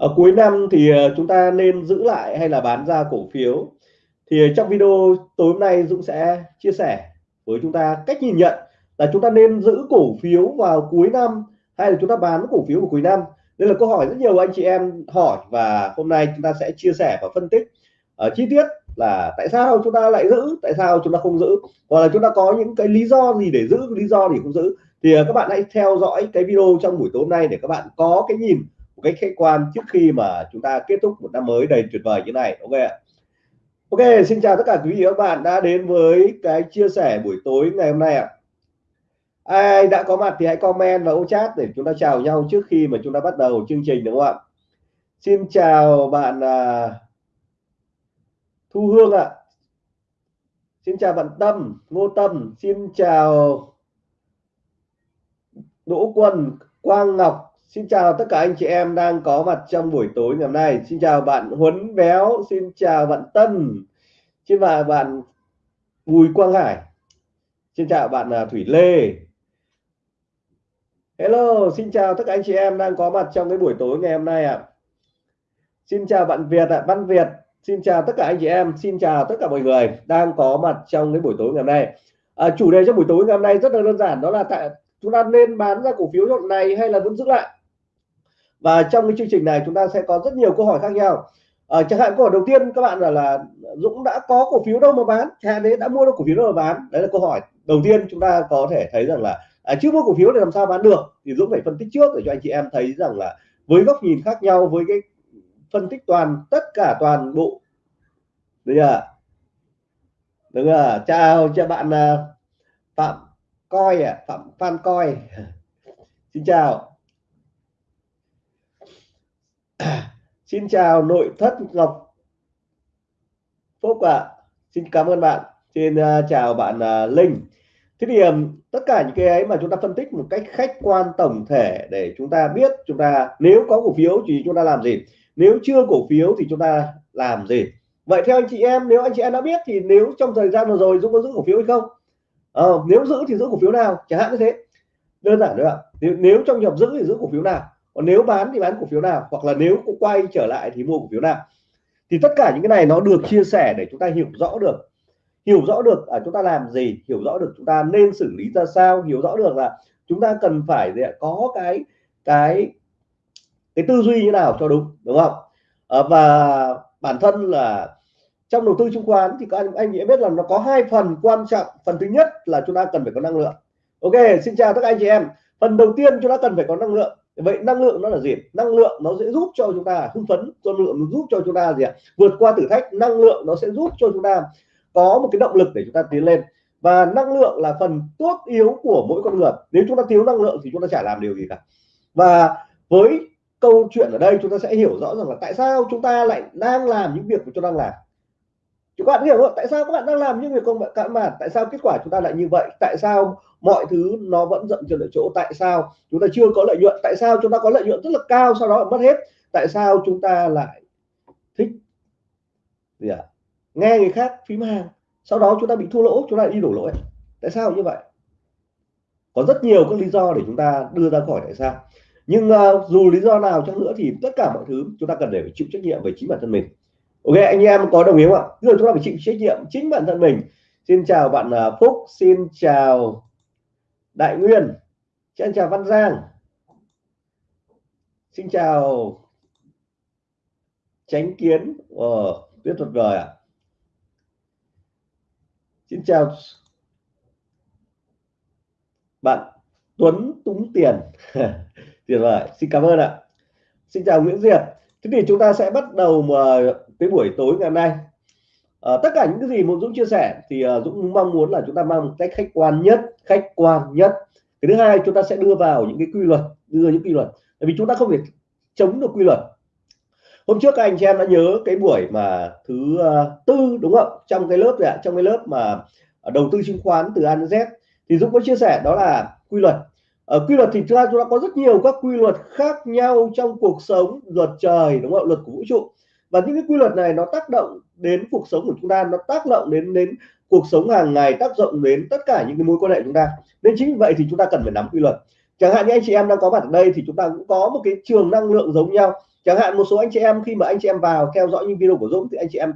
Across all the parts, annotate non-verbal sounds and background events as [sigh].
ở cuối năm thì ờ, chúng ta nên giữ lại hay là bán ra cổ phiếu? Thì ờ, trong video tối hôm nay Dũng sẽ chia sẻ với chúng ta cách nhìn nhận là chúng ta nên giữ cổ phiếu vào cuối năm hay là chúng ta bán cổ phiếu vào cuối năm? Đây là câu hỏi rất nhiều anh chị em hỏi và hôm nay chúng ta sẽ chia sẻ và phân tích. Ở chi tiết là tại sao chúng ta lại giữ, tại sao chúng ta không giữ? Hoặc là chúng ta có những cái lý do gì để giữ, lý do gì không giữ? Thì các bạn hãy theo dõi cái video trong buổi tối hôm nay để các bạn có cái nhìn một cách khách quan trước khi mà chúng ta kết thúc một năm mới đầy tuyệt vời như này ok ạ? Ok xin chào tất cả quý vị và các bạn đã đến với cái chia sẻ buổi tối ngày hôm nay ạ. Ai đã có mặt thì hãy comment và ô chat để chúng ta chào nhau trước khi mà chúng ta bắt đầu chương trình đúng không ạ? Xin chào bạn à, Thu Hương ạ. Xin chào bạn Tâm Ngô Tâm. Xin chào Đỗ Quân Quang Ngọc. Xin chào tất cả anh chị em đang có mặt trong buổi tối ngày hôm nay. Xin chào bạn Huấn Béo, xin chào bạn Tân, xin chào bạn Bùi Quang Hải, xin chào bạn à, Thủy Lê. Hello, xin chào tất cả anh chị em đang có mặt trong cái buổi tối ngày hôm nay ạ. À. Xin chào bạn Việt ạ, à, Văn Việt. Xin chào tất cả anh chị em, xin chào tất cả mọi người đang có mặt trong cái buổi tối ngày hôm nay. À, chủ đề trong buổi tối ngày hôm nay rất là đơn giản đó là tại chúng ta nên bán ra cổ phiếu đoạn này hay là vẫn giữ lại và trong cái chương trình này chúng ta sẽ có rất nhiều câu hỏi khác nhau. À, chẳng hạn câu hỏi đầu tiên các bạn là là Dũng đã có cổ phiếu đâu mà bán? Hạn đấy đã mua được cổ phiếu đâu mà bán? Đấy là câu hỏi đầu tiên chúng ta có thể thấy rằng là à, chưa mua cổ phiếu để làm sao bán được? Thì Dũng phải phân tích trước để cho anh chị em thấy rằng là với góc nhìn khác nhau với cái phân tích toàn tất cả toàn bộ. Được chưa? Được chưa? Chào cho bạn à, Phạm coi à Phạm Phan coi. [laughs] Xin chào. [clears throat] Xin chào nội thất Ngọc Phúc ạ. À. Xin cảm ơn bạn. Xin uh, chào bạn uh, Linh. Thế thì um, tất cả những cái ấy mà chúng ta phân tích một cách khách quan tổng thể để chúng ta biết chúng ta nếu có cổ phiếu thì chúng ta làm gì, nếu chưa cổ phiếu thì chúng ta làm gì. Vậy theo anh chị em nếu anh chị em đã biết thì nếu trong thời gian vừa rồi Dũng có giữ cổ phiếu hay không? Ờ, nếu giữ thì giữ cổ phiếu nào chẳng hạn như thế đơn giản nữa ạ nếu, nếu trong trường hợp giữ thì giữ cổ phiếu nào còn nếu bán thì bán cổ phiếu nào? Hoặc là nếu cũng quay trở lại thì mua cổ phiếu nào? Thì tất cả những cái này nó được chia sẻ để chúng ta hiểu rõ được. Hiểu rõ được à, chúng ta làm gì? Hiểu rõ được chúng ta nên xử lý ra sao? Hiểu rõ được là chúng ta cần phải có cái cái cái tư duy như nào cho đúng đúng không? À, và bản thân là trong đầu tư chứng khoán thì các anh anh chị biết là nó có hai phần quan trọng. Phần thứ nhất là chúng ta cần phải có năng lượng. Ok xin chào tất cả anh chị em. Phần đầu tiên chúng ta cần phải có năng lượng vậy năng lượng nó là gì? Năng lượng nó sẽ giúp cho chúng ta hưng phấn năng lượng nó giúp cho chúng ta gì ạ? Vượt qua thử thách, năng lượng nó sẽ giúp cho chúng ta có một cái động lực để chúng ta tiến lên. Và năng lượng là phần tốt yếu của mỗi con người. Nếu chúng ta thiếu năng lượng thì chúng ta chả làm điều gì cả. Và với câu chuyện ở đây chúng ta sẽ hiểu rõ rằng là tại sao chúng ta lại đang làm những việc mà chúng ta đang làm các bạn hiểu không? Tại sao các bạn đang làm những việc công bạn cạn bạn tại sao kết quả chúng ta lại như vậy? Tại sao mọi thứ nó vẫn dậm chân ở chỗ? Tại sao chúng ta chưa có lợi nhuận? Tại sao chúng ta có lợi nhuận rất là cao sau đó lại mất hết? Tại sao chúng ta lại thích gì à? nghe người khác phím hàng sau đó chúng ta bị thua lỗ chúng ta đi đổ lỗi. Tại sao như vậy? Có rất nhiều các lý do để chúng ta đưa ra khỏi tại sao. Nhưng uh, dù lý do nào chăng nữa thì tất cả mọi thứ chúng ta cần để phải chịu trách nhiệm về chính bản thân mình ok, anh em có đồng ý không ạ? Giờ chúng ta phải chịu trách nhiệm chính bản thân mình. Xin chào bạn à, Phúc, xin chào Đại Nguyên, xin chào Văn Giang, xin chào Tránh Kiến. Ờ tuyết tuyệt vời ạ. À. xin chào bạn Tuấn Túng Tiền. [laughs] Tuyệt vời, xin cảm ơn ạ. Xin chào Nguyễn Diệp. Thế thì chúng ta sẽ bắt đầu mà cái buổi tối ngày hôm nay. À, tất cả những cái gì muốn Dũng chia sẻ thì uh, Dũng mong muốn là chúng ta mang một cách khách quan nhất khách quan nhất. Cái thứ hai chúng ta sẽ đưa vào những cái quy luật đưa những quy luật. Tại vì chúng ta không thể chống được quy luật. Hôm trước các anh chị em đã nhớ cái buổi mà thứ uh, tư đúng không? Trong cái lớp ạ trong cái lớp mà đầu tư chứng khoán từ A đến Z. Thì Dũng có chia sẻ đó là quy luật. Ở quy luật thì chúng ta chúng ta có rất nhiều các quy luật khác nhau trong cuộc sống luật trời đúng không? Luật của vũ trụ và những cái quy luật này nó tác động đến cuộc sống của chúng ta nó tác động đến đến cuộc sống hàng ngày tác động đến tất cả những cái mối quan hệ chúng ta. Nên chính vì vậy thì chúng ta cần phải nắm quy luật. Chẳng hạn như anh chị em đang có mặt ở đây thì chúng ta cũng có một cái trường năng lượng giống nhau. Chẳng hạn một số anh chị em khi mà anh chị em vào theo dõi những video của Dũng thì anh chị em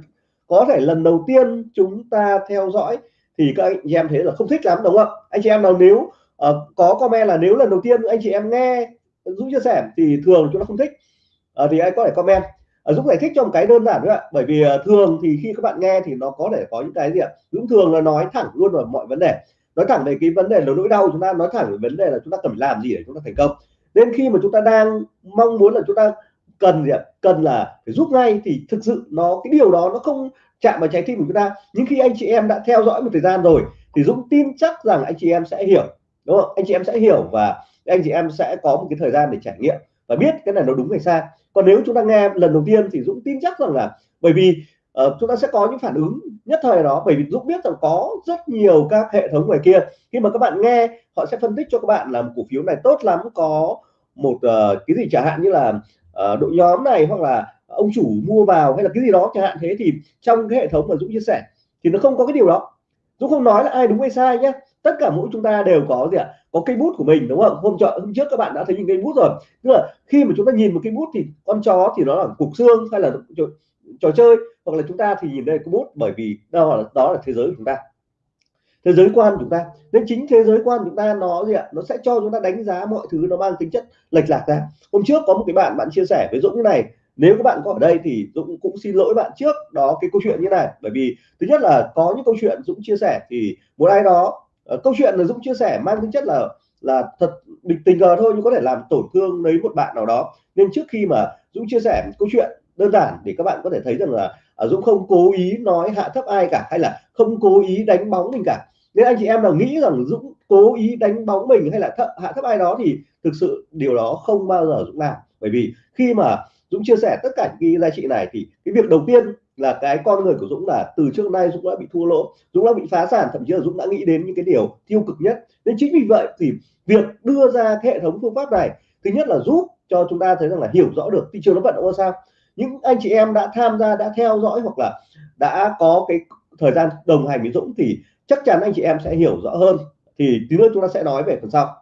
có thể lần đầu tiên chúng ta theo dõi thì các anh chị em thấy là không thích lắm đúng không? Anh chị em nào nếu uh, có comment là nếu lần đầu tiên anh chị em nghe Dũng chia sẻ thì thường chúng ta không thích. Uh, thì anh có thể comment. Ờ, Dũng giải thích cho một cái đơn giản nữa bởi vì ờ, thường thì khi các bạn nghe thì nó có thể có những cái gì ạ? Dũng thường là nói thẳng luôn vào mọi vấn đề. Nói thẳng về cái vấn đề là nỗi đau chúng ta, nói thẳng về vấn đề là chúng ta cần phải làm gì để chúng ta thành công. Nên khi mà chúng ta đang mong muốn là chúng ta cần gì ạ? Cần là phải giúp ngay thì thực sự nó, cái điều đó nó không chạm vào trái tim của chúng ta. Nhưng khi anh chị em đã theo dõi một thời gian rồi thì Dũng tin chắc rằng anh chị em sẽ hiểu, đúng không? Anh chị em sẽ hiểu và anh chị em sẽ có một cái thời gian để trải nghiệm và biết cái này nó đúng hay sai. Còn nếu chúng ta nghe lần đầu tiên thì Dũng tin chắc rằng là bởi vì uh, chúng ta sẽ có những phản ứng nhất thời đó. Bởi vì Dũng biết rằng có rất nhiều các hệ thống ngoài kia. Khi mà các bạn nghe họ sẽ phân tích cho các bạn là một cổ phiếu này tốt lắm có một uh, cái gì chẳng hạn như là uh, đội nhóm này hoặc là ông chủ mua vào hay là cái gì đó chẳng hạn. Thế thì trong cái hệ thống mà Dũng chia sẻ thì nó không có cái điều đó. Dũng không nói là ai đúng hay sai nhé tất cả mỗi chúng ta đều có gì ạ? Có cây bút của mình đúng không? Hôm chợ hôm trước các bạn đã thấy những cây bút rồi. Tức là khi mà chúng ta nhìn một cây bút thì con chó thì nó là cục xương hay là trò, trò chơi. Hoặc là chúng ta thì nhìn đây cái bút bởi vì đó là đó là thế giới của chúng ta. Thế giới quan của chúng ta. Nên chính thế giới quan của chúng ta nó gì ạ? Nó sẽ cho chúng ta đánh giá mọi thứ nó mang tính chất lệch lạc ra. Hôm trước có một cái bạn bạn chia sẻ với Dũng này nếu các bạn có ở đây thì Dũng cũng xin lỗi bạn trước đó cái câu chuyện như này. Bởi vì thứ nhất là có những câu chuyện Dũng chia sẻ thì một ai đó uh, câu chuyện là Dũng chia sẻ mang tính chất là là thật bình tình cờ thôi nhưng có thể làm tổn thương lấy một bạn nào đó. Nên trước khi mà Dũng chia sẻ câu chuyện đơn giản để các bạn có thể thấy rằng là uh, Dũng không cố ý nói hạ thấp ai cả hay là không cố ý đánh bóng mình cả. Nên anh chị em nào nghĩ rằng Dũng cố ý đánh bóng mình hay là thấp, hạ thấp ai đó thì thực sự điều đó không bao giờ Dũng làm. Bởi vì khi mà Dũng chia sẻ tất cả những cái giá trị này thì cái việc đầu tiên là cái con người của Dũng là từ trước nay Dũng đã bị thua lỗ, Dũng đã bị phá sản, thậm chí là Dũng đã nghĩ đến những cái điều tiêu cực nhất. Nên chính vì vậy thì việc đưa ra cái hệ thống phương pháp này, thứ nhất là giúp cho chúng ta thấy rằng là hiểu rõ được thị trường nó vận động ra sao. Những anh chị em đã tham gia, đã theo dõi hoặc là đã có cái thời gian đồng hành với Dũng thì chắc chắn anh chị em sẽ hiểu rõ hơn. Thì tí nữa chúng ta sẽ nói về phần sau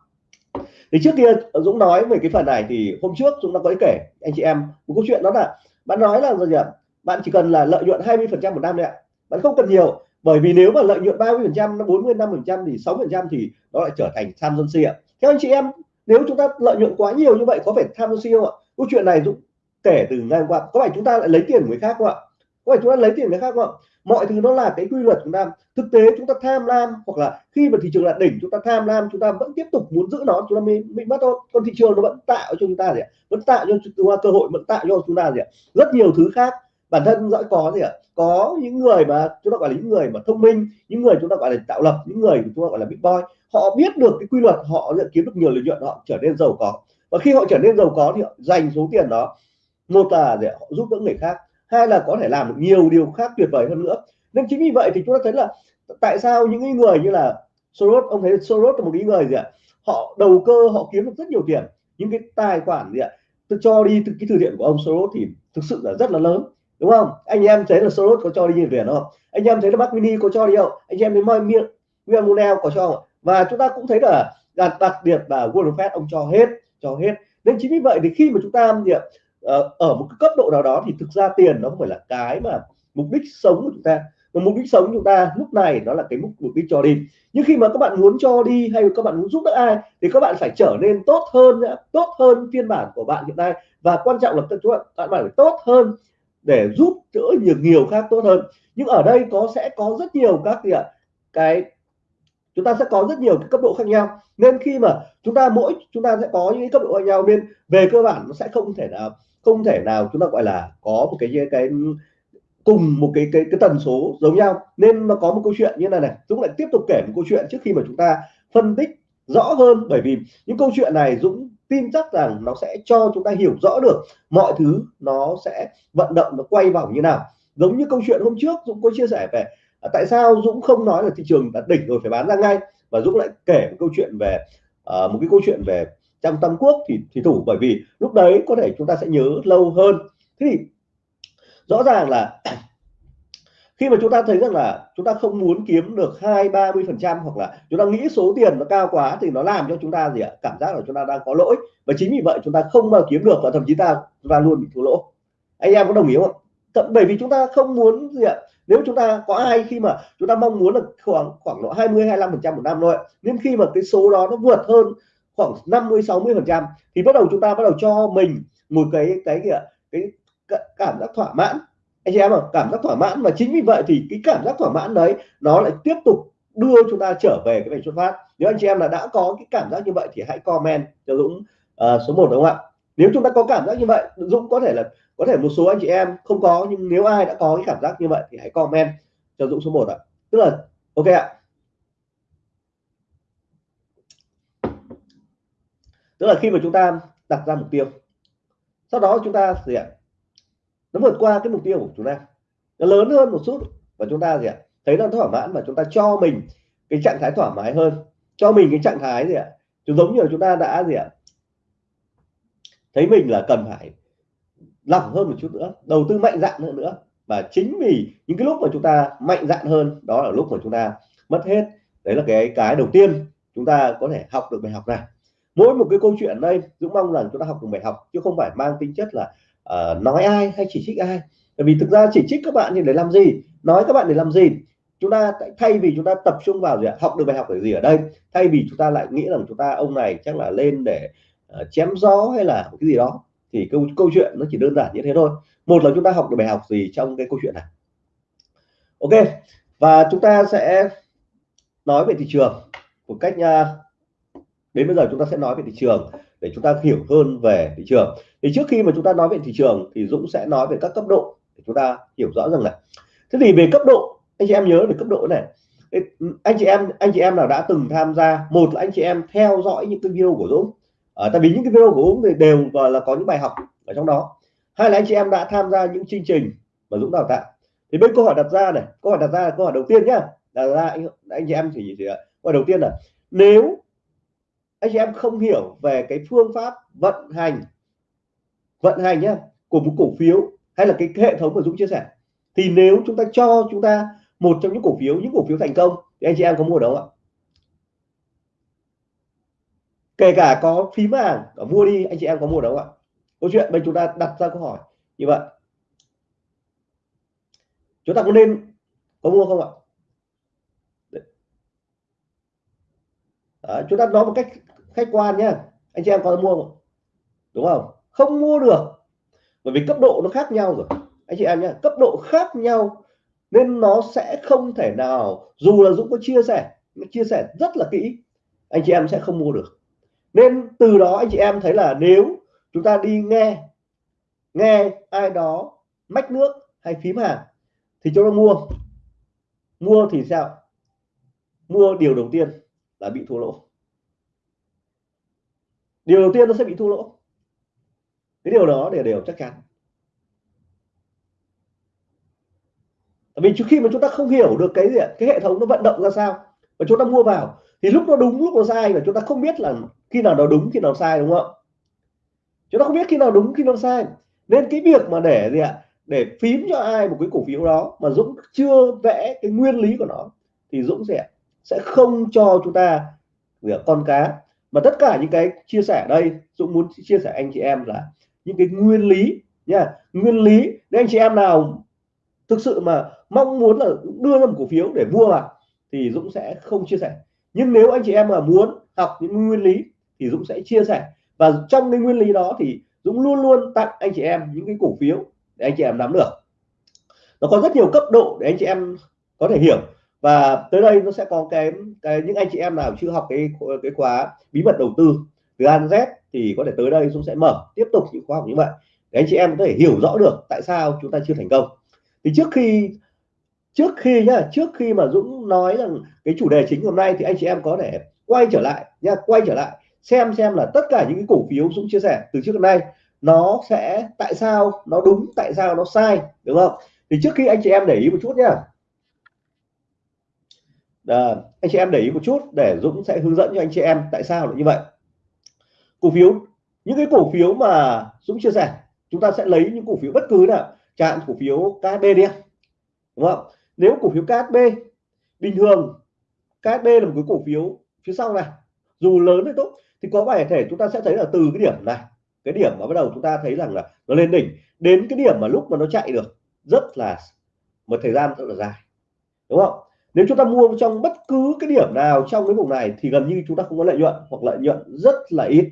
thì trước kia Dũng nói về cái phần này thì hôm trước chúng ta có kể anh chị em một câu chuyện đó là bạn nói là gì ạ bạn chỉ cần là lợi nhuận 20 phần trăm một năm đấy ạ. Bạn không cần nhiều, bởi vì nếu mà lợi nhuận 30 phần trăm 40 năm phần trăm thì 6 phần trăm thì nó lại trở thành tham dân si ạ. Theo anh chị em, nếu chúng ta lợi nhuận quá nhiều như vậy có phải tham dân si không ạ? Câu chuyện này Dũng kể từ ngày hôm qua. Có phải chúng ta lại lấy tiền của người khác không ạ? Có phải chúng ta lấy tiền người khác không ạ? Mọi thứ nó là cái quy luật chúng ta thực tế chúng ta tham lam hoặc là khi mà thị trường là đỉnh chúng ta tham lam chúng ta vẫn tiếp tục muốn giữ nó chúng ta mới bị mất thôi còn thị trường nó vẫn tạo cho chúng ta gì ạ vẫn tạo cho chúng ta cơ hội vẫn tạo cho chúng ta gì ạ rất nhiều thứ khác bản thân dõi có gì ạ có những người mà chúng ta gọi là những người mà thông minh những người chúng ta gọi là tạo lập những người chúng ta gọi là big boy họ biết được cái quy luật họ kiếm được nhiều lợi nhuận họ trở nên giàu có và khi họ trở nên giàu có thì họ dành số tiền đó một là để họ giúp đỡ người khác hay là có thể làm được nhiều điều khác tuyệt vời hơn nữa. Nên chính vì vậy thì chúng ta thấy là tại sao những người như là Soros ông thấy Soros là một cái người gì ạ? Họ đầu cơ họ kiếm được rất nhiều tiền. Những cái tài khoản gì ạ? Tôi cho đi từ cái từ thiện của ông Soros thì thực sự là rất là lớn đúng không? Anh em thấy là Soros có cho đi nhiều tiền không? Anh em thấy là Mark Mini có cho đi không? Anh em thấy miệng Nguyên Monel có cho không? và chúng ta cũng thấy là đặc, đặc biệt là Warren Buffett ông cho hết cho hết. Nên chính vì vậy thì khi mà chúng ta gì ạ? Ờ, ở một cái cấp độ nào đó thì thực ra tiền nó không phải là cái mà mục đích sống của chúng ta. Mà mục đích sống của chúng ta lúc này đó là cái mục mục đích cho đi. Nhưng khi mà các bạn muốn cho đi hay các bạn muốn giúp đỡ ai thì các bạn phải trở nên tốt hơn tốt hơn phiên bản của bạn hiện nay. Và quan trọng là các bạn bạn phải tốt hơn để giúp đỡ nhiều nhiều khác tốt hơn. Nhưng ở đây có, sẽ có rất nhiều các gì ạ? Cái, chúng ta sẽ có rất nhiều cấp độ khác nhau. Nên khi mà chúng ta mỗi, chúng ta sẽ có những cấp độ khác nhau, nên về cơ bản nó sẽ không thể nào không thể nào chúng ta gọi là có một cái cái cùng một cái cái cái tần số giống nhau. Nên nó có một câu chuyện như này này Dũng lại tiếp tục kể một câu chuyện trước khi mà chúng ta phân tích rõ hơn. Bởi vì những câu chuyện này Dũng tin chắc rằng nó sẽ cho chúng ta hiểu rõ được mọi thứ nó sẽ vận động nó quay vòng như nào. Giống như câu chuyện hôm trước Dũng có chia sẻ về à, tại sao Dũng không nói là thị trường đã đỉnh rồi phải bán ra ngay. Và Dũng lại kể một câu chuyện về uh, một cái câu chuyện về trong Tam Quốc thì thì thủ bởi vì lúc đấy có thể chúng ta sẽ nhớ lâu hơn thế thì rõ ràng là khi mà chúng ta thấy rằng là chúng ta không muốn kiếm được hai ba mươi phần trăm hoặc là chúng ta nghĩ số tiền nó cao quá thì nó làm cho chúng ta gì ạ cảm giác là chúng ta đang có lỗi và chính vì vậy chúng ta không mà kiếm được và thậm chí ta và luôn bị thua lỗ anh em có đồng ý không Tận bởi vì chúng ta không muốn gì ạ nếu chúng ta có ai khi mà chúng ta mong muốn là khoảng khoảng độ 20 25 phần trăm một năm thôi nên khi mà cái số đó nó vượt hơn khoảng 50 60 phần trăm thì bắt đầu chúng ta bắt đầu cho mình một cái cái gì ạ? Cái cảm giác thỏa mãn. Anh chị em ạ cảm giác thỏa mãn. Mà chính vì vậy thì cái cảm giác thỏa mãn đấy nó lại tiếp tục đưa chúng ta trở về cái bài xuất phát. Nếu anh chị em là đã có cái cảm giác như vậy thì hãy comment cho Dũng uh, số 1 đúng không ạ? Nếu chúng ta có cảm giác như vậy Dũng có thể là có thể một số anh chị em không có nhưng nếu ai đã có cái cảm giác như vậy thì hãy comment cho Dũng số 1 ạ. Tức là ok ạ tức là khi mà chúng ta đặt ra mục tiêu, sau đó chúng ta gì ạ? Nó vượt qua cái mục tiêu của chúng ta. Nó lớn hơn một chút và chúng ta gì ạ? Thấy nó thỏa mãn và chúng ta cho mình cái trạng thái thoải mái hơn. Cho mình cái trạng thái gì ạ? Chúng giống như là chúng ta đã gì ạ? Thấy mình là cần phải lỏng hơn một chút nữa, đầu tư mạnh dạn hơn nữa. Và chính vì những cái lúc mà chúng ta mạnh dạn hơn, đó là lúc mà chúng ta mất hết. Đấy là cái cái đầu tiên chúng ta có thể học được bài học này mỗi một cái câu chuyện đây Dũng mong rằng chúng ta học được bài học chứ không phải mang tính chất là uh, nói ai hay chỉ trích ai. Bởi vì thực ra chỉ trích các bạn thì để làm gì? Nói các bạn để làm gì? Chúng ta thay vì chúng ta tập trung vào gì học được bài học để gì ở đây? Thay vì chúng ta lại nghĩ rằng chúng ta ông này chắc là lên để uh, chém gió hay là cái gì đó thì câu câu chuyện nó chỉ đơn giản như thế thôi. Một là chúng ta học được bài học gì trong cái câu chuyện này? Ok và chúng ta sẽ nói về thị trường một cách uh, đến bây giờ chúng ta sẽ nói về thị trường để chúng ta hiểu hơn về thị trường. Thì trước khi mà chúng ta nói về thị trường thì Dũng sẽ nói về các cấp độ để chúng ta hiểu rõ rằng là thế thì về cấp độ anh chị em nhớ về cấp độ này. Anh chị em anh chị em nào đã từng tham gia một là anh chị em theo dõi những cái video của Dũng. À, tại vì những cái video của Dũng thì đều và là có những bài học ở trong đó. Hai là anh chị em đã tham gia những chương trình mà Dũng đào tạo. Thì bên câu hỏi đặt ra này câu hỏi đặt ra là câu hỏi đầu tiên nhá. Đặt ra anh, anh chị em thì gì ạ câu hỏi đầu tiên là nếu anh chị em không hiểu về cái phương pháp vận hành vận hành nhá của một cổ phiếu hay là cái hệ thống mà Dũng chia sẻ. Thì nếu chúng ta cho chúng ta một trong những cổ phiếu những cổ phiếu thành công thì anh chị em có mua đâu ạ? Kể cả có phím vàng có mua đi anh chị em có mua đâu ạ? Câu chuyện bên chúng ta đặt ra câu hỏi như vậy. Chúng ta có nên có mua không ạ? Đấy, chúng ta nói một cách khách quan nhé anh chị em có mua không? Đúng không? Không mua được. Bởi vì cấp độ nó khác nhau rồi. Anh chị em nhé cấp độ khác nhau nên nó sẽ không thể nào, dù là Dũng có chia sẻ chia sẻ rất là kỹ, anh chị em sẽ không mua được. Nên từ đó anh chị em thấy là nếu chúng ta đi nghe nghe ai đó mách nước hay phím hàng thì cho nó mua. Mua thì sao? Mua điều đầu tiên là bị thua lỗ điều đầu tiên nó sẽ bị thua lỗ. Cái điều đó để đều chắc chắn. Vì trước khi mà chúng ta không hiểu được cái gì cái hệ thống nó vận động ra sao và chúng ta mua vào, thì lúc nó đúng, lúc nó sai và chúng ta không biết là khi nào nó đúng, khi nào sai, đúng không chúng ta không biết khi nào đúng, khi nào sai. Nên cái việc mà để gì ạ, để phím cho ai một cái cổ phiếu đó mà Dũng chưa vẽ cái nguyên lý của nó, thì Dũng sẽ sẽ không cho chúng ta việc con cá mà tất cả những cái chia sẻ ở đây, Dũng muốn chia sẻ anh chị em là những cái nguyên lý nha. Nguyên lý để anh chị em nào thực sự mà mong muốn là đưa ra một cổ phiếu để mua vào thì Dũng sẽ không chia sẻ. Nhưng nếu anh chị em mà muốn học những nguyên lý thì Dũng sẽ chia sẻ. Và trong cái nguyên lý đó thì Dũng luôn luôn tặng anh chị em những cái cổ phiếu để anh chị em nắm được. Nó có rất nhiều cấp độ để anh chị em có thể hiểu và tới đây nó sẽ có cái, cái những anh chị em nào chưa học cái cái khóa bí mật đầu tư từ An Z thì có thể tới đây Dũng sẽ mở tiếp tục những khóa học như vậy. Để anh chị em có thể hiểu rõ được tại sao chúng ta chưa thành công. Thì trước khi trước khi nhá trước khi mà Dũng nói rằng cái chủ đề chính hôm nay thì anh chị em có thể quay trở lại nhá quay trở lại xem xem là tất cả những cái cổ phiếu Dũng chia sẻ từ trước đến nay nó sẽ tại sao nó đúng tại sao nó sai đúng không? Thì trước khi anh chị em để ý một chút nhá à, anh chị em để ý một chút để Dũng sẽ hướng dẫn cho anh chị em tại sao lại như vậy. Cổ phiếu những cái cổ phiếu mà Dũng chia sẻ chúng ta sẽ lấy những cổ phiếu bất cứ nào chạm cổ phiếu KB đi đúng không? Nếu cổ phiếu KSB bình thường KSB là một cái cổ phiếu phía sau này dù lớn hay tốt thì có bài thể chúng ta sẽ thấy là từ cái điểm này cái điểm mà bắt đầu chúng ta thấy rằng là nó lên đỉnh đến cái điểm mà lúc mà nó chạy được rất là một thời gian rất là dài. Đúng không? Nếu chúng ta mua trong bất cứ cái điểm nào trong cái vùng này thì gần như chúng ta không có lợi nhuận hoặc lợi nhuận rất là ít.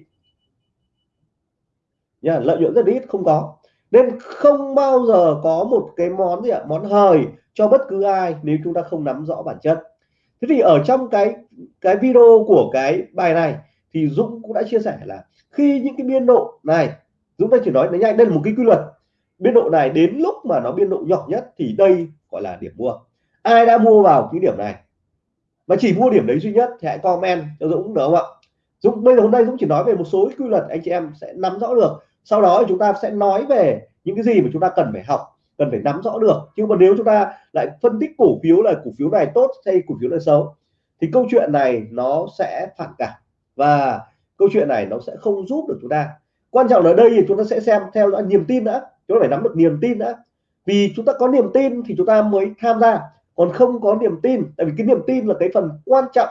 Nha, lợi nhuận rất ít, không có. Nên không bao giờ có một cái món gì ạ? Món hời cho bất cứ ai nếu chúng ta không nắm rõ bản chất. Thế thì ở trong cái cái video của cái bài này thì Dũng cũng đã chia sẻ là khi những cái biên độ này, Dũng ta chỉ nói nó nhanh đây là một cái quy luật. Biên độ này đến lúc mà nó biên độ nhỏ nhất thì đây gọi là điểm mua ai đã mua vào cái điểm này? Mà chỉ mua điểm đấy duy nhất thì hãy comment cho Dũng được không ạ? Dũng, bây giờ hôm nay Dũng chỉ nói về một số quy luật anh chị em sẽ nắm rõ được. Sau đó chúng ta sẽ nói về những cái gì mà chúng ta cần phải học, cần phải nắm rõ được. Nhưng mà nếu chúng ta lại phân tích cổ phiếu là cổ phiếu này tốt hay cổ phiếu này xấu, thì câu chuyện này nó sẽ phản cảm. Và câu chuyện này nó sẽ không giúp được chúng ta. Quan trọng ở đây thì chúng ta sẽ xem theo dõi niềm tin đã. Chúng ta phải nắm được niềm tin đã. Vì chúng ta có niềm tin thì chúng ta mới tham gia còn không có niềm tin, tại vì cái niềm tin là cái phần quan trọng.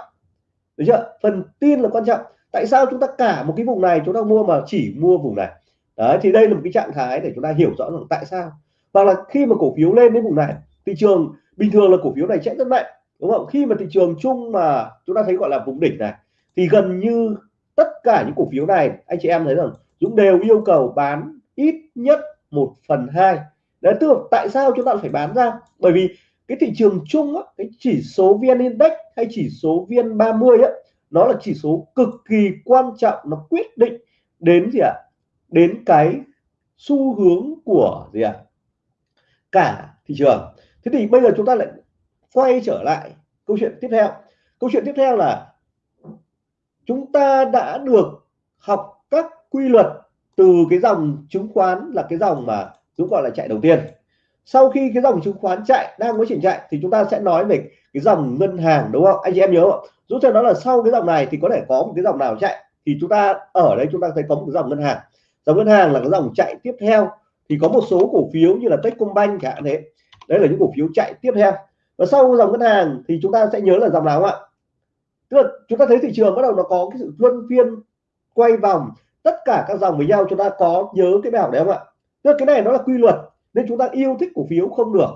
Được chưa? Phần tin là quan trọng. Tại sao chúng ta cả một cái vùng này chúng ta mua mà chỉ mua vùng này? Đấy, thì đây là một cái trạng thái để chúng ta hiểu rõ rằng tại sao. Hoặc là khi mà cổ phiếu lên đến vùng này, thị trường bình thường là cổ phiếu này chạy rất mạnh, đúng không? Khi mà thị trường chung mà chúng ta thấy gọi là vùng đỉnh này, thì gần như tất cả những cổ phiếu này, anh chị em thấy rằng Dũng đều yêu cầu bán ít nhất một phần hai. Đấy, tức là tại sao chúng ta phải bán ra? Bởi vì cái thị trường chung á, cái chỉ số VN Index hay chỉ số VN 30 á, nó là chỉ số cực kỳ quan trọng nó quyết định đến gì ạ? Đến cái xu hướng của gì ạ? Cả thị trường. Thế thì bây giờ chúng ta lại quay trở lại câu chuyện tiếp theo. Câu chuyện tiếp theo là chúng ta đã được học các quy luật từ cái dòng chứng khoán là cái dòng mà chúng gọi là chạy đầu tiên sau khi cái dòng chứng khoán chạy, đang có trình chạy, thì chúng ta sẽ nói về cái dòng ngân hàng, đúng không? Anh chị em nhớ không? Giúp cho nó là sau cái dòng này thì có thể có một cái dòng nào chạy, thì chúng ta ở đây chúng ta thấy có một cái dòng ngân hàng. Dòng ngân hàng là cái dòng chạy tiếp theo, thì có một số cổ phiếu như là Techcombank chẳng hạn thế. Đấy là những cổ phiếu chạy tiếp theo. Và sau dòng ngân hàng thì chúng ta sẽ nhớ là dòng nào không ạ? Tức là chúng ta thấy thị trường bắt đầu nó có cái sự luân phiên quay vòng, tất cả các dòng với nhau chúng ta có nhớ cái bảo đấy không ạ? Tức là cái này nó là quy luật nên chúng ta yêu thích cổ phiếu không được.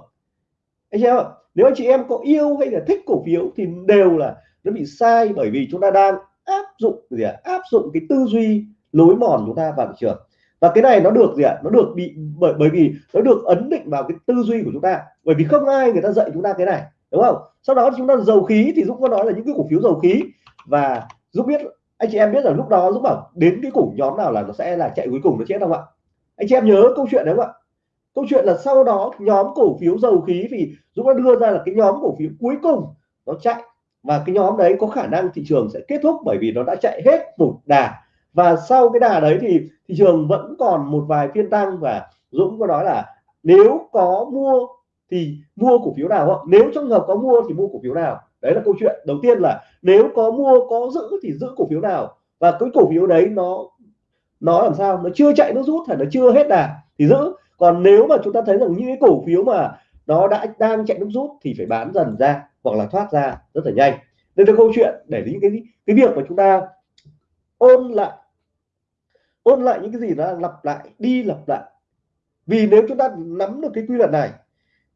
Anh chị em ạ, nếu anh chị em có yêu hay là thích cổ phiếu thì đều là nó bị sai bởi vì chúng ta đang áp dụng gì à? áp dụng cái tư duy lối mòn chúng ta vào thị trường. Và cái này nó được gì ạ? Nó được bị, bởi bởi vì nó được ấn định vào cái tư duy của chúng ta. Bởi vì không ai người ta dạy chúng ta cái này, đúng không? Sau đó chúng ta dầu khí thì dũng có nói là những cái cổ phiếu dầu khí. Và dũng biết, anh chị em biết là lúc đó dũng bảo đến cái cổ nhóm nào là nó sẽ là chạy cuối cùng nó chết không ạ? Anh chị em nhớ câu chuyện đấy không ạ? Câu chuyện là sau đó nhóm cổ phiếu dầu khí thì dũng đã đưa ra là cái nhóm cổ phiếu cuối cùng nó chạy. Và cái nhóm đấy có khả năng thị trường sẽ kết thúc bởi vì nó đã chạy hết một đà. Và sau cái đà đấy thì thị trường vẫn còn một vài phiên tăng và Dũng có nói là nếu có mua thì mua cổ phiếu nào không? nếu trong hợp có mua thì mua cổ phiếu nào? Đấy là câu chuyện. Đầu tiên là nếu có mua, có giữ thì giữ cổ phiếu nào? Và cái cổ phiếu đấy nó nó làm sao? Nó chưa chạy nó rút hay nó chưa hết đà thì giữ còn nếu mà chúng ta thấy rằng những cái cổ phiếu mà nó đã đang chạy nước rút thì phải bán dần ra hoặc là thoát ra rất là nhanh. Đây là câu chuyện để những cái cái việc mà chúng ta ôn lại ôn lại những cái gì nó lặp lại đi lặp lại. Vì nếu chúng ta nắm được cái quy luật này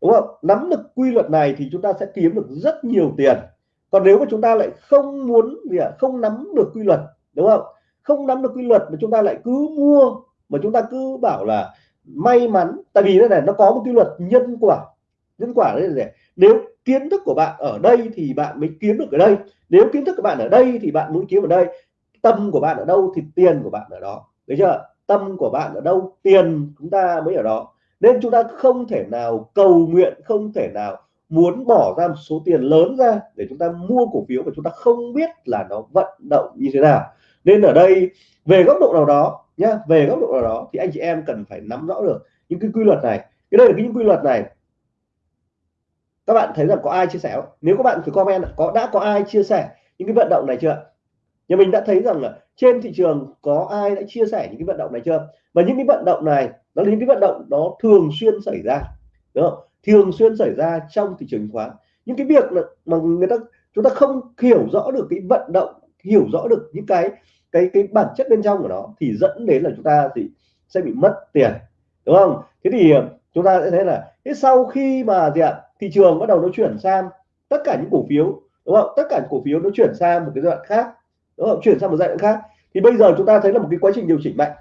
đúng không? Nắm được quy luật này thì chúng ta sẽ kiếm được rất nhiều tiền. Còn nếu mà chúng ta lại không muốn gì à, không nắm được quy luật đúng không? Không nắm được quy luật mà chúng ta lại cứ mua mà chúng ta cứ bảo là may mắn, tại vì đây này, nó có một quy luật nhân quả. Nhân quả đấy là nếu kiến thức của bạn ở đây thì bạn mới kiếm được ở đây. Nếu kiến thức của bạn ở đây thì bạn muốn kiếm ở đây. Tâm của bạn ở đâu thì tiền của bạn ở đó. Đấy chưa? Tâm của bạn ở đâu, tiền chúng ta mới ở đó. Nên chúng ta không thể nào cầu nguyện, không thể nào muốn bỏ ra một số tiền lớn ra để chúng ta mua cổ phiếu mà chúng ta không biết là nó vận động như thế nào. Nên ở đây, về góc độ nào đó nhá. Về góc độ nào đó thì anh chị em cần phải nắm rõ được những cái quy luật này. Cái đây là cái những quy luật này. Các bạn thấy rằng có ai chia sẻ không? nếu các bạn thử comment có, đã có ai chia sẻ những cái vận động này chưa? Nhà mình đã thấy rằng là trên thị trường có ai đã chia sẻ những cái vận động này chưa? Và những cái vận động này nó là những cái vận động nó thường xuyên xảy ra, đúng không? Thường xuyên xảy ra trong thị trường chứng khoán. Những cái việc mà người ta, chúng ta không hiểu rõ được cái vận động, hiểu rõ được những cái cái cái bản chất bên trong của nó thì dẫn đến là chúng ta thì sẽ bị mất tiền, đúng không? Thế thì ờ, chúng ta sẽ thấy là, thế sau khi mà gì ạ? Thị trường bắt đầu nó chuyển sang tất cả những cổ phiếu, đúng không? Tất cả những cổ phiếu nó chuyển sang một cái giai đoạn khác, đúng không? Chuyển sang một giai đoạn khác. Thì bây giờ chúng ta thấy là một cái quá trình điều chỉnh mạnh,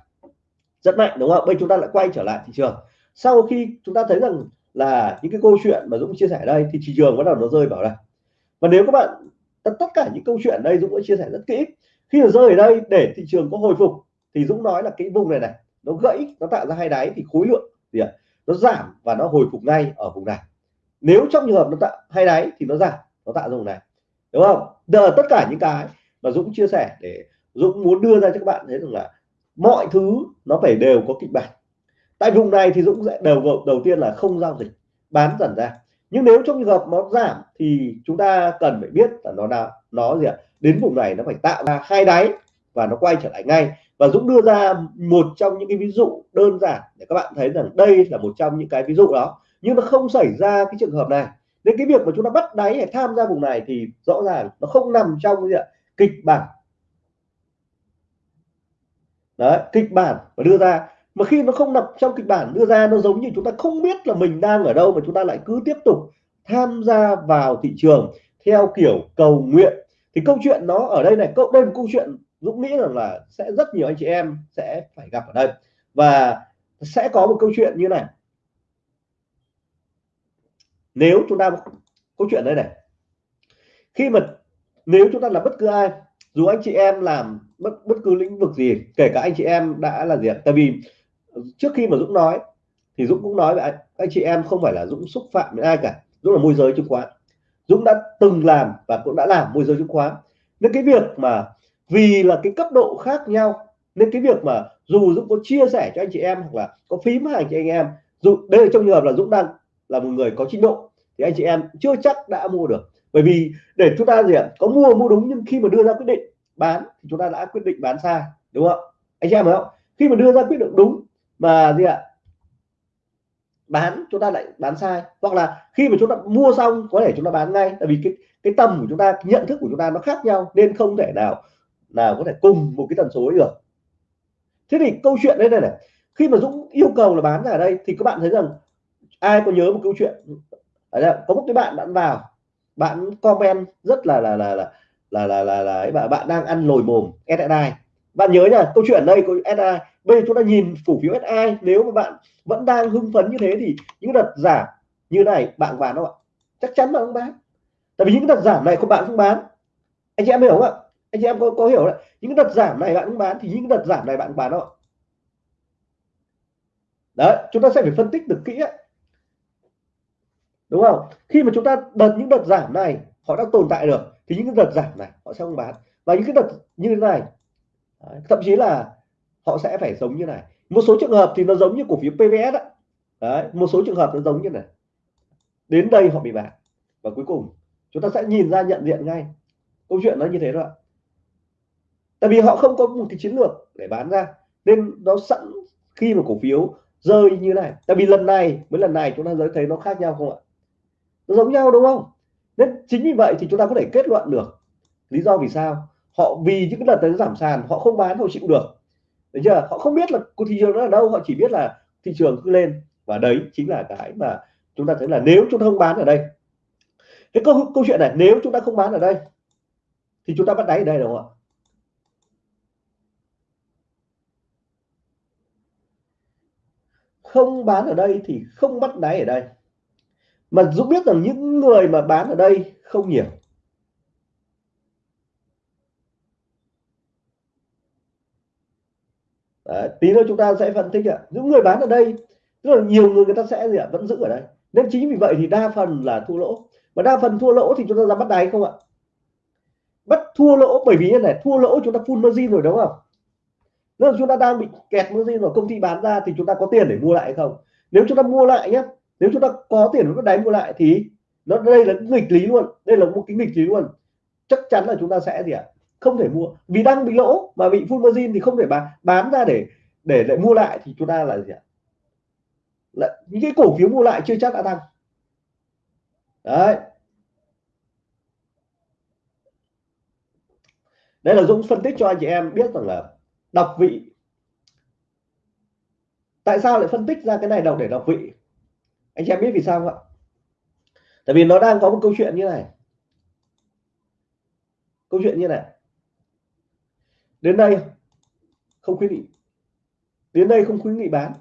rất mạnh, đúng không? Bây chúng ta lại quay trở lại thị trường. Sau khi chúng ta thấy rằng là những cái câu chuyện mà Dũng chia sẻ đây thì thị trường bắt đầu nó rơi vào đây. Và nếu các bạn, tất cả những câu chuyện đây Dũng đã chia sẻ rất kỹ khi nó rơi ở đây để thị trường có hồi phục, thì Dũng nói là cái vùng này này, nó gãy, nó tạo ra hai đáy thì khối lượng gì ạ? Nó giảm và nó hồi phục ngay ở vùng này. Nếu trong trường hợp nó tạo hai đáy thì nó giảm, nó tạo ra vùng này. Đúng không? Giờ tất cả những cái mà Dũng chia sẻ để Dũng muốn đưa ra cho các bạn thấy rằng là mọi thứ nó phải đều có kịch bản. Tại vùng này thì Dũng sẽ đều đầu tiên là không giao dịch, bán dần ra nhưng nếu trong trường hợp nó giảm thì chúng ta cần phải biết là nó là nó gì ạ? Đến vùng này nó phải tạo ra hai đáy và nó quay trở lại ngay. Và Dũng đưa ra một trong những cái ví dụ đơn giản để các bạn thấy rằng đây là một trong những cái ví dụ đó. Nhưng nó không xảy ra cái trường hợp này. Nên cái việc mà chúng ta bắt đáy hay tham gia vùng này thì rõ ràng nó không nằm trong cái gì kịch bản. Đấy, kịch bản và đưa ra mà khi nó không nằm trong kịch bản đưa ra, nó giống như chúng ta không biết là mình đang ở đâu mà chúng ta lại cứ tiếp tục tham gia vào thị trường theo kiểu cầu nguyện. Thì câu chuyện nó ở đây này, câu đây là câu chuyện Dũng nghĩ rằng là sẽ rất nhiều anh chị em sẽ phải gặp ở đây. Và sẽ có một câu chuyện như này. Nếu chúng ta, câu chuyện đây này. Khi mà nếu chúng ta là bất cứ ai, dù anh chị em làm bất bất cứ lĩnh vực gì, kể cả anh chị em đã là gì tại vì trước khi mà Dũng nói thì Dũng cũng nói với anh, anh chị em không phải là Dũng xúc phạm với ai cả. Dũng là môi giới chứng khoán. Dũng đã từng làm và cũng đã làm môi giới chứng khoán. Nên cái việc mà vì là cái cấp độ khác nhau nên cái việc mà dù Dũng có chia sẻ cho anh chị em hoặc là có phím hàng cho anh em dù đây là trong trường hợp là Dũng đang là một người có trình độ thì anh chị em chưa chắc đã mua được. Bởi vì để chúng ta gì ạ? Có mua mua đúng nhưng khi mà đưa ra quyết định bán thì chúng ta đã quyết định bán sai đúng không? Anh chị em không? Khi mà đưa ra quyết định đúng mà gì ạ? Bán chúng ta lại bán sai. Hoặc là khi mà chúng ta mua xong có thể chúng ta bán ngay. Tại vì cái cái tầm của chúng ta nhận thức của chúng ta nó khác nhau nên không thể nào nào có thể cùng một cái tần số ấy được. Thế thì câu chuyện đây này này. Khi mà Dũng yêu cầu là bán ra ở đây thì các bạn thấy rằng ai có nhớ một câu chuyện? Ở đây, có một cái bạn bạn vào bạn comment rất là là là là là là là, là, là bạn đang ăn lồi mồm SSI bạn nhớ nha câu chuyện đây của SSI bây giờ chúng ta nhìn cổ phiếu SI nếu mà bạn vẫn đang hưng phấn như thế thì những đợt giảm như này bạn bán không ạ? Chắc chắn bạn không bán. Tại vì những đợt giảm này của bạn không bán. Anh chị em hiểu không ạ? Anh chị em có, có hiểu là những đợt giảm này bạn không bán thì những đợt giảm này bạn bán không ạ? Đấy chúng ta sẽ phải phân tích được kỹ ấy. đúng không? Khi mà chúng ta đợt những đợt giảm này họ đã tồn tại được thì những đợt giảm này họ sẽ không bán. Và những cái đợt như thế này thậm chí là họ sẽ phải giống như này. Một số trường hợp thì nó giống như cổ phiếu PVS đó. đấy, một số trường hợp nó giống như này. Đến đây họ bị bán và cuối cùng, chúng ta sẽ nhìn ra nhận diện ngay. Câu chuyện nó như thế đó ạ. Tại vì họ không có một cái chiến lược để bán ra, nên nó sẵn khi mà cổ phiếu rơi như này. Tại vì lần này, với lần này chúng ta thấy nó khác nhau không ạ? Nó giống nhau, đúng không? Nên chính vì vậy thì chúng ta có thể kết luận được lý do vì sao họ vì những cái lần tới giảm sàn, họ không bán, họ chịu được. Đấy chưa? Họ không biết là thị trường nó ở đâu, họ chỉ biết là thị trường cứ lên. Và đấy chính là cái mà chúng ta thấy là nếu chúng ta không bán ở đây, cái câu câu chuyện này, nếu chúng ta không bán ở đây, thì chúng ta bắt đáy ở đây đúng không ạ? Không bán ở đây thì không bắt đáy ở đây. Mà Dũng biết rằng những người mà bán ở đây không nhiều. Ờ, tí nữa chúng ta sẽ phân tích ạ. Những người bán ở đây rất là nhiều người người ta sẽ gì ạ? Vẫn giữ ở đây. Nên chính vì vậy thì đa phần là thua lỗ. Và đa phần thua lỗ thì chúng ta ra bắt đáy không ạ? Bắt thua lỗ, bởi vì như này, thua lỗ chúng ta full margin rồi, đúng không? Nếu chúng ta đang bị kẹt margin rồi công ty bán ra thì chúng ta có tiền để mua lại hay không? Nếu chúng ta mua lại nhé nếu chúng ta có tiền để đáy mua lại thì nó, đây là nghịch lý luôn. Đây là một cái nghịch lý luôn. Chắc chắn là chúng ta sẽ gì ạ? Không thể mua. Vì đang bị lỗ mà bị full margin thì không thể bán. Bán ra để để lại mua lại thì chúng ta là gì ạ? Lại, những cái cổ phiếu mua lại chưa chắc đã tăng. Đấy. Đây là Dũng phân tích cho anh chị em biết rằng là đọc vị. Tại sao lại phân tích ra cái này đọc để đọc vị? Anh chị em biết vì sao không ạ? Tại vì nó đang có một câu chuyện như này. Câu chuyện như này đến đây không khuyến nghị đến đây không khuyến nghị bán.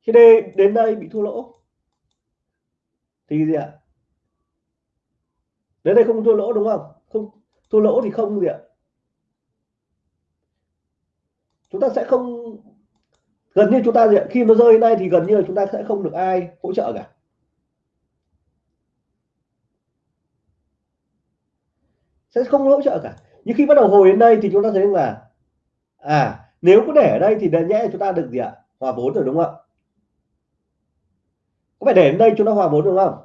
Khi đây đến đây bị thua lỗ. Thì gì ạ? Đến đây không thua lỗ đúng không? Không, thua lỗ thì không gì ạ? Chúng ta sẽ không, gần như chúng ta gì ạ? khi nó rơi đây thì gần như là chúng ta sẽ không được ai hỗ trợ cả. Sẽ không hỗ trợ cả. Nhưng khi bắt đầu hồi đến đây thì chúng ta thấy là à nếu có để ở đây thì nhẽ chúng ta được gì ạ? Hòa vốn rồi đúng không ạ? Có phải để đến đây chúng ta hòa vốn đúng không?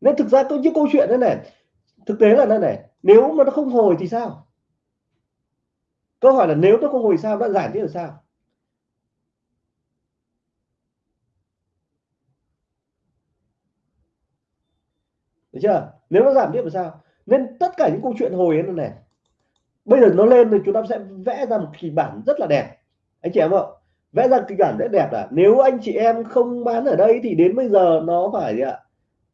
Nên thực ra có những câu chuyện thế này. Thực tế là thế này, nếu mà nó không hồi thì sao? Câu hỏi là nếu nó không hồi sao nó giải thế là sao? Được chưa? Nếu nó giảm tiếp là sao? Nên tất cả những câu chuyện hồi ấy này, bây giờ nó lên thì chúng ta sẽ vẽ ra một kịch bản rất là đẹp. Anh chị em ạ, vẽ ra kịch bản rất đẹp là nếu anh chị em không bán ở đây thì đến bây giờ nó phải gì ạ?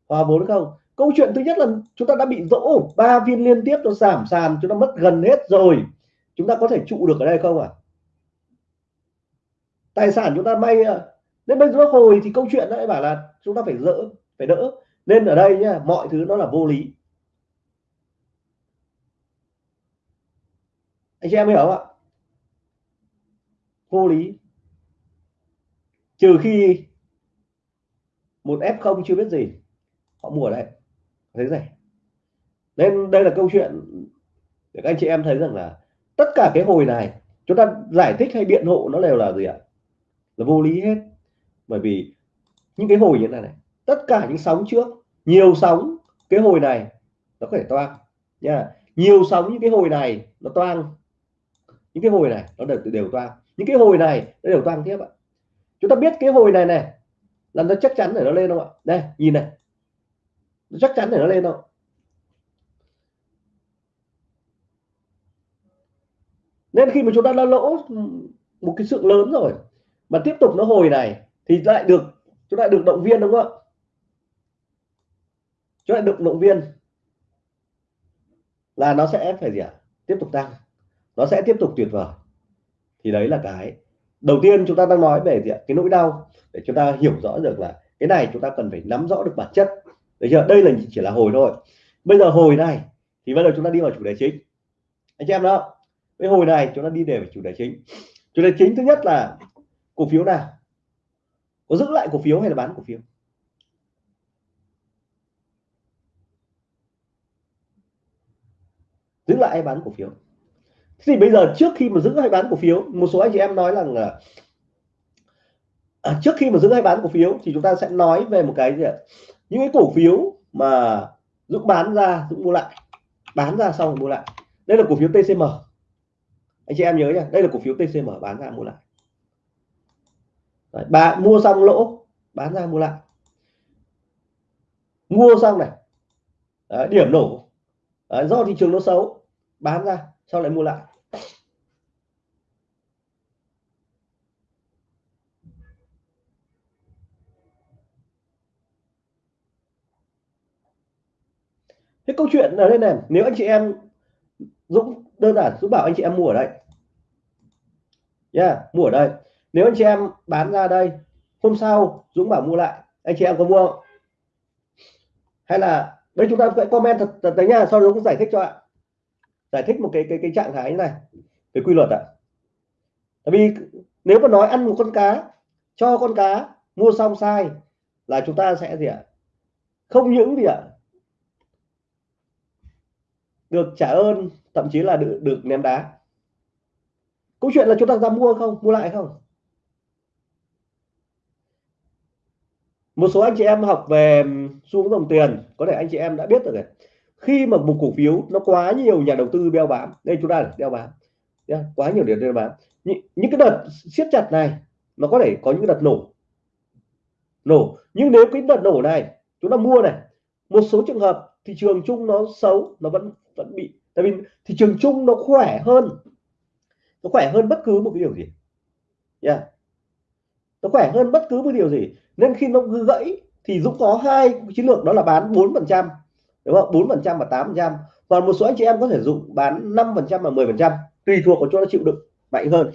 Hòa vốn không? Câu chuyện thứ nhất là chúng ta đã bị dỗ, ba viên liên tiếp nó giảm sàn, chúng ta mất gần hết rồi. Chúng ta có thể trụ được ở đây không ạ? À? tài sản chúng ta may à, nên bây giờ nó hồi thì câu chuyện lại bảo là chúng ta phải dỡ, phải đỡ. Nên ở đây nhá, mọi thứ nó là vô lý. Anh chị em hiểu không ạ. Vô lý. Trừ khi một f không chưa biết gì họ mua ở đây. Thấy nên đây là câu chuyện để các anh chị em thấy rằng là tất cả cái hồi này chúng ta giải thích hay biện hộ nó đều là gì ạ? Là vô lý hết. Bởi vì những cái hồi như thế này, này tất cả những sóng trước nhiều sóng cái hồi này nó có thể toang nha. Nhiều sóng những cái hồi này nó toang những cái hồi này nó đều đều toang. Những cái hồi này nó đều toang tiếp ạ. Chúng ta biết cái hồi này này là nó chắc chắn để nó lên không ạ? Đây, nhìn này. Nó chắc chắn để nó lên không nên khi mà chúng ta đã lỗ một cái sự lớn rồi mà tiếp tục nó hồi này thì lại được, chúng ta được động viên đúng không ạ? Chúng ta được động viên là nó sẽ phải gì ạ? Tiếp tục tăng nó sẽ tiếp tục tuyệt vời. Thì đấy là cái. Đầu tiên chúng ta đang nói về gì ạ? cái nỗi đau. Để chúng ta hiểu rõ được là cái này chúng ta cần phải nắm rõ được bản chất. Được chưa? Đây là chỉ là hồi thôi. Bây giờ hồi này thì bây giờ chúng ta đi vào chủ đề chính. Anh chị em đó, cái hồi này chúng ta đi về chủ đề chính. Chủ đề chính thứ nhất là cổ phiếu nào? Có giữ lại cổ phiếu hay là bán cổ phiếu? Giữ lại hay bán cổ phiếu? Thì bây giờ trước khi mà giữ hay bán cổ phiếu một số anh chị em nói rằng là à, trước khi mà giữ hay bán cổ phiếu thì chúng ta sẽ nói về một cái gì ạ? Những cái cổ phiếu mà Dũng bán ra Dũng mua lại. Bán ra xong rồi mua lại. Đây là cổ phiếu TCM anh chị em nhớ nhá đây là cổ phiếu TCM bán ra mua lại. Đấy, bà mua xong lỗ bán ra mua lại. Mua xong này. Đấy, điểm nổ. Đấy, do thị trường nó xấu bán ra sau lại mua lại cái câu chuyện là đây này nếu anh chị em Dũng đơn giản Dũng bảo anh chị em mua ở đây. Nha yeah, mua ở đây. Nếu anh chị em bán ra đây hôm sau Dũng bảo mua lại anh chị em có mua không? Hay là đây chúng ta phải comment thật, thật đấy nha sau đó cũng giải thích cho ạ. Giải thích một cái cái cái trạng thái như này cái quy luật ạ. Tại vì nếu mà nói ăn một con cá cho con cá mua xong sai là chúng ta sẽ gì ạ? Không những gì ạ? Được trả ơn thậm chí là được, được ném đá. Câu chuyện là chúng ta ra mua không? Mua lại không? Một số anh chị em học về xuống dòng tiền có thể anh chị em đã biết rồi này. Khi mà một cổ phiếu nó quá nhiều nhà đầu tư đeo bám đây chúng ta đeo bám quá nhiều điểm đeo bám. Những, những cái đợt siết chặt này nó có thể có những đợt nổ. Nổ nhưng nếu cái đợt nổ này chúng ta mua này một số trường hợp thị trường chung nó xấu nó vẫn vẫn bị. Tại vì thị trường chung nó khỏe hơn. Nó khỏe hơn bất cứ một cái điều gì. Yeah. nó khỏe hơn bất cứ một điều gì. Nên khi nó gãy thì Dũng có hai chiến lược đó là bán 4 phần trăm đúng không? 4 phần trăm và 8 phần trăm. Còn một số anh chị em có thể dùng bán 5 phần trăm và 10 phần trăm tùy thuộc vào chỗ nó chịu đựng mạnh hơn.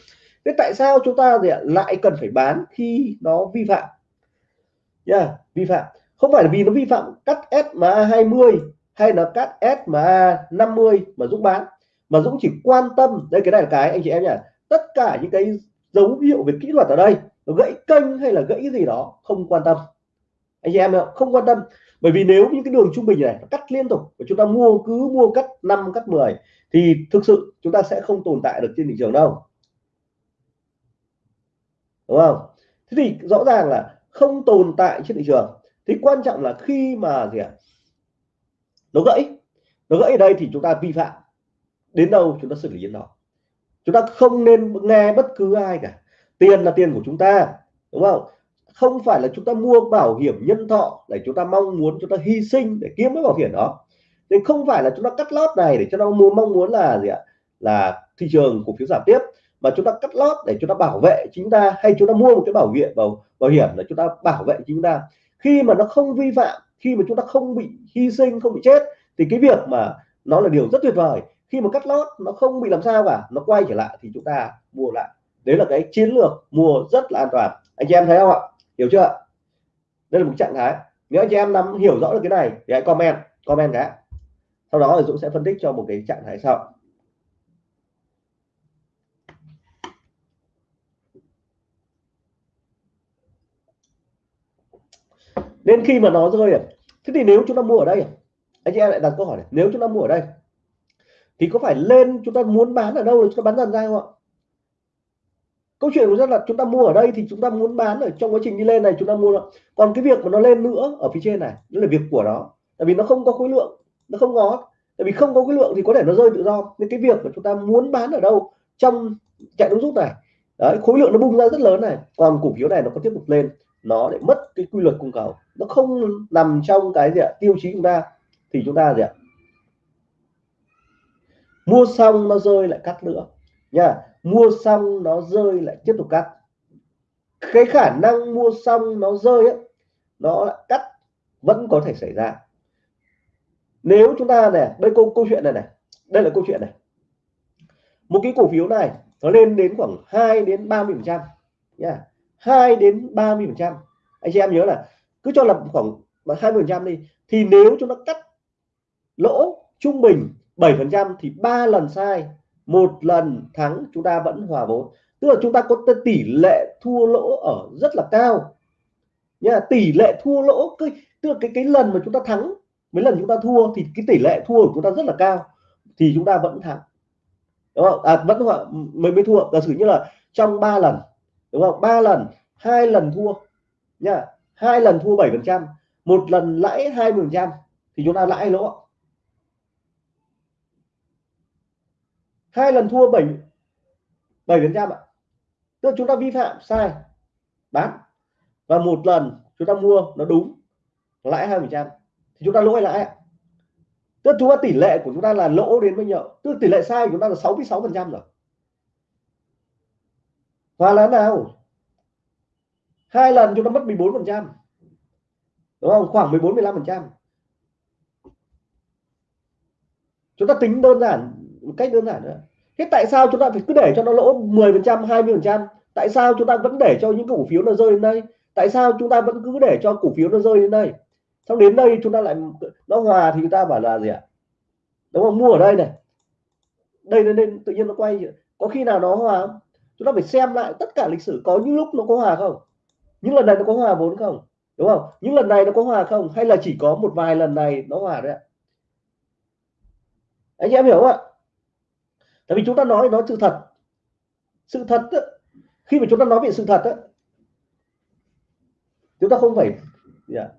Thế tại sao chúng ta thì lại cần phải bán khi nó vi phạm? Yeah, vi phạm. Không phải là vì nó vi phạm cắt SMA 20 hay là cắt SMA 50 mà Dũng bán? Mà Dũng chỉ quan tâm đây cái này là cái, anh chị em nhỉ tất cả những cái dấu hiệu về kỹ thuật ở đây, nó gãy kênh hay là gãy gì đó, không quan tâm. Anh chị em không quan tâm. Bởi vì nếu những cái đường trung bình này cắt liên tục và chúng ta mua cứ mua cắt 5 cắt 10 thì thực sự chúng ta sẽ không tồn tại được trên thị trường đâu. Đúng không? Thế thì rõ ràng là không tồn tại trên thị trường. Thì quan trọng là khi mà gì ạ? Nó gãy nó gãy ở đây thì chúng ta vi phạm đến đâu chúng ta xử lý đến đó chúng ta không nên nghe bất cứ ai cả tiền là tiền của chúng ta đúng không không phải là chúng ta mua bảo hiểm nhân thọ để chúng ta mong muốn chúng ta hy sinh để kiếm cái bảo hiểm đó thì không phải là chúng ta cắt lót này để cho nó mua mong muốn là gì ạ là thị trường cổ phiếu giảm tiếp mà chúng ta cắt lót để chúng ta bảo vệ chúng ta hay chúng ta mua một cái bảo hiểm bảo bảo hiểm để chúng ta bảo vệ chúng ta khi mà nó không vi phạm khi mà chúng ta không bị hy sinh, không bị chết, thì cái việc mà nó là điều rất tuyệt vời. Khi mà cắt lót, nó không bị làm sao cả, nó quay trở lại thì chúng ta mua lại. Đấy là cái chiến lược mua rất là an toàn. Anh chị em thấy không ạ? Hiểu chưa? Đây là một trạng thái. Nếu anh chị em nắm hiểu rõ được cái này thì hãy comment comment cái. Sau đó thì Dũng sẽ phân tích cho một cái trạng thái sau. Nên khi mà nó rơi à, thế thì nếu chúng ta mua ở đây à? anh chị em lại đặt câu hỏi này, nếu chúng ta mua ở đây, thì có phải lên chúng ta muốn bán ở đâu để chúng ta bán dần ra không ạ? Câu chuyện của rất là chúng ta mua ở đây thì chúng ta muốn bán ở trong quá trình đi lên này chúng ta mua còn cái việc mà nó lên nữa ở phía trên này đó là việc của nó. Tại vì nó không có khối lượng, nó không có tại vì không có khối lượng thì có thể nó rơi tự do. Nên cái việc mà chúng ta muốn bán ở đâu trong chạy đúng rút này, đấy, khối lượng nó bung ra rất lớn này. Còn cổ phiếu này nó có tiếp tục lên nó lại mất cái quy luật cung cầu. Nó không nằm trong cái gì ạ? Tiêu chí chúng ta thì chúng ta gì ạ? Mua xong nó rơi lại cắt nữa. Nha mua xong nó rơi lại tiếp tục cắt. Cái khả năng mua xong nó rơi ấy, nó lại cắt vẫn có thể xảy ra. Nếu chúng ta này đây câu câu chuyện này này. Đây là câu chuyện này. Một cái cổ phiếu này nó lên đến khoảng 2 đến 30 phần trăm. Nha 2 đến 30 phần trăm. Anh chị em nhớ là cứ cho là khoảng 20 phần trăm đi thì nếu chúng ta cắt lỗ trung bình 7 phần trăm thì ba lần sai một lần thắng chúng ta vẫn hòa vốn. Tức là chúng ta có tỷ lệ thua lỗ ở rất là cao. Nha tỷ lệ thua lỗ cái tức là cái cái lần mà chúng ta thắng mấy lần chúng ta thua thì cái tỷ lệ thua của chúng ta rất là cao thì chúng ta vẫn thắng. Đúng không? À, vẫn mới mới thua. Giả sử như là trong 3 lần đúng không? Ba lần, hai lần thua. Nha hai lần thua 7 phần trăm, một lần lãi hai phần trăm, thì chúng ta lãi lỗ. Hai lần thua 7 7 phần trăm ạ. Tức chúng ta vi phạm, sai, bán. Và một lần chúng ta mua nó đúng, lãi hai phần trăm, thì chúng ta lỗi lãi tức chúng ta tỷ lệ của chúng ta là lỗ đến bao nhiêu? Tức tỷ lệ sai của chúng ta là 66 phần trăm rồi. Hoa là nào? Hai lần chúng ta mất 14 phần trăm. Đúng không? Khoảng 14 15 phần trăm. Chúng ta tính đơn giản, một cách đơn giản nữa thế tại sao chúng ta phải cứ để cho nó lỗ 10 phần trăm 20 phần trăm? Tại sao chúng ta vẫn để cho những cổ phiếu nó rơi đến đây? Tại sao chúng ta vẫn cứ để cho cổ phiếu nó rơi đến đây? Xong đến đây chúng ta lại, nó hòa thì chúng ta bảo là gì ạ? Đúng không? Mua ở đây này. Đây nên tự nhiên nó quay. Có khi nào nó hòa không? Chúng ta phải xem lại tất cả lịch sử có những lúc nó có hòa không? Những lần này nó có hòa vốn không? Đúng không? Những lần này nó có hòa không? Hay là chỉ có một vài lần này nó hòa đấy ạ? Anh em hiểu không ạ? Tại vì chúng ta nói nó sự thật. Sự thật đó, khi mà chúng ta nói về sự thật đó, chúng ta không phải yeah,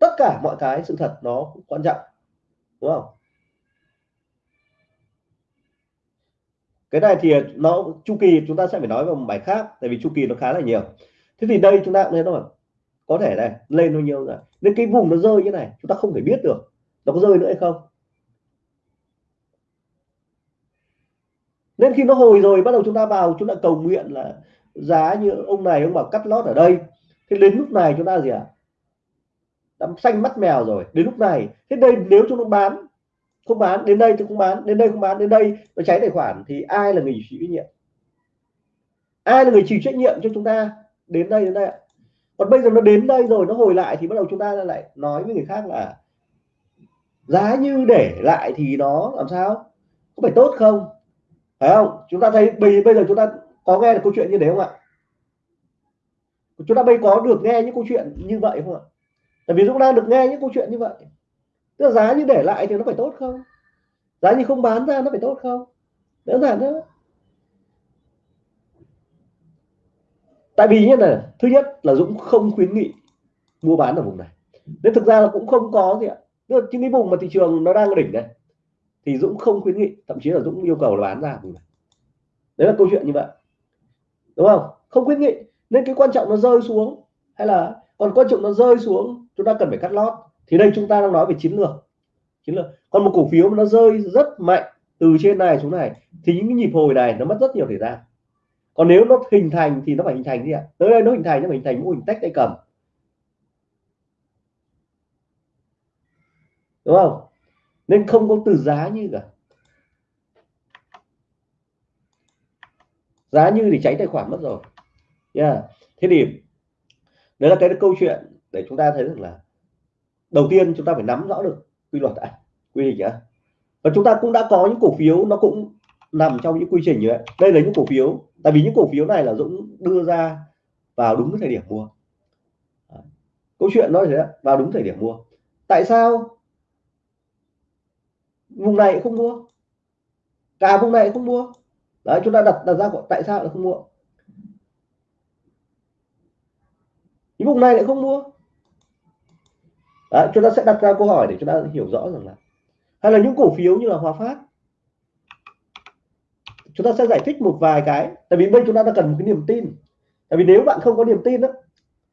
tất cả mọi cái sự thật nó cũng quan trọng. Đúng không? Cái này thì nó, chu kỳ chúng ta sẽ phải nói vào một bài khác, tại vì chu kỳ nó khá là nhiều. Thế thì đây chúng ta cũng thấy rồi có thể này, lên bao nhiêu rồi nên cái vùng nó rơi như này, chúng ta không thể biết được nó có rơi nữa hay không. Nên khi nó hồi rồi, bắt đầu chúng ta vào, chúng ta cầu nguyện là giá như ông này, ông bảo cắt lót ở đây. Thế đến lúc này chúng ta gì ạ? À? đã xanh mắt mèo rồi, đến lúc này. Thế đây nếu chúng nó bán không bán, đến đây thì không bán, đến đây không bán, đến đây. Nó cháy tài khoản thì ai là người chịu trách nhiệm? Ai là người chịu trách nhiệm cho chúng ta đến đây đến đây còn bây giờ nó đến đây rồi, nó hồi lại thì bắt đầu chúng ta lại nói với người khác là giá như để lại thì nó làm sao? Có phải tốt không? Phải không? Chúng ta thấy bây bây giờ chúng ta có nghe được câu chuyện như thế không ạ? Chúng ta bây có được nghe những câu chuyện như vậy không ạ? Tại vì chúng ta được nghe những câu chuyện như vậy tức là giá như để lại thì nó phải tốt không? Giá như không bán ra nó phải tốt không? Đơn giản thôi. Tại vì như này, thứ nhất là Dũng không khuyến nghị mua bán ở vùng này. Nên thực ra là cũng không có gì ạ. Tức là cái vùng mà thị trường nó đang đỉnh này, thì Dũng không khuyến nghị, thậm chí là Dũng yêu cầu là bán ra vùng này. Đấy là câu chuyện như vậy. Đúng không? Không khuyến nghị. Nên cái quan trọng nó rơi xuống, hay là còn quan trọng nó rơi xuống, chúng ta cần phải cắt lót thì đây chúng ta đang nói về chiến lược. Chiến lược. Còn một cổ phiếu mà nó rơi rất mạnh từ trên này xuống này, thì những cái nhịp hồi này nó mất rất nhiều thời gian. Còn nếu nó hình thành thì nó phải hình thành gì ạ? Tới đây nó hình thành, nó phải hình thành mô hình tách tay cầm. Đúng không? Nên không có từ giá như cả. Giá như thì cháy tài khoản mất rồi. Yeah. thế thì đấy là cái câu chuyện để chúng ta thấy được là đầu tiên chúng ta phải nắm rõ được quy luật đã, quy trình nhá và chúng ta cũng đã có những cổ phiếu, nó cũng nằm trong những quy trình như vậy. Đây là những cổ phiếu, tại vì những cổ phiếu này là Dũng đưa ra vào đúng thời điểm mua. Câu chuyện nói thế vào đúng thời điểm mua. Tại sao vùng này không mua? Cả vùng này không mua. Đấy, chúng ta đặt đặt ra tại sao lại không mua? Những vùng này lại không mua đấy, chúng ta sẽ đặt ra câu hỏi để chúng ta hiểu rõ rằng là hay là những cổ phiếu như là Hòa Phát chúng ta sẽ giải thích một vài cái. Tại vì bây chúng ta đã cần một cái niềm tin. Tại vì nếu bạn không có niềm tin đó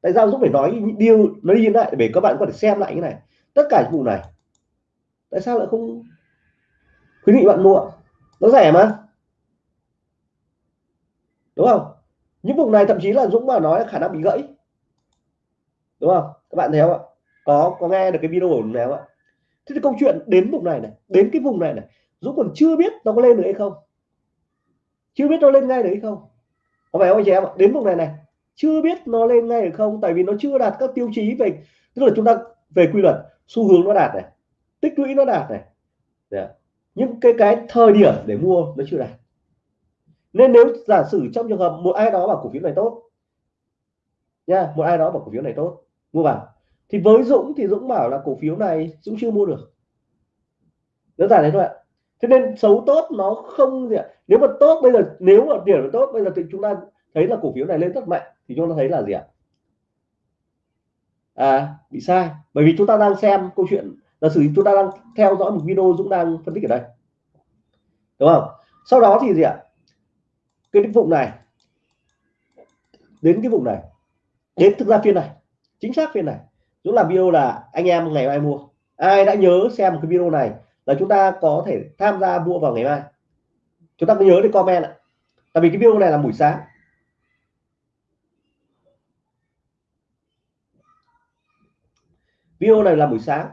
tại sao Dũng phải nói những điều nó đi lại để các bạn có thể xem lại cái này. Tất cả những vụ này tại sao lại không? Khuyến nghị bạn mua nó rẻ mà. Đúng không? Những vùng này thậm chí là Dũng mà nói khả năng bị gãy. Đúng không? Các bạn thấy không ạ? Có có nghe được cái video của nào ạ. Thế thì câu chuyện đến vùng này này, đến cái vùng này này, Dũng còn chưa biết nó có lên được hay không? Chưa biết nó lên ngay được hay không? Có phải không anh chị em ạ? Đến vùng này này, chưa biết nó lên ngay được không? Tại vì nó chưa đạt các tiêu chí về, tức là chúng ta về quy luật, xu hướng nó đạt này, tích lũy nó đạt này. Dạ. Những cái cái thời điểm để mua nó chưa đạt. Nên nếu giả sử trong trường hợp một ai đó bảo cổ phiếu này tốt, nha, một ai đó bảo cổ phiếu này tốt, mua vào thì với Dũng thì Dũng bảo là cổ phiếu này Dũng chưa mua được. Đơn giản đấy thôi ạ. Thế nên xấu tốt nó không gì ạ. Nếu mà tốt bây giờ, nếu mà điểm tốt, bây giờ thì chúng ta thấy là cổ phiếu này lên rất mạnh, thì chúng ta thấy là gì ạ? À bị sai. Bởi vì chúng ta đang xem câu chuyện là sử chúng ta đang theo dõi một video Dũng đang phân tích ở đây. Đúng không? Sau đó thì gì ạ? Cái vùng này. Đến cái vùng này. Đến thực ra phiên này. Chính xác phiên này. Dũng làm video là anh em ngày mai mua. Ai đã nhớ xem cái video này là chúng ta có thể tham gia mua vào ngày mai. Chúng ta cứ nhớ để comment ạ. Tại vì cái video này là buổi sáng. Video này là buổi sáng.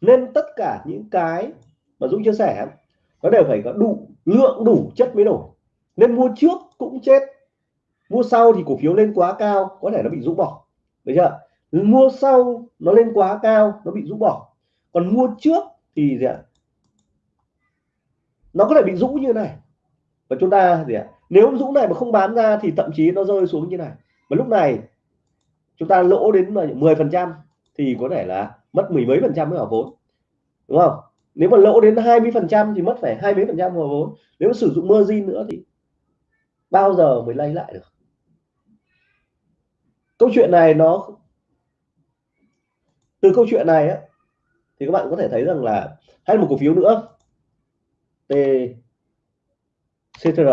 Nên tất cả những cái mà Dũng chia sẻ, nó đều phải có đủ, lượng đủ chất mới nổi. Nên mua trước cũng chết mua sau thì cổ phiếu lên quá cao, có thể nó bị rũ bỏ. Được chưa? Mua sau nó lên quá cao, nó bị rũ bỏ. Còn mua trước thì gì ạ? Nó có thể bị rũ như này. Và chúng ta gì ạ? Nếu rũ này mà không bán ra thì thậm chí nó rơi xuống như này. Và lúc này, chúng ta lỗ đến 10 phần trăm thì có thể là mất mười mấy phần trăm mới vào vốn. Đúng không? Nếu mà lỗ đến 20 phần trăm thì mất phải hai mấy phần trăm vào vốn. Nếu mà sử dụng margin nữa thì bao giờ mới lấy lại được? Câu chuyện này nó từ câu chuyện này á, thì các bạn có thể thấy rằng là hay một cổ phiếu nữa. T CTR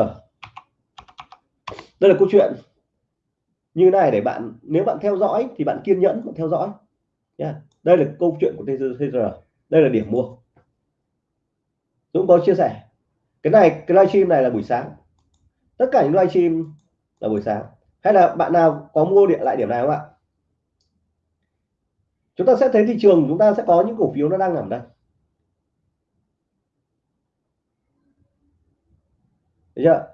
đây là câu chuyện. Như này để bạn, nếu bạn theo dõi thì bạn kiên nhẫn, bạn theo dõi. Yeah. đây là câu chuyện của TGR đây là điểm mua. Dũng có chia sẻ. Cái này, cái livestream này là buổi sáng. Tất cả những livestream là buổi sáng hay là bạn nào có mua điện lại điểm này không ạ? Chúng ta sẽ thấy thị trường, chúng ta sẽ có những cổ phiếu nó đang nằm đây. Được chưa?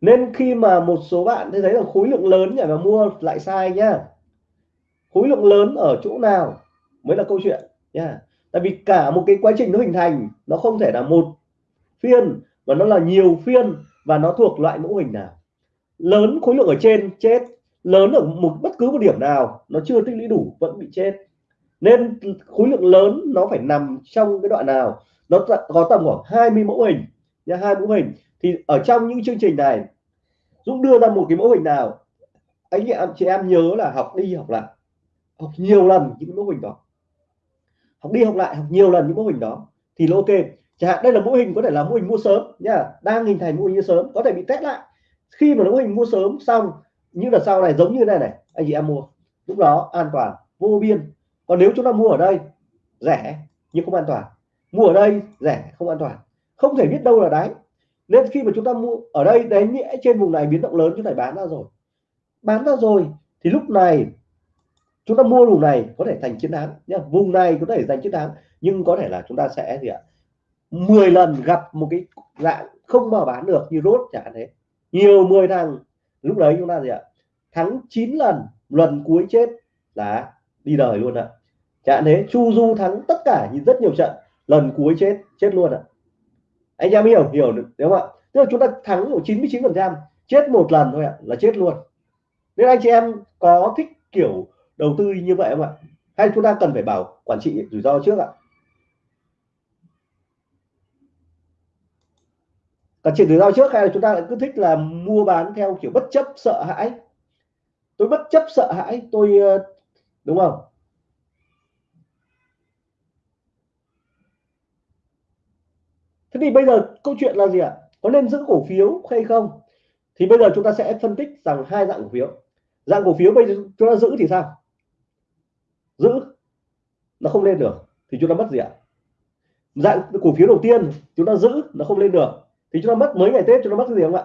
nên khi mà một số bạn thấy là khối lượng lớn nhảy vào mua lại sai nhá. Khối lượng lớn ở chỗ nào mới là câu chuyện nha tại vì cả một cái quá trình nó hình thành, nó không thể là một phiên, mà nó là nhiều phiên, và nó thuộc loại mẫu hình nào lớn khối lượng ở trên, chết. Lớn ở một, bất cứ một điểm nào, nó chưa tích lũy đủ, vẫn bị chết. Nên khối lượng lớn nó phải nằm trong cái đoạn nào? Nó có tầm khoảng 20 mẫu hình nha hai mẫu hình. Thì ở trong những chương trình này, Dũng đưa ra một cái mẫu hình nào? Anh em, chị em nhớ là học đi, học lại. Học nhiều lần những mẫu hình đó. Học đi, học lại, học nhiều lần những mẫu hình đó. Thì là ok. Chẳng hạn đây là mô hình, có thể là mô hình mua sớm nha đang hình thành mô hình mua sớm, có thể bị test lại khi mà mô hình mua sớm xong những đợt sau này giống như này này, anh chị em mua. Lúc đó an toàn, vô biên. Còn nếu chúng ta mua ở đây, rẻ nhưng không an toàn. Mua ở đây, rẻ, không an toàn. Không thể biết đâu là đáy. Nên khi mà chúng ta mua ở đây đấy nghĩa trên vùng này biến động lớn, chúng ta bán ra rồi. Bán ra rồi, thì lúc này chúng ta mua vùng này có thể thành chiến thắng nhá. Vùng này có thể giành chiến thắng, nhưng có thể là chúng ta sẽ gì ạ? 10 lần gặp một cái dạng không mà bán được như rốt, chẳng thế nhiều 10 thằng. Lúc đấy chúng ta gì ạ? Thắng 9 lần lần cuối chết là đi đời luôn ạ. Chẳng thế, chu du thắng tất cả nhìn rất nhiều trận, lần cuối chết chết luôn ạ. Anh em hiểu hiểu được, đúng không ạ? Tức là chúng ta thắng của 99 phần trăm, chết một lần thôi ạ, là chết luôn. Nên anh chị em có thích kiểu đầu tư như vậy không ạ? Hay chúng ta cần phải bảo quản trị rủi ro trước ạ? Cả chuyện rủi ro trước hay là chúng ta lại cứ thích là mua bán theo kiểu bất chấp, sợ hãi? Tôi bất chấp, sợ hãi, tôi ờ, đúng không? Thế thì bây giờ câu chuyện là gì ạ? Có nên giữ cổ phiếu hay không? Thì bây giờ chúng ta sẽ phân tích rằng hai dạng cổ phiếu. Dạng cổ phiếu bây giờ chúng ta giữ thì sao? Giữ, nó không lên được, thì chúng ta mất gì ạ? Dạng cổ phiếu đầu tiên chúng ta giữ, nó không lên được thì chúng ta mất mấy ngày tết, chúng ta mất cái gì không ạ?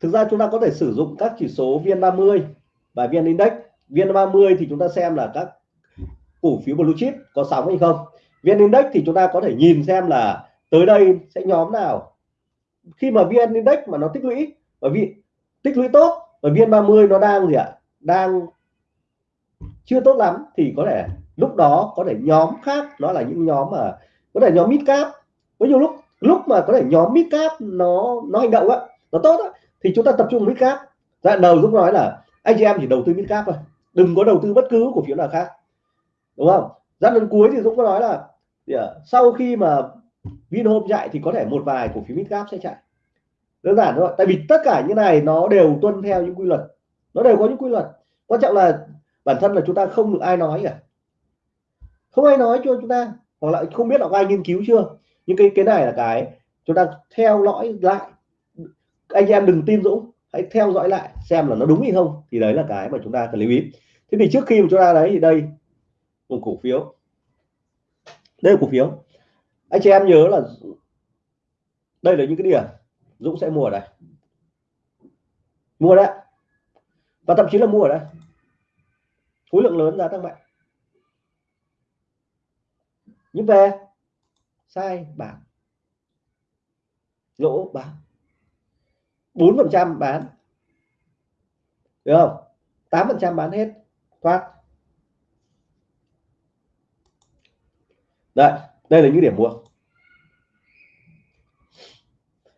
Thực ra chúng ta có thể sử dụng các chỉ số VN30 và VN Index. VN30 thì chúng ta xem là các cổ phiếu blue chip có sóng hay không. VN Index thì chúng ta có thể nhìn xem là tới đây sẽ nhóm nào. Khi mà VN Index mà nó tích lũy, bởi vì tích lũy tốt và VN30 nó đang gì ạ? Đang chưa tốt lắm thì có thể lúc đó có thể nhóm khác, đó là những nhóm mà có thể nhóm mid cap. Có nhiều lúc lúc mà có thể nhóm mid cap nó nó hành động á, nó tốt á, thì chúng ta tập trung mid cap. Đoạn đầu lúc nói là anh chị em chỉ đầu tư mid cap thôi, đừng có đầu tư bất cứ cổ phiếu nào khác, đúng không? Giai lần cuối thì Dũng có nói là à, sau khi mà Vinhome chạy thì có thể một vài cổ phiếu mid cap sẽ chạy. Đơn giản thôi, tại vì tất cả những này nó đều tuân theo những quy luật, nó đều có những quy luật. Quan trọng là bản thân là chúng ta không được ai nói cả. Không ai nói cho chúng ta, hoặc là không biết là có ai nghiên cứu chưa. Nhưng cái cái này là cái chúng ta theo dõi lại. Anh em đừng tin Dũng, hãy theo dõi lại xem là nó đúng hay không. Thì đấy là cái mà chúng ta cần lưu ý. Thế thì trước khi mà chúng ta đấy thì đây, một cổ phiếu. Đây là cổ phiếu. Anh chị em nhớ là đây là những cái điểm Dũng sẽ mua ở đây. Mua đấy. Và thậm chí là mua ở đây khối lượng lớn giá tăng mạnh nhưng về. Sai bảng. Lỗ bán bốn phần trăm bán. Được không? tám phần trăm bán hết. Thoát. Đây đây là những điểm mua.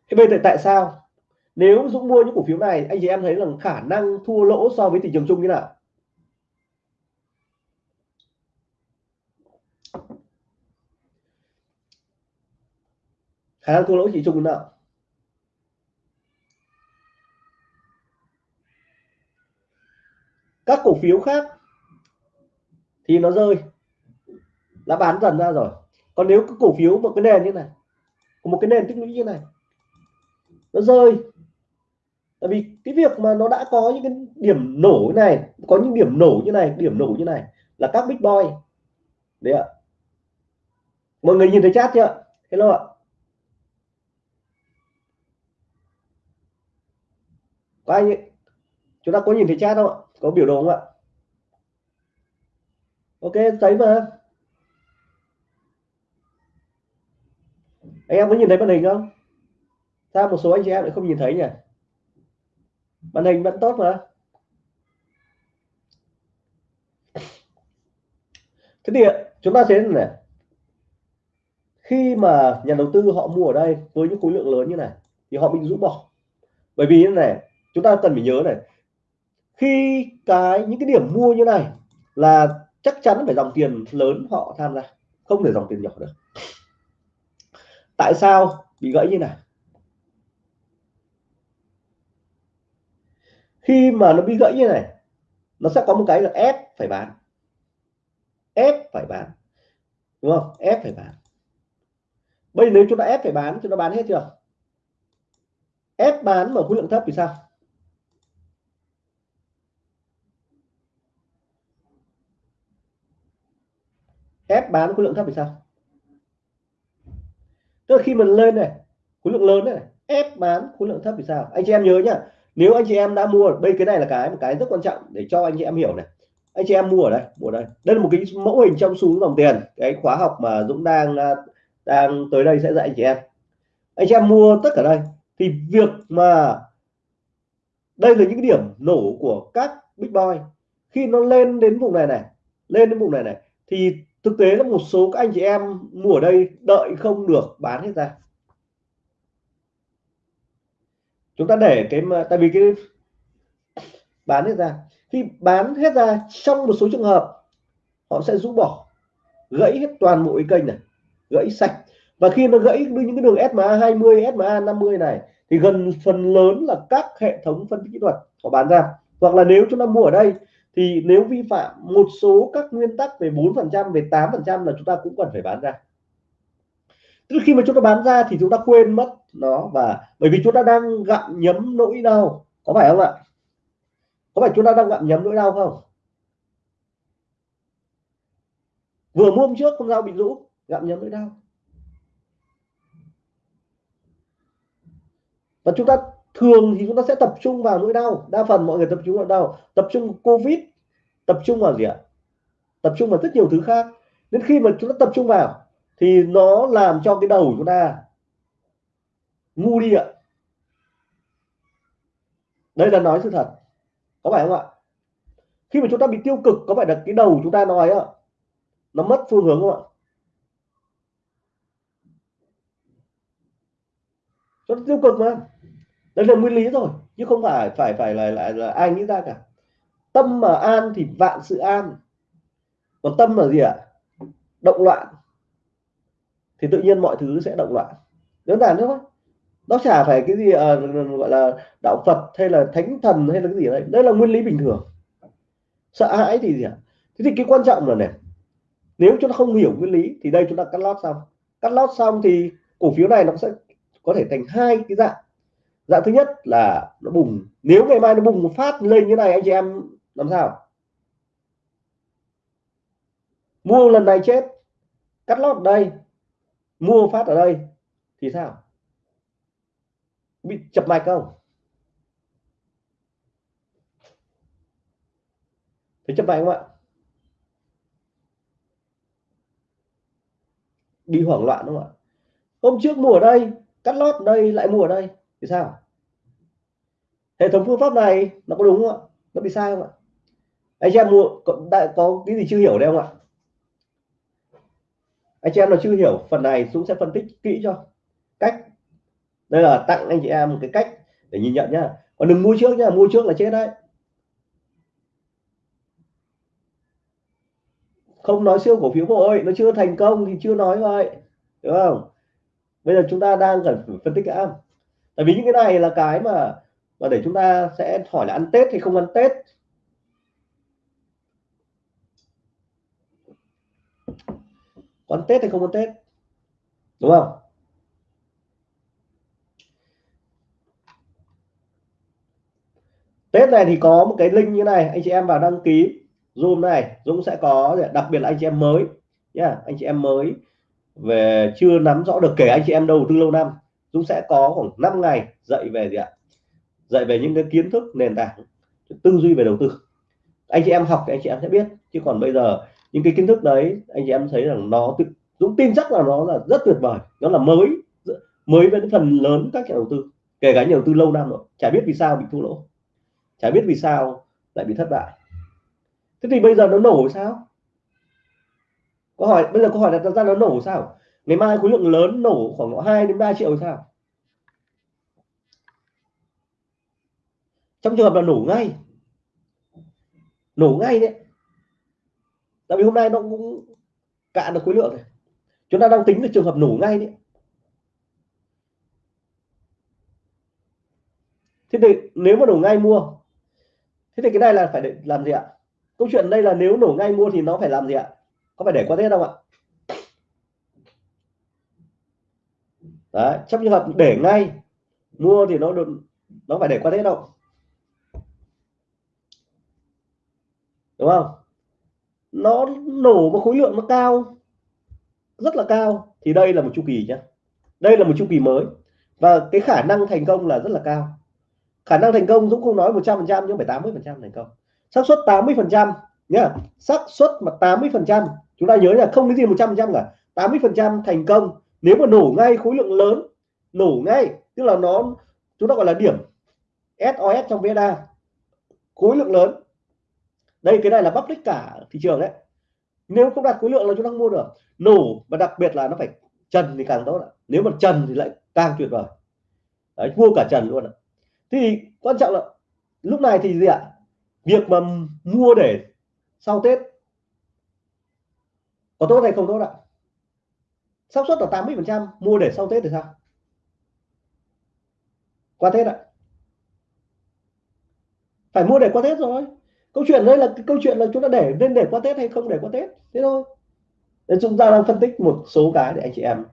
Thế bây giờ tại sao? Nếu Dũng mua những cổ phiếu này, anh chị em thấy là khả năng thua lỗ so với thị trường chung như nào? Khả năng thua lỗ chỉ chung nào các cổ phiếu khác thì nó rơi. Đã bán dần ra rồi. Còn nếu cái cổ phiếu một cái nền như này một cái nền tích lũy như này, nó rơi. Tại vì cái việc mà nó đã có những cái điểm nổ như này, có những điểm nổ như này, điểm nổ như này là các big boy. Đấy ạ. Mọi người nhìn thấy chat chưa? Hello ạ. Có anh ấy. chúng ta có nhìn thấy chat không ạ? Có biểu đồ không ạ? Ok, thấy mà. Anh em có nhìn thấy màn hình không? Sao một số anh chị em lại không nhìn thấy nhỉ? Màn hình vẫn tốt mà. Thế thì chúng ta thấy này. Khi mà nhà đầu tư họ mua ở đây với những khối lượng lớn như này, thì họ bị rũ bỏ. Bởi vì như này chúng ta cần phải nhớ này, khi cái, những cái điểm mua như này là chắc chắn phải dòng tiền lớn họ tham gia, không thể dòng tiền nhỏ được. Tại sao bị gãy như này? Khi mà nó bị gãy như này, nó sẽ có một cái là ép phải bán. Ép phải bán. Đúng không? Ép phải bán. Bây giờ nếu chúng ta ép phải bán, chúng ta bán hết chưa? Ép bán mà khối lượng thấp thì sao? Ép bán khối lượng thấp thì sao? Tức là khi mình lên này, khối lượng lớn này, ép bán khối lượng thấp thì sao? Anh chị em nhớ nhá, nếu anh chị em đã mua, đây cái này là cái, một cái rất quan trọng để cho anh chị em hiểu này. Anh chị em mua ở đây, mua ở đây. Đây là một cái mẫu hình trong xu hướng dòng tiền, cái khóa học mà Dũng đang à, đang tới đây sẽ dạy anh chị em. Anh chị em mua tất cả đây, thì việc mà đây là những cái điểm nổ của các big boy. Khi nó lên đến vùng này này, lên đến vùng này này, thì thực tế là một số các anh chị em mua ở đây đợi không được bán hết ra. Chúng ta để cái mà, tại vì cái bán hết ra. Khi bán hết ra, trong một số trường hợp, họ sẽ rũ bỏ, gãy hết toàn bộ cái kênh này, gãy sạch. Và khi nó gãy những cái đường SMA 20 SMA 50 này, thì gần phần lớn là các hệ thống phân tích kỹ thuật họ bán ra. Hoặc là nếu chúng ta mua ở đây thì nếu vi phạm một số các nguyên tắc về 4% về 8% là chúng ta cũng cần phải bán ra. Tức khi mà chúng ta bán ra thì chúng ta quên mất nó và bởi vì chúng ta đang gặm nhấm nỗi đau, có phải không ạ? Có phải chúng ta đang gặm nhấm nỗi đau không? Vừa mua hôm trước con dao bị rũ gặm nhấm nỗi đau. Và chúng ta thường thì chúng ta sẽ tập trung vào nỗi đau. Đa phần mọi người tập trung vào đau. Tập trung covid. Tập trung vào gì ạ? Tập trung vào rất nhiều thứ khác. Đến khi mà chúng ta tập trung vào, thì nó làm cho cái đầu chúng ta ngu đi ạ. Đây là nói sự thật. Có phải không ạ? Khi mà chúng ta bị tiêu cực, có phải là cái đầu chúng ta nói ạ? Nó mất phương hướng không ạ? Nó tiêu cực mà đấy là nguyên lý rồi chứ không phải phải phải là lại là ai nghĩ ra cả. Tâm mà an thì vạn sự an. Còn tâm là gì ạ? Động loạn. Thì tự nhiên mọi thứ sẽ động loạn. Đơn giản thôi. Nó chả phải cái gì à, gọi là đạo Phật hay là thánh thần hay là cái gì đấy. Đây là nguyên lý bình thường. Sợ hãi thì gì ạ? Thế thì cái quan trọng là này nếu chúng ta không hiểu nguyên lý thì đây chúng ta cắt lót xong. Cắt lót xong thì cổ phiếu này nó sẽ có thể thành hai cái dạng dạng thứ nhất là nó bùng. Nếu ngày mai nó bùng một phát lên như này, anh chị em làm sao? Mua lần này chết, cắt lót ở đây, mua phát ở đây thì sao? Bị chập mạch không? Thấy chập mạch không ạ? Bị hoảng loạn đúng không ạ? Hôm trước mua ở đây, cắt lót ở đây, lại mua ở đây thì sao? Hệ thống phương pháp này nó có đúng không ạ? Nó bị sai không ạ? Anh chị em mua có, đã có cái gì chưa hiểu đây không ạ? Anh chị em nào chưa hiểu phần này Dũng sẽ phân tích kỹ cho. Cách. Đây là tặng anh chị em một cái cách để nhìn nhận nhá. Còn đừng mua trước nhá mua trước là chết đấy. Không nói siêu cổ phiếu vội nó chưa thành công thì chưa nói vậy đúng không? Bây giờ chúng ta đang cần phân tích cái tại vì những cái này là cái mà và để chúng ta sẽ hỏi là ăn Tết thì không ăn Tết? Có ăn Tết hay không ăn Tết? Đúng không? Tết này thì có một cái link như này anh chị em vào đăng ký Zoom này Dũng sẽ có đặc biệt là anh chị em mới nhá yeah, anh chị em mới về chưa nắm rõ được kể anh chị em đầu tư lâu năm. Dũng sẽ có khoảng 5 ngày dạy về gì ạ? Dạy về những cái kiến thức nền tảng tư duy về đầu tư. Anh chị em học thì anh chị em sẽ biết, chứ còn bây giờ những cái kiến thức đấy, anh chị em thấy rằng nó Dũng tin chắc là nó là rất tuyệt vời. Nó là mới mới với phần lớn các nhà đầu tư, kể cả nhà đầu tư lâu năm rồi. Chả biết vì sao bị thua lỗ. Chả biết vì sao lại bị thất bại. Thế thì bây giờ nó nổ sao? Câu hỏi bây giờ câu hỏi đặt ra nó nổ sao? Ngày mai khối lượng lớn nổ khoảng 2 đến 3 triệu sao? Trong trường hợp là nổ ngay. Nổ ngay đấy. Tại vì hôm nay nó cũng cạn được khối lượng này. Chúng ta đang tính được trường hợp nổ ngay đấy. Thế thì nếu mà nổ ngay mua, thế thì cái này là phải để làm gì ạ? Câu chuyện đây là nếu nổ ngay mua thì nó phải làm gì ạ? Có phải để qua tết không ạ? Đấy, trong trường hợp để ngay mua thì nó được, nó phải để qua tết đâu đúng không? Nó nổ một khối lượng nó cao, rất là cao. Thì đây là một chu kỳ nhé đây là một chu kỳ mới. Và cái khả năng thành công là rất là cao. Khả năng thành công Dũng không nói 100 phần trăm, nhưng phải 80 phần trăm thành công. Xác suất 80 phần trăm nhá. Xác suất mà 80 phần trăm, chúng ta nhớ là không cái gì 100 phần trăm cả. 80 phần trăm thành công. Nếu mà nổ ngay khối lượng lớn, nổ ngay, tức là nó, chúng ta gọi là điểm SOS trong VSA khối lượng lớn đây, cái này là public cả thị trường đấy. Nếu không đặt khối lượng là chúng ta không mua được. Nổ, và đặc biệt là nó phải trần thì càng tốt ạ. Nếu mà trần thì lại càng tuyệt vời. Đấy, mua cả trần luôn ạ. Thì quan trọng là lúc này thì gì ạ? Việc mà mua để sau Tết có tốt hay không tốt ạ? Xác suất là 80 phần trăm, mua để sau Tết thì sao? Qua Tết ạ. Phải mua để qua Tết rồi câu chuyện đây là cái câu chuyện là chúng ta để nên để qua Tết hay không để qua Tết? Thế thôi. Nên chúng ta đang phân tích một số cái để anh chị em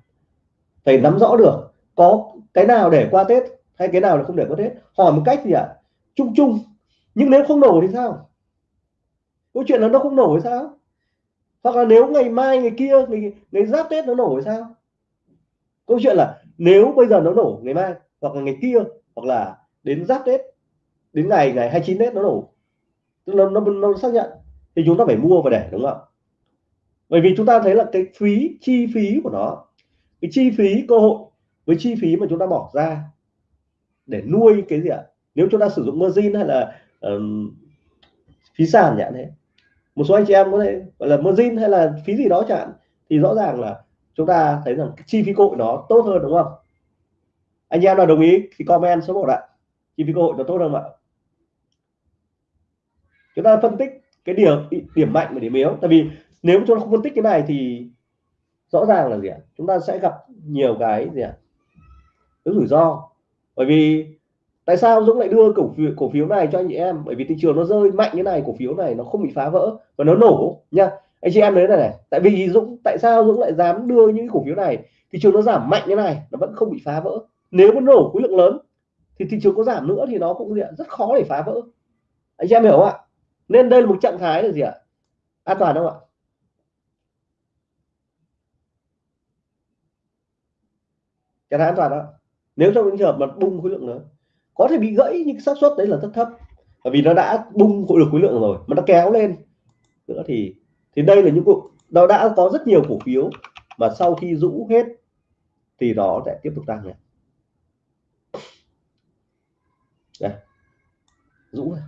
phải nắm rõ được có cái nào để qua Tết hay cái nào là không để qua Tết. Hỏi một cách gì ạ? À? chung chung. Nhưng nếu không nổ thì sao? Câu chuyện là nó không nổ thì sao? Hoặc là nếu ngày mai ngày kia ngày, ngày giáp Tết nó nổ thì sao? Câu chuyện là nếu bây giờ nó nổ ngày mai hoặc là ngày kia hoặc là đến giáp Tết đến ngày ngày 29 Tết nó nổ nó, nó, nó xác nhận. Thì chúng ta phải mua và để đúng không bởi vì chúng ta thấy là cái phí chi phí của nó cái chi phí cơ hội với chi phí mà chúng ta bỏ ra để nuôi cái gì ạ? Nếu chúng ta sử dụng margin hay là um, phí sàn nhãn thế một số anh chị em có thể gọi là margin hay là phí gì đó chẳng thì rõ ràng là chúng ta thấy rằng cái chi phí cơ hội nó tốt hơn đúng không? Anh em nào đồng ý thì comment số 1 ạ. Chi phí cơ hội nó tốt hơn ạ? Chúng ta phân tích cái điểm điểm mạnh và điểm yếu. Tại vì nếu chúng ta không phân tích cái này thì rõ ràng là gì ạ? Chúng ta sẽ gặp nhiều cái gì ạ? Cái rủi ro. Bởi vì tại sao Dũng lại đưa cổ phiếu cổ phiếu này cho anh chị em? Bởi vì thị trường nó rơi mạnh như này, cổ phiếu này nó không bị phá vỡ và nó nổ nha. Anh chị em đấy này này. Tại vì Dũng, tại sao Dũng lại dám đưa những cổ phiếu này? Thị trường nó giảm mạnh như này, nó vẫn không bị phá vỡ. Nếu nó nổ khối lượng lớn thì thị trường có giảm nữa thì nó cũng rất khó để phá vỡ. Anh chị em hiểu không ạ? Nên đây là một trạng thái là gì ạ? An toàn không ạ? Trạng thái an toàn đó nếu trong những trường hợp mà bung khối lượng lớn, có thể bị gãy nhưng xác suất đấy là rất thấp. Bởi vì nó đã bung khối được khối lượng rồi, mà nó kéo lên nữa thì thì đây là những cuộc, nó đã có rất nhiều cổ phiếu mà sau khi rũ hết thì nó sẽ tiếp tục tăng này. Đây. rũ này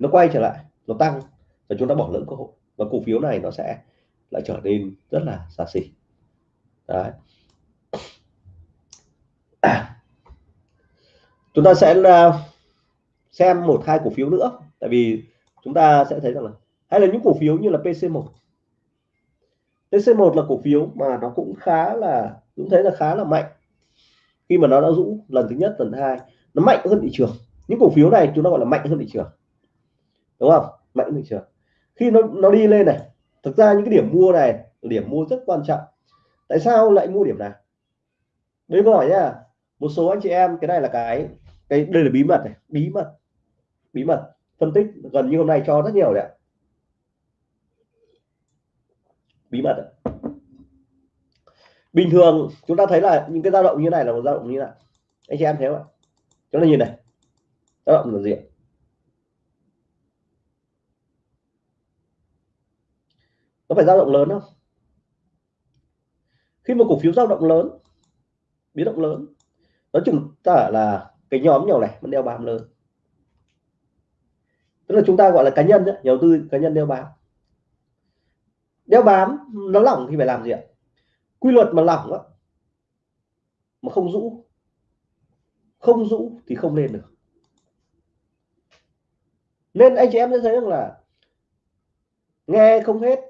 nó quay trở lại, nó tăng và chúng ta bỏ lỡ cơ hội. Và cổ phiếu này nó sẽ lại trở nên rất là xa xỉ. Đấy. [clears throat] Chúng ta sẽ ờ, xem một, hai cổ phiếu nữa. Tại vì chúng ta sẽ thấy rằng là, hay là những cổ phiếu như là PC1 PC1 là cổ phiếu mà nó cũng khá là cũng thấy là khá là mạnh. Khi mà nó đã rũ lần thứ nhất, lần thứ hai, nó mạnh hơn thị trường. Những cổ phiếu này chúng ta gọi là mạnh hơn thị trường đúng không? Mạnh thị trường. Khi nó nó đi lên này, thực ra những cái điểm mua này điểm mua rất quan trọng. Tại sao lại mua điểm này? Đấy câu hỏi nhá, một số anh chị em, cái này là cái cái, đây là bí mật này, bí mật bí mật, phân tích gần như hôm nay cho rất nhiều đấy bí mật đấy. bình thường chúng ta thấy là những cái dao động như này là một dao động như này. Anh chị em thấy không ạ? Chúng ta nhìn này, dao động là gì phải dao động lớn không? Khi một cổ phiếu dao động lớn biến động lớn đó chúng ta là cái nhóm nhỏ này vẫn đeo bám lớn. Tức là chúng ta gọi là cá nhân nhà đầu tư cá nhân đeo bám. Đeo bám nó lỏng thì phải làm gì ạ? Quy luật mà lỏng đó, mà không rũ không rũ thì không lên được. Nên anh chị em sẽ thấy rằng là nghe không hết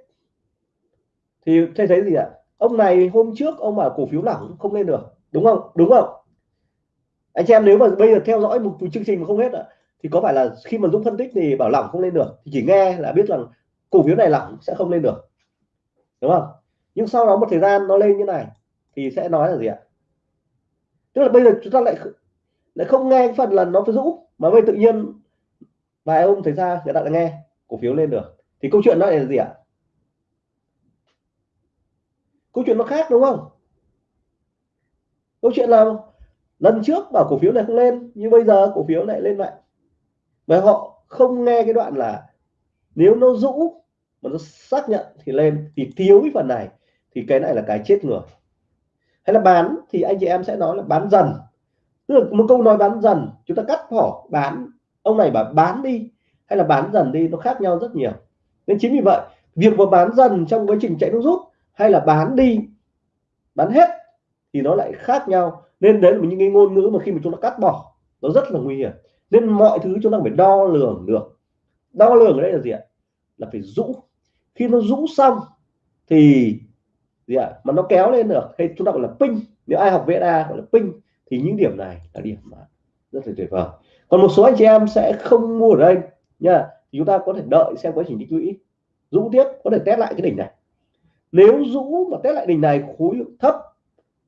thì thấy thấy gì ạ? Ông này hôm trước ông bảo cổ phiếu lỏng không lên được. Đúng không? Đúng không? Anh chị em nếu mà bây giờ theo dõi một chương trình mà không hết ạ, thì có phải là khi mà Dũng phân tích thì bảo lỏng không lên được, thì chỉ nghe là biết rằng cổ phiếu này lỏng sẽ không lên được. Đúng không? Nhưng sau đó một thời gian nó lên như này, thì sẽ nói là gì ạ? Tức là bây giờ chúng ta lại lại không nghe phần là nó phải rũ, mà bây tự nhiên vài ông thấy ra người ta lại nghe cổ phiếu lên được. Thì câu chuyện nó là gì ạ? Câu chuyện nó khác, đúng không? Câu chuyện là lần trước bảo cổ phiếu này không lên, nhưng bây giờ cổ phiếu lại lên lại. Và họ không nghe cái đoạn là nếu nó rũ mà nó xác nhận thì lên, thì thiếu cái phần này, thì cái này là cái chết người. Hay là bán thì anh chị em sẽ nói là bán dần. Tức là một câu nói bán dần, chúng ta cắt bỏ bán, ông này bảo bán đi, hay là bán dần đi, nó khác nhau rất nhiều. Nên chính vì vậy, việc mà bán dần trong quá trình chạy nước rút hay là bán đi, bán hết, thì nó lại khác nhau. Nên đấy là những cái ngôn ngữ mà khi mà chúng ta cắt bỏ, nó rất là nguy hiểm. Nên mọi thứ chúng ta phải đo lường được. Đo lường ở đây là gì ạ? Là phải rũ. Khi nó rũ xong, thì gì ạ? Mà nó kéo lên được, hay chúng ta gọi là pin nếu ai học VSA gọi là pin thì những điểm này là điểm mà rất là tuyệt vời. Còn một số anh chị em sẽ không mua ở đây nha. Thì chúng ta có thể đợi xem quá trình tích lũy. Rũ tiếp, có thể test lại cái đỉnh này nếu rũ mà test lại đỉnh này, khối lượng thấp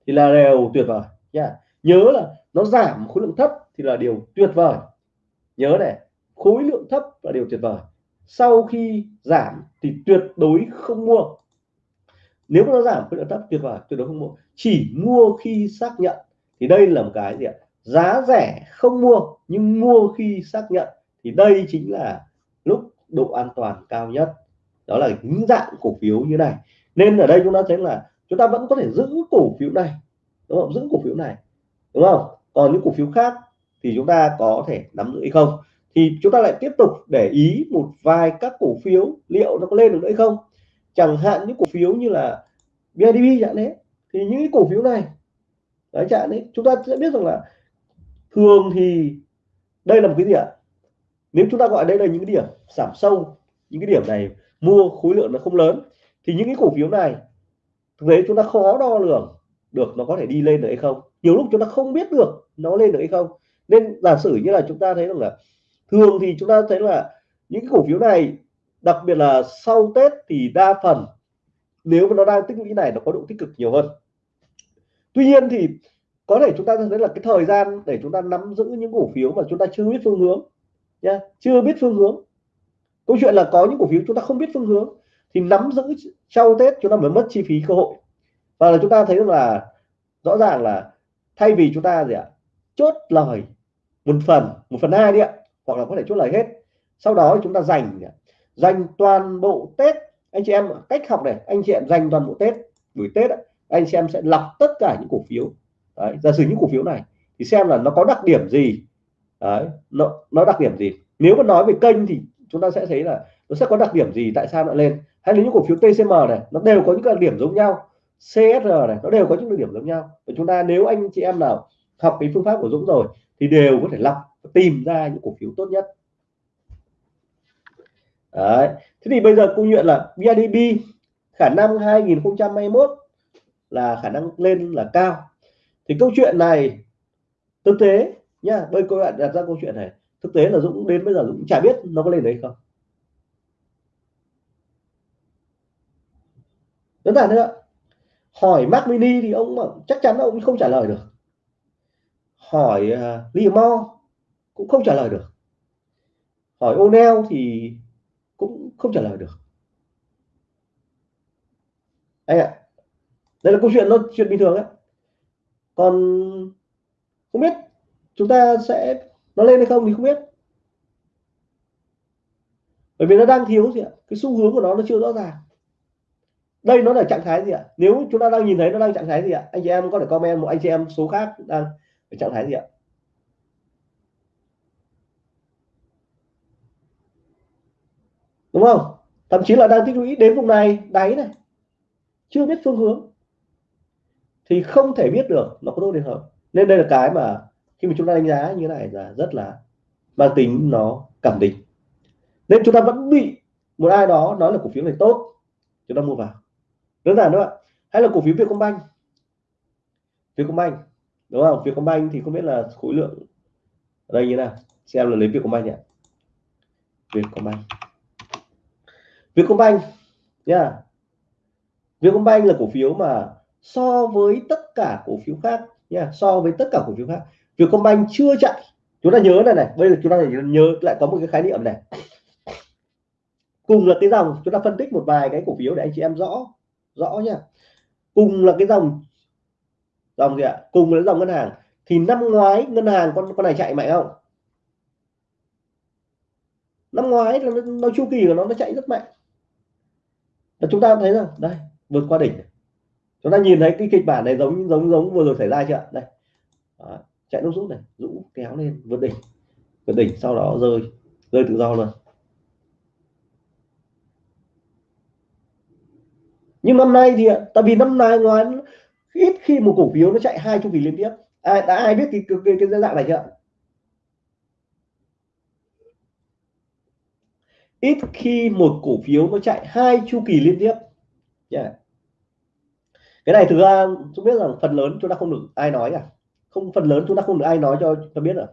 thì là đều tuyệt vời. Nha. Nhớ là nó giảm khối lượng thấp thì là điều tuyệt vời. Nhớ này, khối lượng thấp là điều tuyệt vời. Sau khi giảm thì tuyệt đối không mua. Nếu nó giảm khối lượng thấp, tuyệt vời, tuyệt đối không mua. Chỉ mua khi xác nhận. Thì đây là một cái gì ạ? Giá rẻ không mua, nhưng mua khi xác nhận. Thì đây chính là lúc độ an toàn cao nhất. Đó là những dạng cổ phiếu như này nên ở đây chúng ta thấy là chúng ta vẫn có thể giữ cổ phiếu này đúng không? Giữ cổ phiếu này đúng không? Còn những cổ phiếu khác thì chúng ta có thể nắm giữ hay không? Thì chúng ta lại tiếp tục để ý một vài các cổ phiếu liệu nó có lên được nữa hay không? Chẳng hạn những cổ phiếu như là BIDV chẳng đấy, thì những cái cổ phiếu này đấy chẳng đấy chúng ta sẽ biết rằng là thường thì đây là một cái gì ạ? Nếu chúng ta gọi đây là những cái điểm giảm sâu những cái điểm này mua khối lượng nó không lớn thì những cái cổ phiếu này, thực tế chúng ta khó đo lường được nó có thể đi lên được hay không. Nhiều lúc chúng ta không biết được nó lên được hay không. Nên giả sử như là chúng ta thấy rằng là thường thì chúng ta thấy là những cái cổ phiếu này, đặc biệt là sau Tết thì đa phần nếu mà nó đang tích lũy này nó có độ tích cực nhiều hơn. Tuy nhiên thì có thể chúng ta thấy là cái thời gian để chúng ta nắm giữ những cổ phiếu mà chúng ta chưa biết phương hướng nha chưa biết phương hướng. Câu chuyện là có những cổ phiếu chúng ta không biết phương hướng thì nắm giữ sau Tết chúng ta mới mất chi phí cơ hội. Và là chúng ta thấy là rõ ràng là thay vì chúng ta gì ạ chốt lời một phần một phần hai đi ạ hoặc là có thể chốt lời hết sau đó chúng ta dành dành toàn bộ Tết anh chị em cách học này anh chị em dành toàn bộ Tết buổi Tết anh chị em sẽ lọc tất cả những cổ phiếu. Đấy, giả sử những cổ phiếu này thì xem là nó có đặc điểm gì. Đấy, nó nó đặc điểm gì. Nếu mà nói về kênh thì chúng ta sẽ thấy là nó sẽ có đặc điểm gì tại sao nó lên hay là những cổ phiếu TCM này, nó đều có những đặc điểm giống nhau. CSR này, nó đều có những đặc điểm giống nhau. Và chúng ta nếu anh chị em nào học cái phương pháp của Dũng rồi, thì đều có thể lọc, tìm ra những cổ phiếu tốt nhất. Đấy. thế thì bây giờ câu chuyện là BIDB khả năng 2021 là khả năng lên là cao. Thì câu chuyện này, thực tế nha bây cô bạn đặt ra câu chuyện này, thực tế là Dũng đến bây giờ Dũng chả biết nó có lên đấy không. Đơn giản nữa ạ. Hỏi Mac Mini thì ông ờ, chắc chắn ông không trả lời được. Hỏi ờ, uh, Mo cũng không trả lời được. Hỏi O'Neil thì cũng không trả lời được. Anh ạ đây là câu chuyện nó chuyện bình thường á. Còn không biết chúng ta sẽ nó lên hay không thì không biết. Bởi vì nó đang thiếu gì ạ? Cái xu hướng của nó nó chưa rõ ràng đây nó là trạng thái gì ạ? Nếu chúng ta đang nhìn thấy nó đang trạng thái gì ạ? Anh chị em có thể comment một anh chị em số khác đang ở trạng thái gì ạ? Đúng không? Thậm chí là đang tích lũy đến vùng này, đáy này. Chưa biết phương hướng. Thì không thể biết được nó có tốt đến không. Nên đây là cái mà khi mà chúng ta đánh giá như thế này là rất là mang tính nó cảm định nên chúng ta vẫn bị một ai đó nói là cổ phiếu này tốt, chúng ta mua vào đơn giản thôi ạ. Hay là cổ phiếu Vietcombank. Vietcombank, đúng không? Vietcombank thì không biết là khối lượng ở đây như nào. Xem là lấy Vietcombank nhỉ Vietcombank. Vietcombank, nha. Yeah. Vietcombank là cổ phiếu mà so với tất cả cổ phiếu khác, nha. Yeah. so với tất cả cổ phiếu khác. Vietcombank chưa chạy. Chúng ta nhớ này này. Bây giờ chúng ta phải nhớ lại có một cái khái niệm này. Cùng là cái dòng, chúng ta phân tích một vài cái cổ phiếu để anh chị em rõ rõ nhá. Cùng là cái dòng dòng gì ạ? Cùng là dòng ngân hàng. Thì năm ngoái ngân hàng con con này chạy mạnh không? Năm ngoái là nó, nó chu kỳ của nó nó chạy rất mạnh. Và chúng ta thấy rằng đây vượt qua đỉnh chúng ta nhìn thấy cái kịch bản này giống giống giống vừa rồi xảy ra chưa đây. Đó, chạy nút rút này rũ kéo lên vượt đỉnh. Vượt đỉnh sau đó rơi rơi tự do luôn. Nhưng năm nay thì tại vì năm nay ngoài ít khi một cổ phiếu nó chạy hai chu kỳ liên tiếp. Ai đã ai biết cái cái, cái, cái dạng này chưa? Ít khi một cổ phiếu nó chạy hai chu kỳ liên tiếp. Yeah. cái này thực ra chúng biết rằng phần lớn chúng ta không được ai nói cả. Không phần lớn chúng ta không được ai nói cho cho biết rồi.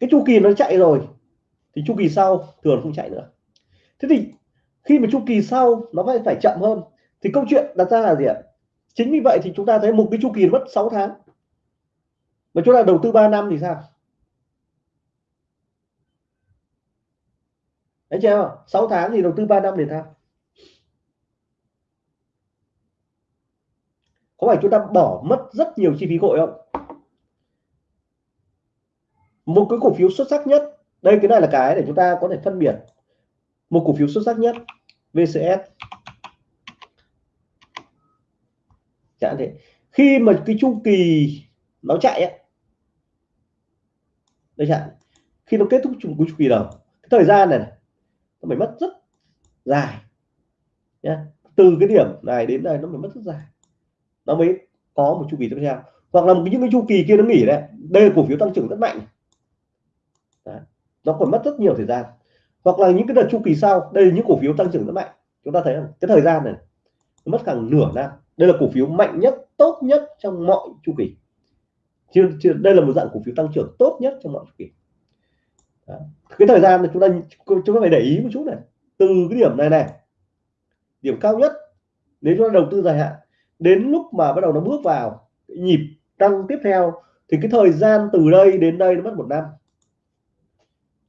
Cái chu kỳ nó chạy rồi thì chu kỳ sau thường không chạy nữa thế thì khi mà chu kỳ sau nó phải phải chậm hơn, thì câu chuyện đặt ra là gì ạ? Chính vì vậy thì chúng ta thấy một cái chu kỳ mất 6 tháng. Mà chúng ta đầu tư 3 năm thì sao? Đấy chưa 6 tháng thì đầu tư 3 năm thì sao? Có phải chúng ta bỏ mất rất nhiều chi phí gội không? Một cái cổ phiếu xuất sắc nhất, đây cái này là cái để chúng ta có thể phân biệt một cổ phiếu xuất sắc nhất VCS chẳng thế. Khi mà cái chu kỳ nó chạy ấy, đây chẳng khi nó kết thúc chu, chu kỳ đầu cái thời gian này, này nó phải mất rất dài nhé từ cái điểm này đến đây nó phải mất rất dài. Nó mới có một chu kỳ tiếp theo. Hoặc là những cái chu kỳ kia nó nghỉ đấy đây là cổ phiếu tăng trưởng rất mạnh. Đấy. nó còn mất rất nhiều thời gian hoặc là những cái đợt chu kỳ sau đây là những cổ phiếu tăng trưởng rất mạnh. Chúng ta thấy rằng cái thời gian này mất khoảng nửa năm. Đây là cổ phiếu mạnh nhất tốt nhất trong mọi chu kỳ. Chưa, chưa đây là một dạng cổ phiếu tăng trưởng tốt nhất trong mọi chu kỳ. Đó. cái thời gian này chúng ta chúng ta phải để ý một chút này. Từ cái điểm này này điểm cao nhất nếu chúng ta đầu tư dài hạn đến lúc mà bắt đầu nó bước vào nhịp tăng tiếp theo thì cái thời gian từ đây đến đây nó mất một năm.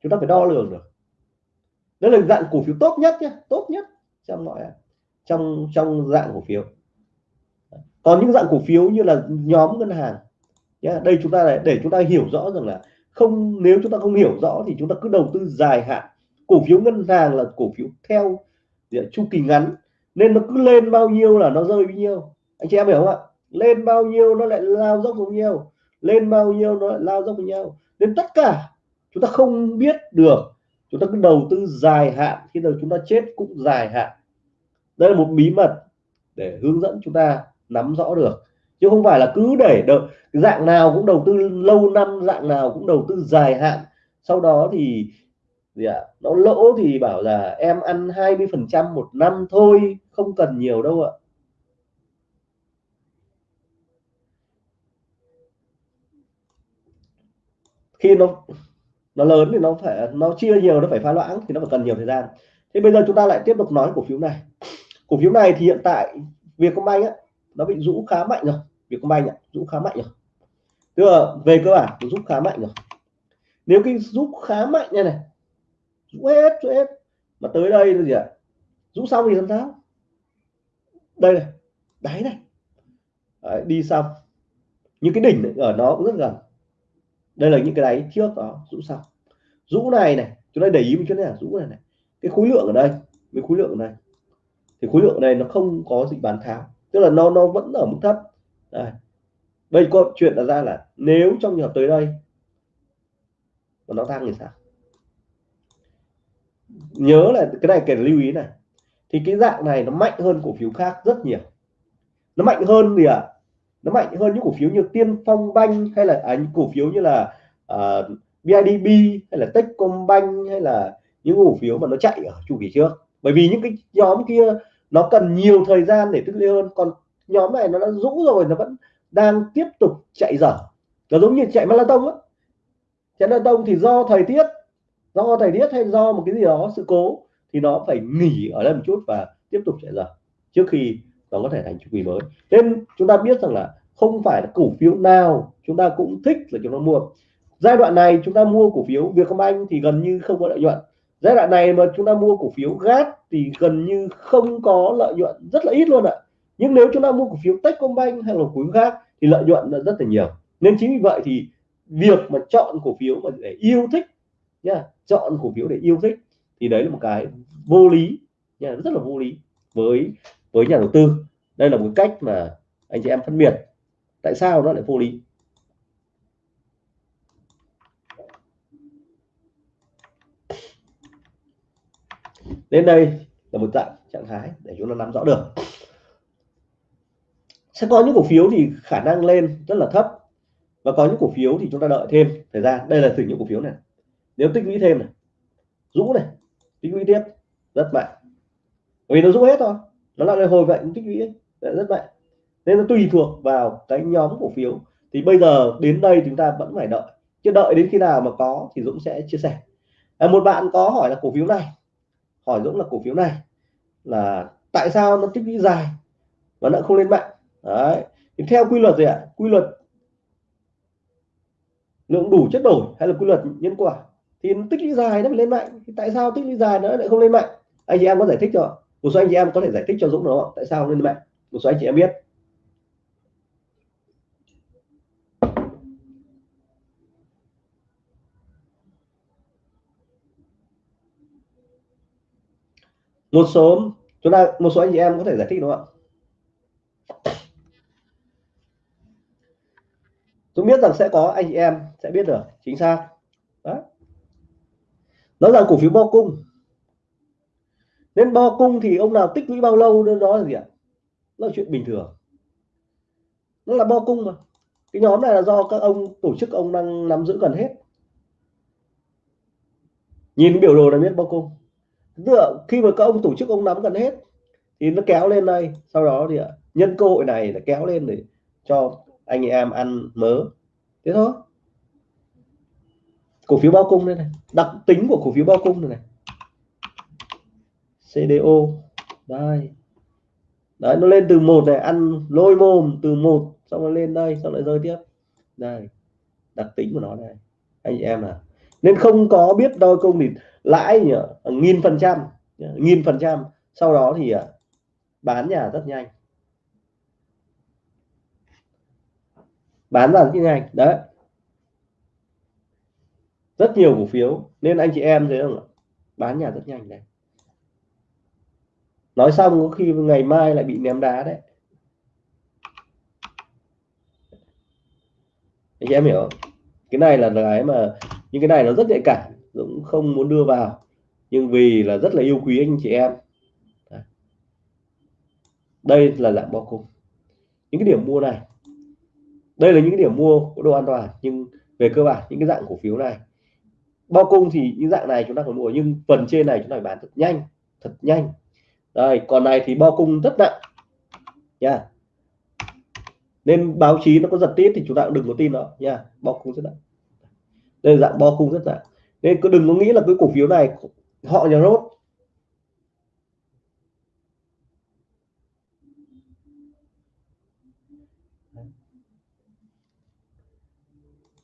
Chúng ta phải đo lường được đó là dạng cổ phiếu tốt nhất nhé tốt nhất trong mọi trong trong dạng cổ phiếu. Còn những dạng cổ phiếu như là nhóm ngân hàng nhé đây chúng ta để chúng ta hiểu rõ rằng là không nếu chúng ta không hiểu rõ thì chúng ta cứ đầu tư dài hạn. Cổ phiếu ngân hàng là cổ phiếu theo chu kỳ ngắn, nên nó cứ lên bao nhiêu là nó rơi bao nhiêu. Anh chị em hiểu không ạ? Lên bao nhiêu nó lại lao dốc bao nhiêu, lên bao nhiêu nó lại lao dốc bao nhiêu. Nên tất cả chúng ta không biết được chúng ta cứ đầu tư dài hạn khi nào chúng ta chết cũng dài hạn. Đây là một bí mật để hướng dẫn chúng ta nắm rõ được. Chứ không phải là cứ để đợi dạng nào cũng đầu tư lâu năm dạng nào cũng đầu tư dài hạn. Sau đó thì gì ạ à, nó lỗ thì bảo là em ăn 20 phần trăm một năm thôi không cần nhiều đâu ạ. Khi nó nó lớn thì nó phải nó chia nhiều nó phải pha loãng thì nó phải cần nhiều thời gian. Thế bây giờ chúng ta lại tiếp tục nói cổ phiếu này. Cổ phiếu này thì hiện tại Vietcombank á nó bị rũ khá mạnh rồi. Vietcombank ạ rũ khá mạnh rồi. Tức là về cơ bản rút khá mạnh rồi. Nếu cái rút khá mạnh như này rũ hết rũ hết mà tới đây là gì ạ? Rũ xong thì làm sao? Đây này đáy này. Đấy, đi xong. Những cái đỉnh ở nó cũng rất gần đây là những cái đáy trước đó rũ sau, rũ này này chúng ta để ý một chút này rũ này này. Cái khối lượng ở đây với khối lượng này, thì khối lượng này nó không có gì bán tháo tức là nó nó vẫn ở mức thấp. Đây. Bây có chuyện là ra là nếu trong trường hợp tới đây mà nó tăng thì sao? Nhớ là cái này cần lưu ý này. Thì cái dạng này nó mạnh hơn cổ phiếu khác rất nhiều. Nó mạnh hơn gì ạ à? Nó mạnh hơn những cổ phiếu như tiên phong banh hay là à, những cổ phiếu như là à, uh, BIDB hay là Techcombank hay là những cổ phiếu mà nó chạy ở chu kỳ trước. Bởi vì những cái nhóm kia nó cần nhiều thời gian để tích lũy hơn. Còn nhóm này nó đã rũ rồi nó vẫn đang tiếp tục chạy dở. Nó giống như chạy marathon á. Chạy marathon thì do thời tiết do thời tiết hay do một cái gì đó sự cố thì nó phải nghỉ ở đây một chút và tiếp tục chạy dở. Trước khi nó có thể thành chu kỳ mới. Nên chúng ta biết rằng là không phải là cổ phiếu nào chúng ta cũng thích là chúng ta mua. Giai đoạn này chúng ta mua cổ phiếu Vietcombank thì gần như không có lợi nhuận. Giai đoạn này mà chúng ta mua cổ phiếu GAT thì gần như không có lợi nhuận, rất là ít luôn ạ. Nhưng nếu chúng ta mua cổ phiếu Techcombank hay là cổ phiếu khác thì lợi nhuận là rất là nhiều. Nên chính vì vậy thì việc mà chọn cổ phiếu mà để yêu thích nha, chọn cổ phiếu để yêu thích thì đấy là một cái vô lý nha, rất là vô lý với với nhà đầu tư. Đây là một cách mà anh chị em phân biệt tại sao nó lại vô lý. Đến đây là một dạng trạng thái để chúng ta nắm rõ được. Sẽ có những cổ phiếu thì khả năng lên rất là thấp và có những cổ phiếu thì chúng ta đợi thêm thời gian. Đây là thử những cổ phiếu này. Nếu tích lũy thêm này, rũ này, tích lũy tiếp, rất mạnh. Vì nó rũ hết thôi nó lại hồi vậy tích lũy rất mạnh nên nó tùy thuộc vào cái nhóm cổ phiếu. Thì bây giờ đến đây chúng ta vẫn phải đợi. Chứ đợi đến khi nào mà có thì Dũng sẽ chia sẻ. À, một bạn có hỏi là cổ phiếu này. Hỏi Dũng là cổ phiếu này là tại sao nó tích lũy dài và nó không lên mạnh đấy. Thì theo quy luật gì ạ? Quy luật lượng đủ chất đổi hay là quy luật nhân quả? Thì nó tích lũy dài nó phải lên mạnh thì tại sao tích lũy dài nó lại không lên mạnh anh chị em có giải thích cho một số anh chị em có thể giải thích cho Dũng nó tại sao lên mạnh một số anh chị em biết. Một số, chúng ta, một số anh chị em có thể giải thích đúng không ạ? Tôi biết rằng sẽ có anh chị em sẽ biết được, chính xác. Đó. Nói rằng cổ phiếu bao cung nên bo cung thì ông nào tích lũy bao lâu đó là gì ạ? Nó là chuyện bình thường. Nó là bo cung mà. Cái nhóm này là do các ông tổ chức ông đang nắm giữ gần hết. Nhìn biểu đồ là biết bo cung. Tức là khi mà các ông tổ chức ông nắm gần hết thì nó kéo lên đây. Sau đó thì nhân cơ hội này là kéo lên để cho anh em ăn mớ. Thế thôi. Cổ phiếu bao cung đây này. Đặc tính của cổ phiếu bao cung này, này. CDO đây. Đấy, nó lên từ một này, ăn lôi mồm từ một, xong rồi lên đây, xong lại rơi tiếp. Đây, đặc tính của nó này anh chị em à nên không có biết đôi công thì lãi nhỉ? Nghìn phần trăm. Nghìn phần trăm. Sau đó thì à, bán nhà rất nhanh. Bán ra rất nhanh. Đấy. Rất nhiều cổ phiếu. Nên anh chị em thấy không bán nhà rất nhanh này nói xong có khi ngày mai lại bị ném đá đấy. Anh chị em hiểu không? cái này là cái mà, những cái này nó rất nhạy cảm cũng không muốn đưa vào. Nhưng vì là rất là yêu quý anh chị em. Đây là dạng bao cung. Những cái điểm mua này. Đây là những cái điểm mua có độ an toàn, nhưng về cơ bản, những cái dạng cổ phiếu này. Bao cung thì những dạng này chúng ta phải mua, nhưng phần trên này chúng ta phải bán thật nhanh thật nhanh đây còn này thì bo cung rất nặng. Nha. Nên báo chí nó có giật tít thì chúng ta cũng đừng có tin nó. Nha yeah. bo cung rất nặng. Đây là dạng bo cung rất nặng. Nên cứ đừng có nghĩ là cái cổ phiếu này họ nhà rốt.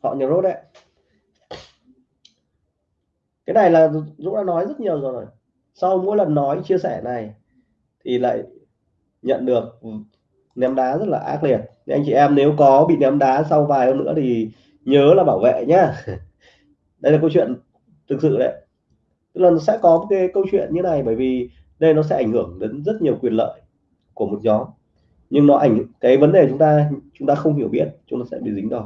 Họ nhà rốt đấy. Cái này là Dũng đã nói rất nhiều rồi sau mỗi lần nói chia sẻ này thì lại nhận được ném đá rất là ác liệt. Nên anh chị em nếu có bị ném đá sau vài hôm nữa thì nhớ là bảo vệ nhá. [laughs] Đây là câu chuyện thực sự đấy. Tức là nó sẽ có cái câu chuyện như này bởi vì đây nó sẽ ảnh hưởng đến rất nhiều quyền lợi của một nhóm. Nhưng nó ảnh cái vấn đề chúng ta chúng ta không hiểu biết chúng ta sẽ bị dính đòn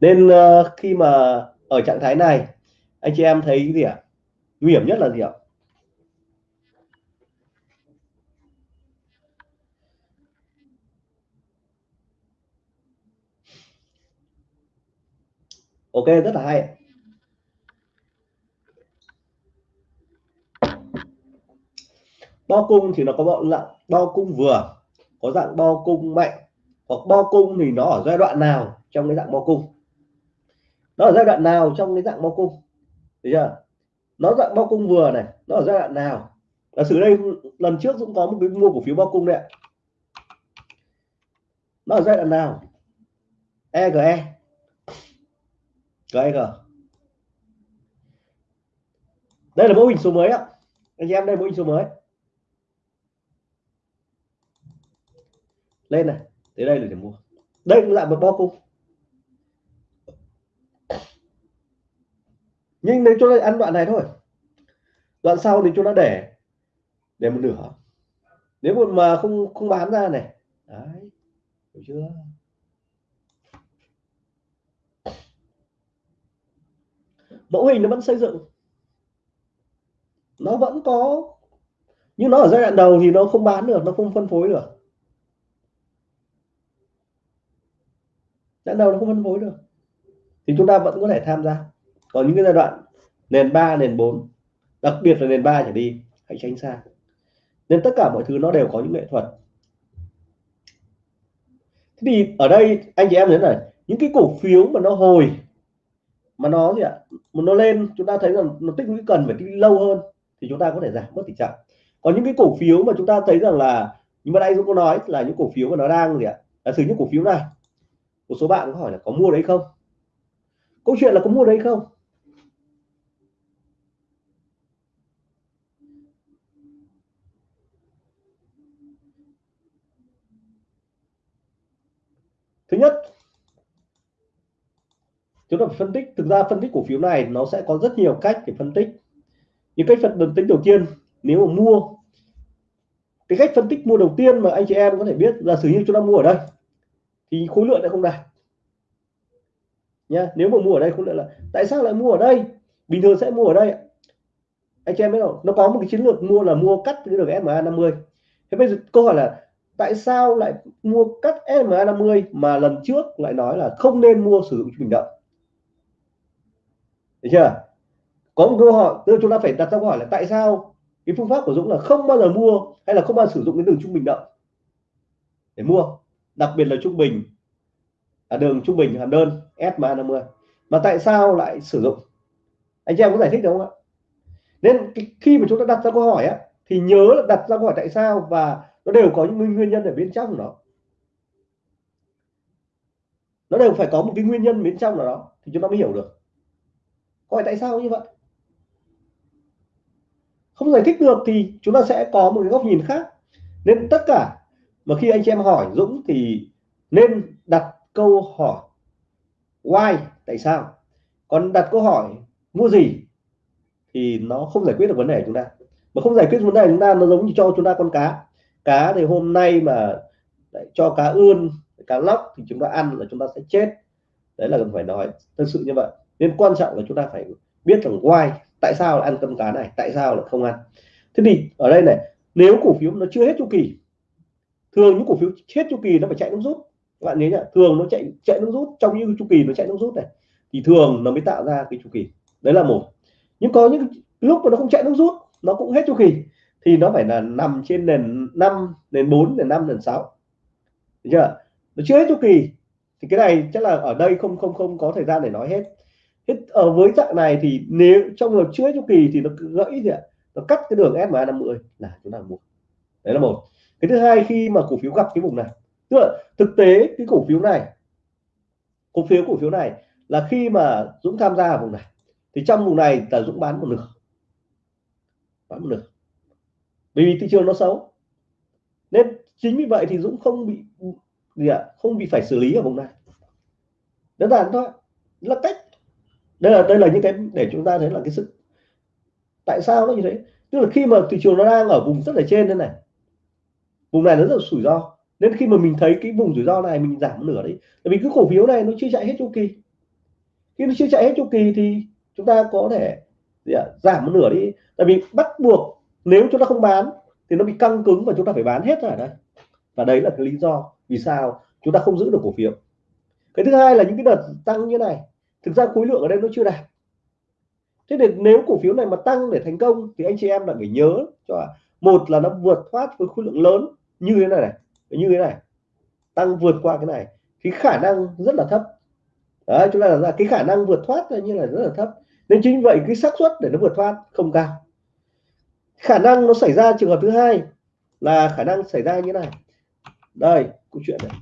nên uh, khi mà ở trạng thái này anh chị em thấy gì ạ? Nguy hiểm nhất là gì ạ? Ok, rất là hay. Đo cung thì nó có bộ dạng đo cung vừa, có dạng đo cung mạnh, hoặc bo cung thì nó ở giai đoạn nào trong cái dạng bo cung? Nó ở giai đoạn nào trong cái dạng bo cung? Thấy chưa? Nó dạng bo cung vừa này, nó ở giai đoạn nào? Là sử đây, lần trước cũng có một cái mua cổ phiếu bo cung đấy nó ở giai đoạn nào? EGE GEG à? đây là mẫu hình số mới ạ. Anh em, đây mẫu hình số mới. Lên này, tới đây là để mua. Đây cũng lại một bo cung. Nhưng nếu cho ăn đoạn này thôi, đoạn sau thì chúng ta để để một nửa. Nếu mà không không bán ra này. Đấy, hiểu chưa? Mẫu hình nó vẫn xây dựng. Nó vẫn có, nhưng nó ở giai đoạn đầu thì nó không bán được, nó không phân phối được. Giai đoạn đầu nó không phân phối được. Thì chúng ta vẫn có thể tham gia. Còn những cái giai đoạn, nền 3 nền 4 đặc biệt là nền 3 trở đi, hãy tránh xa. Nên tất cả mọi thứ nó đều có những nghệ thuật. Thế thì ở đây, anh chị em thấy này, những cái cổ phiếu mà nó hồi mà nó gì ạ? Mà nó lên, chúng ta thấy rằng nó tích lũy cần phải tích lâu hơn thì chúng ta có thể giảm bớt tỷ trọng còn những cái cổ phiếu mà chúng ta thấy rằng là nhưng mà đây cũng có nói, là những cổ phiếu mà nó đang gì ạ? Là sử những cổ phiếu này, một số bạn có hỏi là có mua đấy không? Câu chuyện là có mua đấy không thứ nhất chúng ta phải phân tích, thực ra phân tích cổ phiếu này nó sẽ có rất nhiều cách để phân tích. Những cách phân tích đầu tiên, nếu mà mua, cái cách phân tích mua đầu tiên mà anh chị em có thể biết là sử như chúng ta mua ở đây, thì khối lượng lại không đạt. Nha nếu mà mua ở đây khối lượng là, tại sao lại mua ở đây? Bình thường sẽ mua ở đây anh chị em biết không? Nó có một cái chiến lược mua là mua cắt cái đường SMA 50 thế bây giờ câu hỏi là, tại sao lại mua cắt SMA 50 mà lần trước lại nói là không nên mua sử dụng bình động được chưa? Có một câu hỏi, tức chúng ta phải đặt ra câu hỏi là tại sao cái phương pháp của Dũng là không bao giờ mua hay là không bao giờ sử dụng cái đường trung bình động để mua, đặc biệt là trung bình là đường trung bình hàm đơn SMA 50 mà tại sao lại sử dụng? Anh chị em có giải thích được không ạ? Nên khi mà chúng ta đặt ra câu hỏi á, thì nhớ là đặt ra câu hỏi tại sao và nó đều có những nguyên nhân ở bên trong đó nó đều phải có một cái nguyên nhân bên trong nào đó thì chúng ta mới hiểu được hỏi tại sao như vậy? Không giải thích được thì chúng ta sẽ có một cái góc nhìn khác. Nên tất cả mà khi anh chị em hỏi Dũng thì nên đặt câu hỏi why, tại sao? Còn đặt câu hỏi mua gì thì nó không giải quyết được vấn đề của chúng ta. Mà không giải quyết vấn đề của chúng ta, nó giống như cho chúng ta con cá. Cá thì hôm nay mà cho cá ươn, cá lóc thì chúng ta ăn là chúng ta sẽ chết. Đấy là cần phải nói thật sự như vậy nên quan trọng là chúng ta phải biết rằng why, tại sao là ăn cơm cá này, tại sao là không ăn. Thế thì ở đây này, nếu cổ phiếu nó chưa hết chu kỳ, thường những cổ phiếu hết chu kỳ nó phải chạy nước rút. Các bạn nhớ nhá, thường nó chạy chạy nước rút, trong những chu kỳ nó chạy nước rút này, thì thường nó mới tạo ra cái chu kỳ. Đấy là một. Nhưng có những lúc mà nó không chạy nước rút, nó cũng hết chu kỳ, thì nó phải là nằm trên nền 5 nền 4 nền 5 nền 6 được chưa? Nó chưa hết chu kỳ, thì cái này chắc là ở đây không không không có thời gian để nói hết ở ờ, với dạng này thì nếu trong một chuỗi chu kỳ thì nó gãy thì nó cắt cái đường SMA 50 là chúng ta mua. Đấy là một. Cái thứ hai khi mà cổ phiếu gặp cái vùng này. Tức là thực tế cái cổ phiếu này, cổ phiếu cổ phiếu này là khi mà Dũng tham gia ở vùng này, thì trong vùng này là Dũng bán một nửa. Bán một nửa. Bởi vì thị trường nó xấu. Nên chính vì vậy thì Dũng không bị, gì ạ? Không bị phải xử lý ở vùng này. Đơn giản thôi. Là cách đây là đây là những cái để chúng ta thấy là cái sự, tại sao nó như thế? Tức là khi mà thị trường nó đang ở vùng rất là trên thế này, vùng này nó rất là rủi ro. Nên khi mà mình thấy cái vùng rủi ro này mình giảm nửa đấy tại vì cái cổ phiếu này nó chưa chạy hết chu kỳ. Khi nó chưa chạy hết chu kỳ thì chúng ta có thể giảm một nửa đi. Tại vì bắt buộc nếu chúng ta không bán thì nó bị căng cứng và chúng ta phải bán hết rồi ở đây. Và đấy là cái lý do vì sao chúng ta không giữ được cổ phiếu. Cái thứ hai là những cái đợt tăng như này thực ra khối lượng ở đây nó chưa đạt. Thế nên nếu cổ phiếu này mà tăng để thành công thì anh chị em lại phải nhớ, cho à, một là nó vượt thoát với khối lượng lớn như thế này này, như thế này, tăng vượt qua cái này thì khả năng rất là thấp. Đấy chúng ta là cái khả năng vượt thoát như là rất là thấp. Nên chính vậy cái xác suất để nó vượt thoát không cao. Khả năng nó xảy ra trường hợp thứ hai là khả năng xảy ra như này. Đây, câu chuyện này.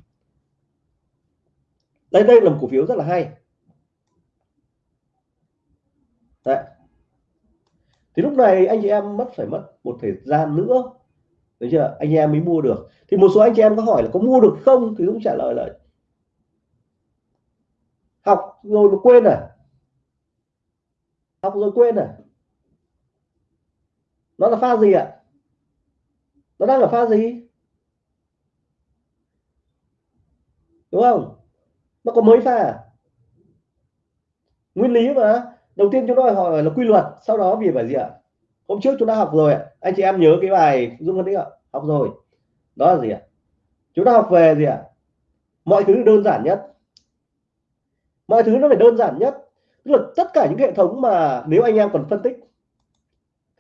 Đây đây là một cổ phiếu rất là hay. Đấy. thì lúc này anh chị em mất, phải mất một thời gian nữa. Đấy chưa? Anh em mới mua được. Thì một số anh chị em có hỏi là có mua được không? Thì cũng trả lời là học rồi mà quên à? Học rồi quên à? Nó là pha gì ạ? Nó đang ở pha gì? Đúng không? Nó có mới pha à? nguyên lý mà đầu tiên chúng tôi hỏi là quy luật, sau đó vì phải gì ạ? Hôm trước chúng ta học rồi ạ. Anh chị em nhớ cái bài dung phân tích ạ, học rồi. Đó là gì ạ? Chúng ta học về gì ạ? Mọi thứ đơn giản nhất. Mọi thứ nó phải đơn giản nhất. Tức là tất cả những hệ thống mà nếu anh em còn phân tích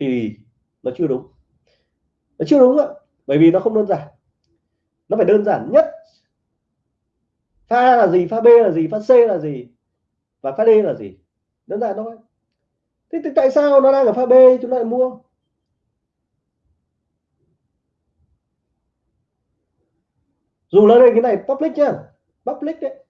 thì nó chưa đúng. Nó chưa đúng ạ, bởi vì nó không đơn giản. Nó phải đơn giản nhất. Pha là gì, pha b là gì, pha c là gì và pha d là gì? Đơn giản thôi. Thế thì tại sao nó đang ở pha b, chúng ta lại mua? Dù là đây, cái này public nhá. Public đấy.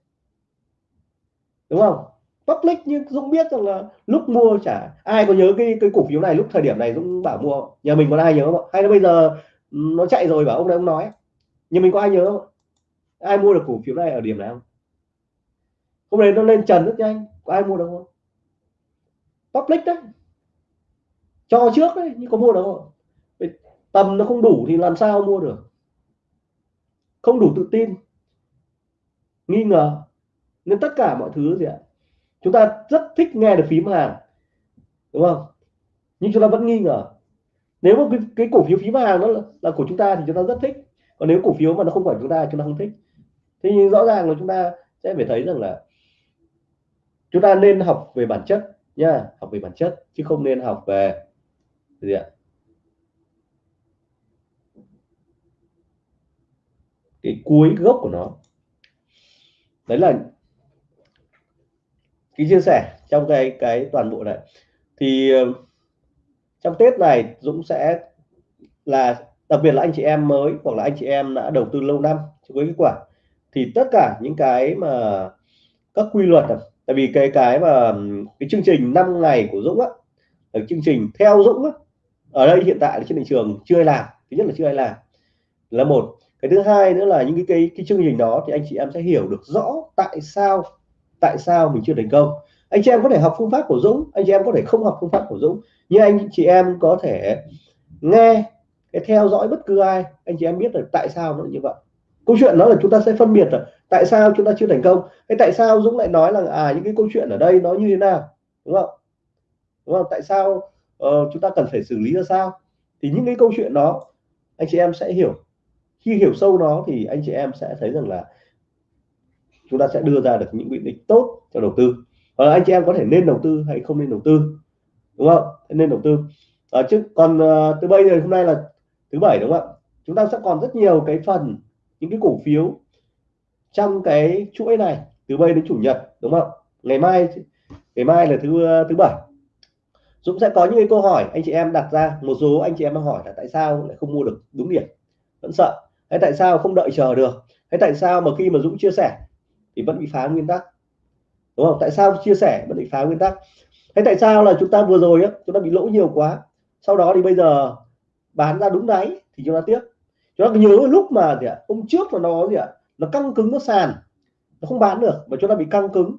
Đúng không? Public nhưng Dũng biết rằng là lúc mua chả ai có nhớ cái cái cổ phiếu này lúc thời điểm này Dũng bảo mua. Nhà mình có ai nhớ không hay là bây giờ ừ, nó chạy rồi bảo ông này ông nói. Nhưng mình có ai nhớ không ai mua được cổ phiếu này ở điểm nào hôm nay nó lên trần rất nhanh. Có ai mua được không public đấy cho trước đấy nhưng có mua được không? Tầm nó không đủ thì làm sao mua được? Không đủ tự tin. Nghi ngờ. Nên tất cả mọi thứ gì ạ? Chúng ta rất thích nghe được phím hàng. Đúng không? Nhưng chúng ta vẫn nghi ngờ. Nếu mà cái, cái cổ phiếu phím hàng nó là, là của chúng ta thì chúng ta rất thích. Còn nếu cổ phiếu mà nó không phải chúng ta chúng ta không thích. Thế nhưng rõ ràng là chúng ta sẽ phải thấy rằng là chúng ta nên học về bản chất nha học về bản chất, chứ không nên học về gì ạ? Cái cuối gốc của nó. Đấy là cái chia sẻ trong cái cái toàn bộ này. Thì ờ, trong Tết này Dũng sẽ là, đặc biệt là anh chị em mới hoặc là anh chị em đã đầu tư lâu năm với kết quả. Thì tất cả những cái mà các quy luật tại vì cái cái mà cái chương trình 5 ngày của Dũng á ở chương trình theo Dũng á, ở đây hiện tại trên thị trường chưa ai làm thứ nhất là chưa ai làm. Là một. Cái thứ hai nữa là những cái cái, cái chương trình đó thì anh chị em sẽ hiểu được rõ tại sao tại sao mình chưa thành công. Anh chị em có thể học phương pháp của Dũng anh chị em có thể không học phương pháp của Dũng nhưng anh chị em có thể nghe cái theo dõi bất cứ ai anh chị em biết được tại sao nó như vậy câu chuyện đó là chúng ta sẽ phân biệt rồi tại sao chúng ta chưa thành công thế tại sao Dũng lại nói là à những cái câu chuyện ở đây nó như thế nào đúng không? Đúng không? Tại sao uh, chúng ta cần phải xử lý ra sao? Thì những cái câu chuyện đó anh chị em sẽ hiểu. Khi hiểu sâu nó thì anh chị em sẽ thấy rằng là chúng ta sẽ đưa ra được những quyết định tốt cho đầu tư. Hoặc là anh chị em có thể nên đầu tư hay không nên đầu tư đúng không? Nên đầu tư. À, chứ còn uh, từ bây giờ hôm nay là thứ bảy đúng không ạ? Chúng ta sẽ còn rất nhiều cái phần những cái cổ phiếu trong cái chuỗi này, từ bây đến chủ nhật, đúng không? Ngày mai ngày mai là thứ thứ bảy. Dũng sẽ có những cái câu hỏi anh chị em đặt ra, một số anh chị em đang hỏi là tại sao lại không mua được đúng điểm? Vẫn sợ. Hay tại sao không đợi chờ được? Hay tại sao mà khi mà Dũng chia sẻ thì vẫn bị phá nguyên tắc? Đúng không? Tại sao chia sẻ vẫn bị phá nguyên tắc? Hay tại sao là chúng ta vừa rồi á, chúng ta bị lỗ nhiều quá, sau đó thì bây giờ bán ra đúng đáy thì chúng ta tiếc chúng ta nhớ lúc mà gì ạ, hôm trước là nó gì ạ, nó căng cứng nó sàn, nó không bán được mà chúng ta bị căng cứng.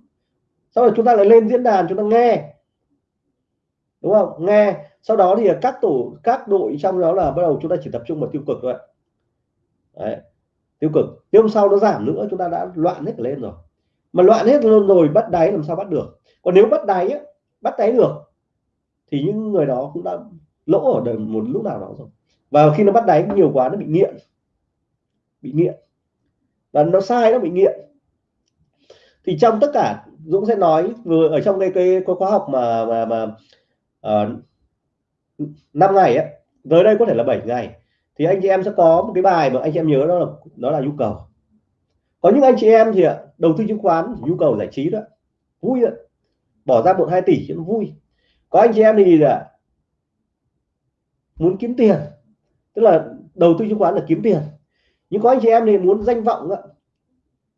Sau đó chúng ta lại lên diễn đàn chúng ta nghe. Đúng không? Nghe. Sau đó thì các tổ, các đội trong đó là bắt đầu chúng ta chỉ tập trung vào tiêu cực thôi Đấy. tiêu cực. Tiêu hôm sau nó giảm nữa, chúng ta đã loạn hết lên rồi. Mà loạn hết luôn rồi, bắt đáy làm sao bắt được? Còn nếu bắt đáy bắt đáy được thì những người đó cũng đã lỗ ở đời một lúc nào đó rồi và khi nó bắt đáy nhiều quá nó bị nghiện. Bị nghiện. Và nó sai nó bị nghiện. Thì trong tất cả Dũng sẽ nói vừa ở trong cái cái, cái khóa học mà mà mà ờ, uh, 5 ngày ấy tới đây có thể là 7 ngày thì anh chị em sẽ có một cái bài mà anh chị em nhớ đó là đó là nhu cầu. Có những anh chị em thì đầu tư chứng khoán nhu cầu giải trí đó vui đó. bỏ ra một hai tỷ cho nó vui. Có anh chị em thì là muốn kiếm tiền tức là đầu tư chứng khoán là kiếm tiền. Nhưng có anh chị em thì muốn danh vọng ạ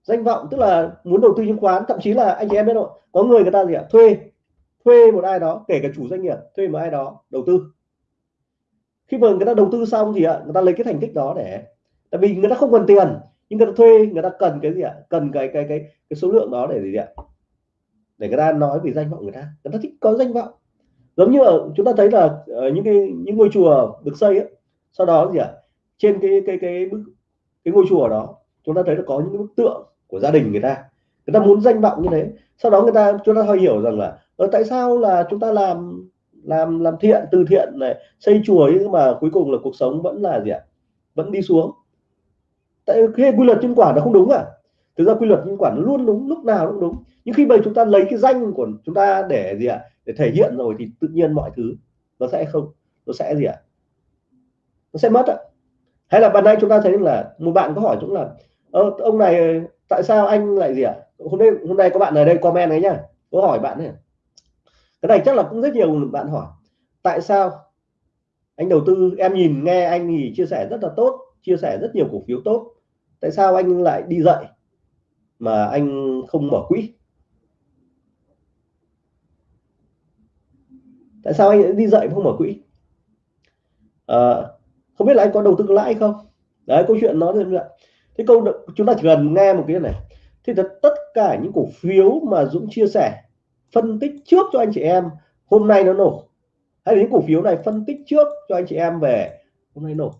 danh vọng tức là muốn đầu tư chứng khoán thậm chí là anh chị em biết không có người người ta gì ạ? Thuê. Thuê một ai đó kể cả chủ doanh nghiệp thuê một ai đó đầu tư. Khi mà người ta đầu tư xong thì ạ người ta lấy cái thành tích đó để tại vì người ta không cần tiền nhưng người ta thuê người ta cần cái gì ạ? Cần cái cái cái cái số lượng đó để gì ạ? Để người ta nói về danh vọng người ta. Người ta thích có danh vọng. Giống như ở chúng ta thấy là ở những cái những ngôi chùa được xây ấy, sau đó gì ạ? Trên cái cái cái bức, cái ngôi chùa đó, chúng ta thấy là có những bức tượng của gia đình người ta. Người ta muốn danh vọng như thế. Sau đó người ta, chúng ta hơi hiểu rằng là ở tại sao là chúng ta làm làm làm thiện, từ thiện này, xây chùa nhưng mà cuối cùng là cuộc sống vẫn là gì ạ? Vẫn đi xuống. Tại cái quy luật nhân quả nó không đúng à? Thực ra quy luật nhân quả nó luôn đúng, lúc nào cũng đúng. Nhưng khi mà chúng ta lấy cái danh của chúng ta để gì ạ? Để thể hiện rồi thì tự nhiên mọi thứ nó sẽ không, nó sẽ gì ạ? Nó sẽ mất ạ hay là bạn nay chúng ta thấy là một bạn có hỏi chúng là ờ, ông này tại sao anh lại gì ạ? Hôm nay hôm nay có bạn ở đây comment đấy nhá có hỏi bạn này à? cái này chắc là cũng rất nhiều bạn hỏi tại sao anh đầu tư em nhìn nghe anh thì chia sẻ rất là tốt chia sẻ rất nhiều cổ phiếu tốt tại sao anh lại đi dậy mà anh không mở quỹ? Tại sao anh đi dậy không mở quỹ? À, không biết là anh có đầu tư lãi không? Đấy, câu chuyện nó như vậy thế câu chúng ta chỉ cần nghe một cái này. Thì tất cả những cổ phiếu mà Dũng chia sẻ, phân tích trước cho anh chị em, hôm nay nó nổ. Hay là những cổ phiếu này phân tích trước cho anh chị em về, hôm nay nổ.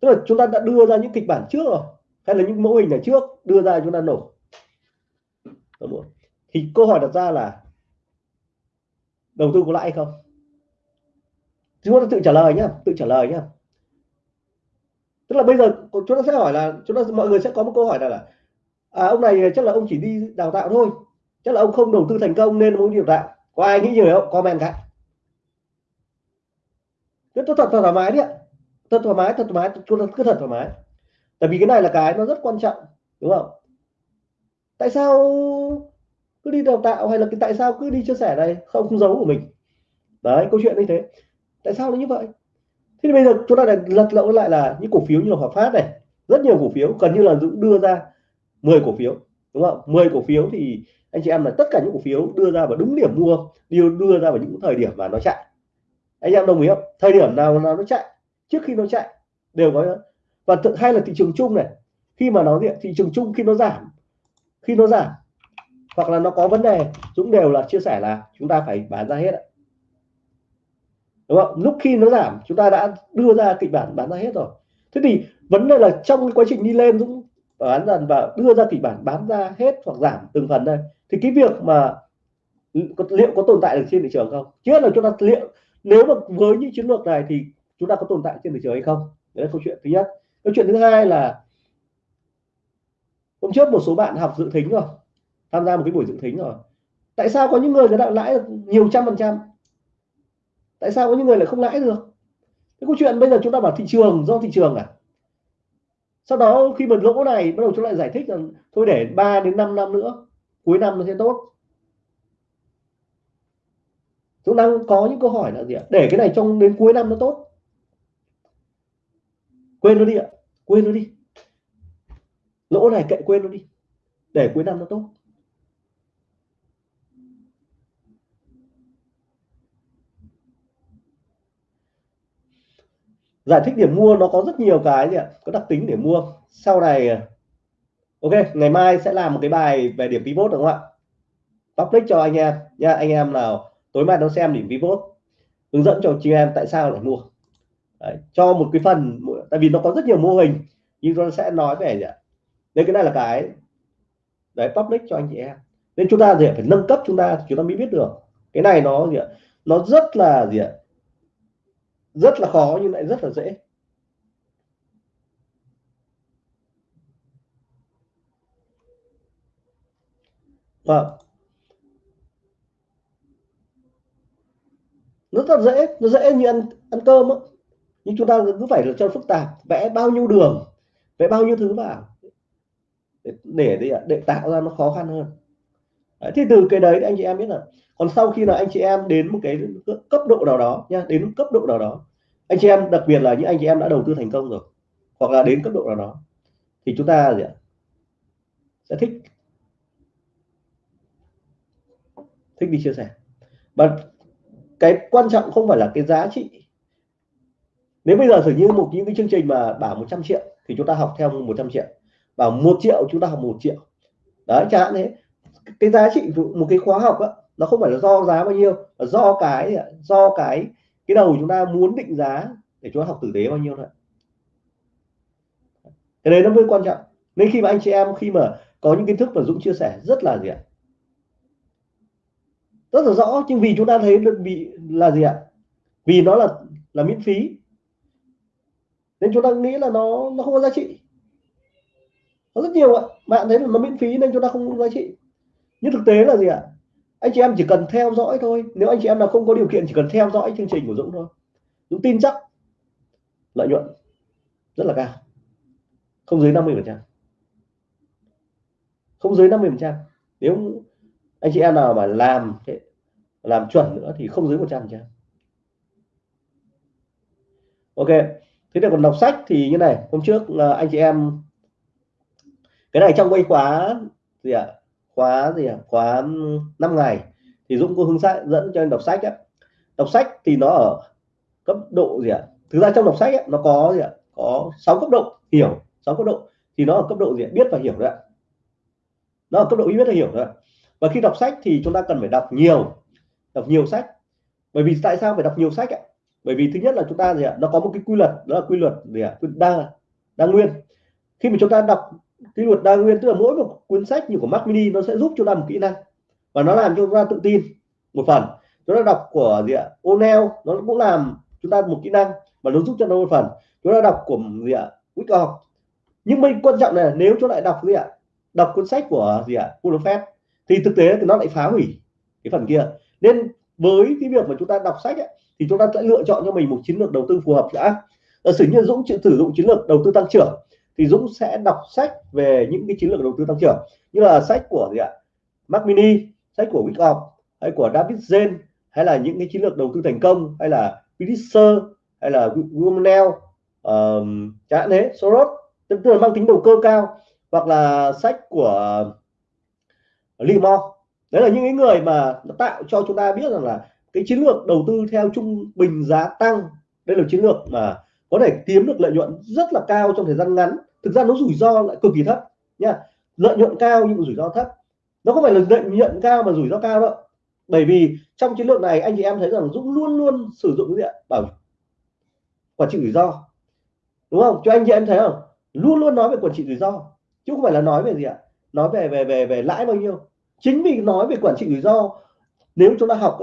Tức là chúng ta đã đưa ra những kịch bản trước rồi. Hay là những mẫu hình này trước, đưa ra chúng ta nổ. Thì câu hỏi đặt ra là, đầu tư có lãi không? Chúng ta tự trả lời nhá tự trả lời nhá. Tức là bây giờ chúng ta sẽ hỏi là chúng ta mọi người sẽ có một câu hỏi là, là à, ông này chắc là ông chỉ đi đào tạo thôi chắc là ông không đầu tư thành công nên ông đi đào tạo. Có ai nghĩ như vậy không? Comment cái cứ thật, thật thoải mái đi ạ. Thật thoải mái thật thoải mái chúng ta cứ thật thoải mái. Tại vì cái này là cái nó rất quan trọng đúng không? Tại sao cứ đi đào tạo hay là cái tại sao cứ đi chia sẻ này không không giấu của mình. Đấy câu chuyện như thế tại sao nó như vậy? Thế bây giờ chúng ta lại lật lộn lại là những cổ phiếu như là Hòa Phát này, rất nhiều cổ phiếu, gần như là Dũng đưa ra 10 cổ phiếu, đúng không? 10 cổ phiếu thì anh chị em là tất cả những cổ phiếu đưa ra vào đúng điểm mua, đưa đưa ra vào những thời điểm mà nó chạy. Anh em đồng ý không? Thời điểm nào nào nó chạy, trước khi nó chạy, đều có và tự hay là thị trường chung này, khi mà nó thị trường chung, khi nó giảm, khi nó giảm, hoặc là nó có vấn đề, Dũng đều là chia sẻ là chúng ta phải bán ra hết ạ đúng không? Lúc khi nó giảm, chúng ta đã đưa ra kịch bản bán ra hết rồi. Thế thì vấn đề là trong cái quá trình đi lên Dũng bán dần và đưa ra kịch bản bán ra hết hoặc giảm từng phần đây thì cái việc mà liệu có tồn tại được trên thị trường không? Chứ là chúng ta, liệu, nếu mà với những chiến lược này thì chúng ta có tồn tại trên thị trường hay không? Đấy là câu chuyện thứ nhất. Câu chuyện thứ hai là hôm trước một số bạn học dự thính rồi, tham gia một cái buổi dự thính rồi. Tại sao có những người người ta lãi nhiều trăm phần trăm? Tại sao có những người lại không lãi được? Cái câu chuyện bây giờ chúng ta bảo thị trường, do thị trường à? Sau đó khi mà lỗ này bắt đầu chúng lại giải thích rằng, thôi để 3 đến 5 năm nữa, cuối năm nó sẽ tốt. Chúng đang có những câu hỏi là gì ạ? Để cái này trong đến cuối năm nó tốt. Quên nó đi ạ, quên nó đi. Lỗ này kệ quên nó đi, để cuối năm nó tốt. Giải thích điểm mua nó có rất nhiều cái gì ạ? Có đặc tính để mua. Sau này ok ngày mai sẽ làm một cái bài về điểm pivot đúng không ạ? Public cho anh em nha. Anh em nào tối mai nó xem điểm pivot. Hướng dẫn cho chị em tại sao lại mua. Đấy, cho một cái phần tại vì nó có rất nhiều mô hình nhưng tôi sẽ nói về gì ạ? Nên cái này là cái đấy public cho anh chị em. Nên chúng ta gì phải nâng cấp chúng ta chúng ta mới biết được. Cái này nó gì ạ? Nó rất là gì ạ? Rất là khó nhưng lại rất là dễ. Vâng. Nó rất dễ nó dễ như ăn ăn cơm á. Nhưng chúng ta cứ phải là cho phức tạp vẽ bao nhiêu đường vẽ bao nhiêu thứ vào để để, để tạo ra nó khó khăn hơn đấy, thì từ cái đấy anh chị em biết là còn sau khi là anh chị em đến một cái cấp độ nào đó nha đến cấp độ nào đó anh chị em đặc biệt là những anh chị em đã đầu tư thành công rồi hoặc là đến cấp độ nào đó thì chúng ta gì ạ? Sẽ thích thích đi chia sẻ. Và cái quan trọng không phải là cái giá trị. Nếu bây giờ thử như một những cái chương trình mà bảo 100 triệu thì chúng ta học theo 100 triệu bảo một triệu chúng ta học một triệu. Đấy chẳng hạn thế cái giá trị một cái khóa học á, nó không phải là do giá bao nhiêu là do cái do cái cái đầu chúng ta muốn định giá để chúng ta học tử tế bao nhiêu thôi cái đấy nó mới quan trọng. Nên khi mà anh chị em, khi mà có những kiến thức mà Dũng chia sẻ, rất là gì ạ? Rất là rõ, nhưng vì chúng ta thấy bị là gì ạ? Vì nó là là miễn phí. Nên chúng ta nghĩ là nó nó không có giá trị. Có rất nhiều ạ. Bạn thấy là nó miễn phí nên chúng ta không có giá trị nhưng thực tế là gì ạ? Anh chị em chỉ cần theo dõi thôi. Nếu anh chị em nào không có điều kiện, chỉ cần theo dõi chương trình của Dũng thôi. Dũng tin chắc lợi nhuận rất là cao. Không dưới 50 phần trăm. Không dưới 50 phần trăm. Nếu anh chị em nào mà làm làm chuẩn nữa thì không dưới 100 trăm ok, thế thì còn đọc sách thì như này. Hôm trước à, anh chị em, cái này trong quay khóa gì ạ? à? Khóa gì à? khóa 5 ngày thì Dũng có hướng dẫn cho anh đọc sách ấy. đọc sách thì nó ở cấp độ gì ạ à? thực ra trong đọc sách ấy, nó có gì ạ à? có 6 cấp độ hiểu 6 cấp độ thì nó ở cấp độ gì à? biết và hiểu đấy nó ở cấp độ biết và hiểu đấy và khi đọc sách thì chúng ta cần phải đọc nhiều đọc nhiều sách bởi vì tại sao phải đọc nhiều sách ạ bởi vì thứ nhất là chúng ta gì ạ nó có một cái quy luật đó là quy luật gì ạ đa đa nguyên khi mà chúng ta đọc quy luật đa nguyên tức là mỗi một cuốn sách như của Mac Mini nó sẽ giúp cho ta một kỹ năng và nó làm cho chúng ta tự tin một phần. Chúng ta đọc của gì ạ? O'Neill nó cũng làm chúng ta một kỹ năng và nó giúp cho nó một phần. Chúng ta đọc của gì ạ? Wyckoff nhưng mình quan trọng là nếu chúng lại đọc gì ạ? Đọc cuốn sách của gì ạ? Buffett thì thực tế thì nó lại phá hủy cái phần kia. Nên với cái việc mà chúng ta đọc sách ấy, thì chúng ta sẽ lựa chọn cho mình một chiến lược đầu tư phù hợp đã. Sử như Dũng sử dụng chiến lược đầu tư tăng trưởng thì Dũng sẽ đọc sách về những cái chiến lược đầu tư tăng trưởng. Như là sách của gì ạ? Mac Mini sách của Wyckoff hay của David Zen hay là những cái chiến lược đầu tư thành công hay là Pulitzer hay là Gumnell uh, chẳng hạn thế Soros. Tức là mang tính đầu cơ cao hoặc là sách của ờ, Limor đấy là những cái người mà nó tạo cho chúng ta biết rằng là cái chiến lược đầu tư theo trung bình giá tăng. Đây là chiến lược mà có thể kiếm được lợi nhuận rất là cao trong thời gian ngắn thực ra nó rủi ro lại cực kỳ thấp nha. Lợi nhuận cao nhưng rủi ro thấp. Nó không phải là lợi nhuận cao mà rủi ro cao đâu. Bởi vì trong chiến lược này anh chị em thấy rằng Dũng luôn luôn sử dụng cái gì ạ? Bảo quản trị rủi ro. Đúng không? Cho anh chị em thấy không? Luôn luôn nói về quản trị rủi ro. Chứ không phải là nói về gì ạ? Nói về về về về lãi bao nhiêu. Chính vì nói về quản trị rủi ro nếu chúng ta học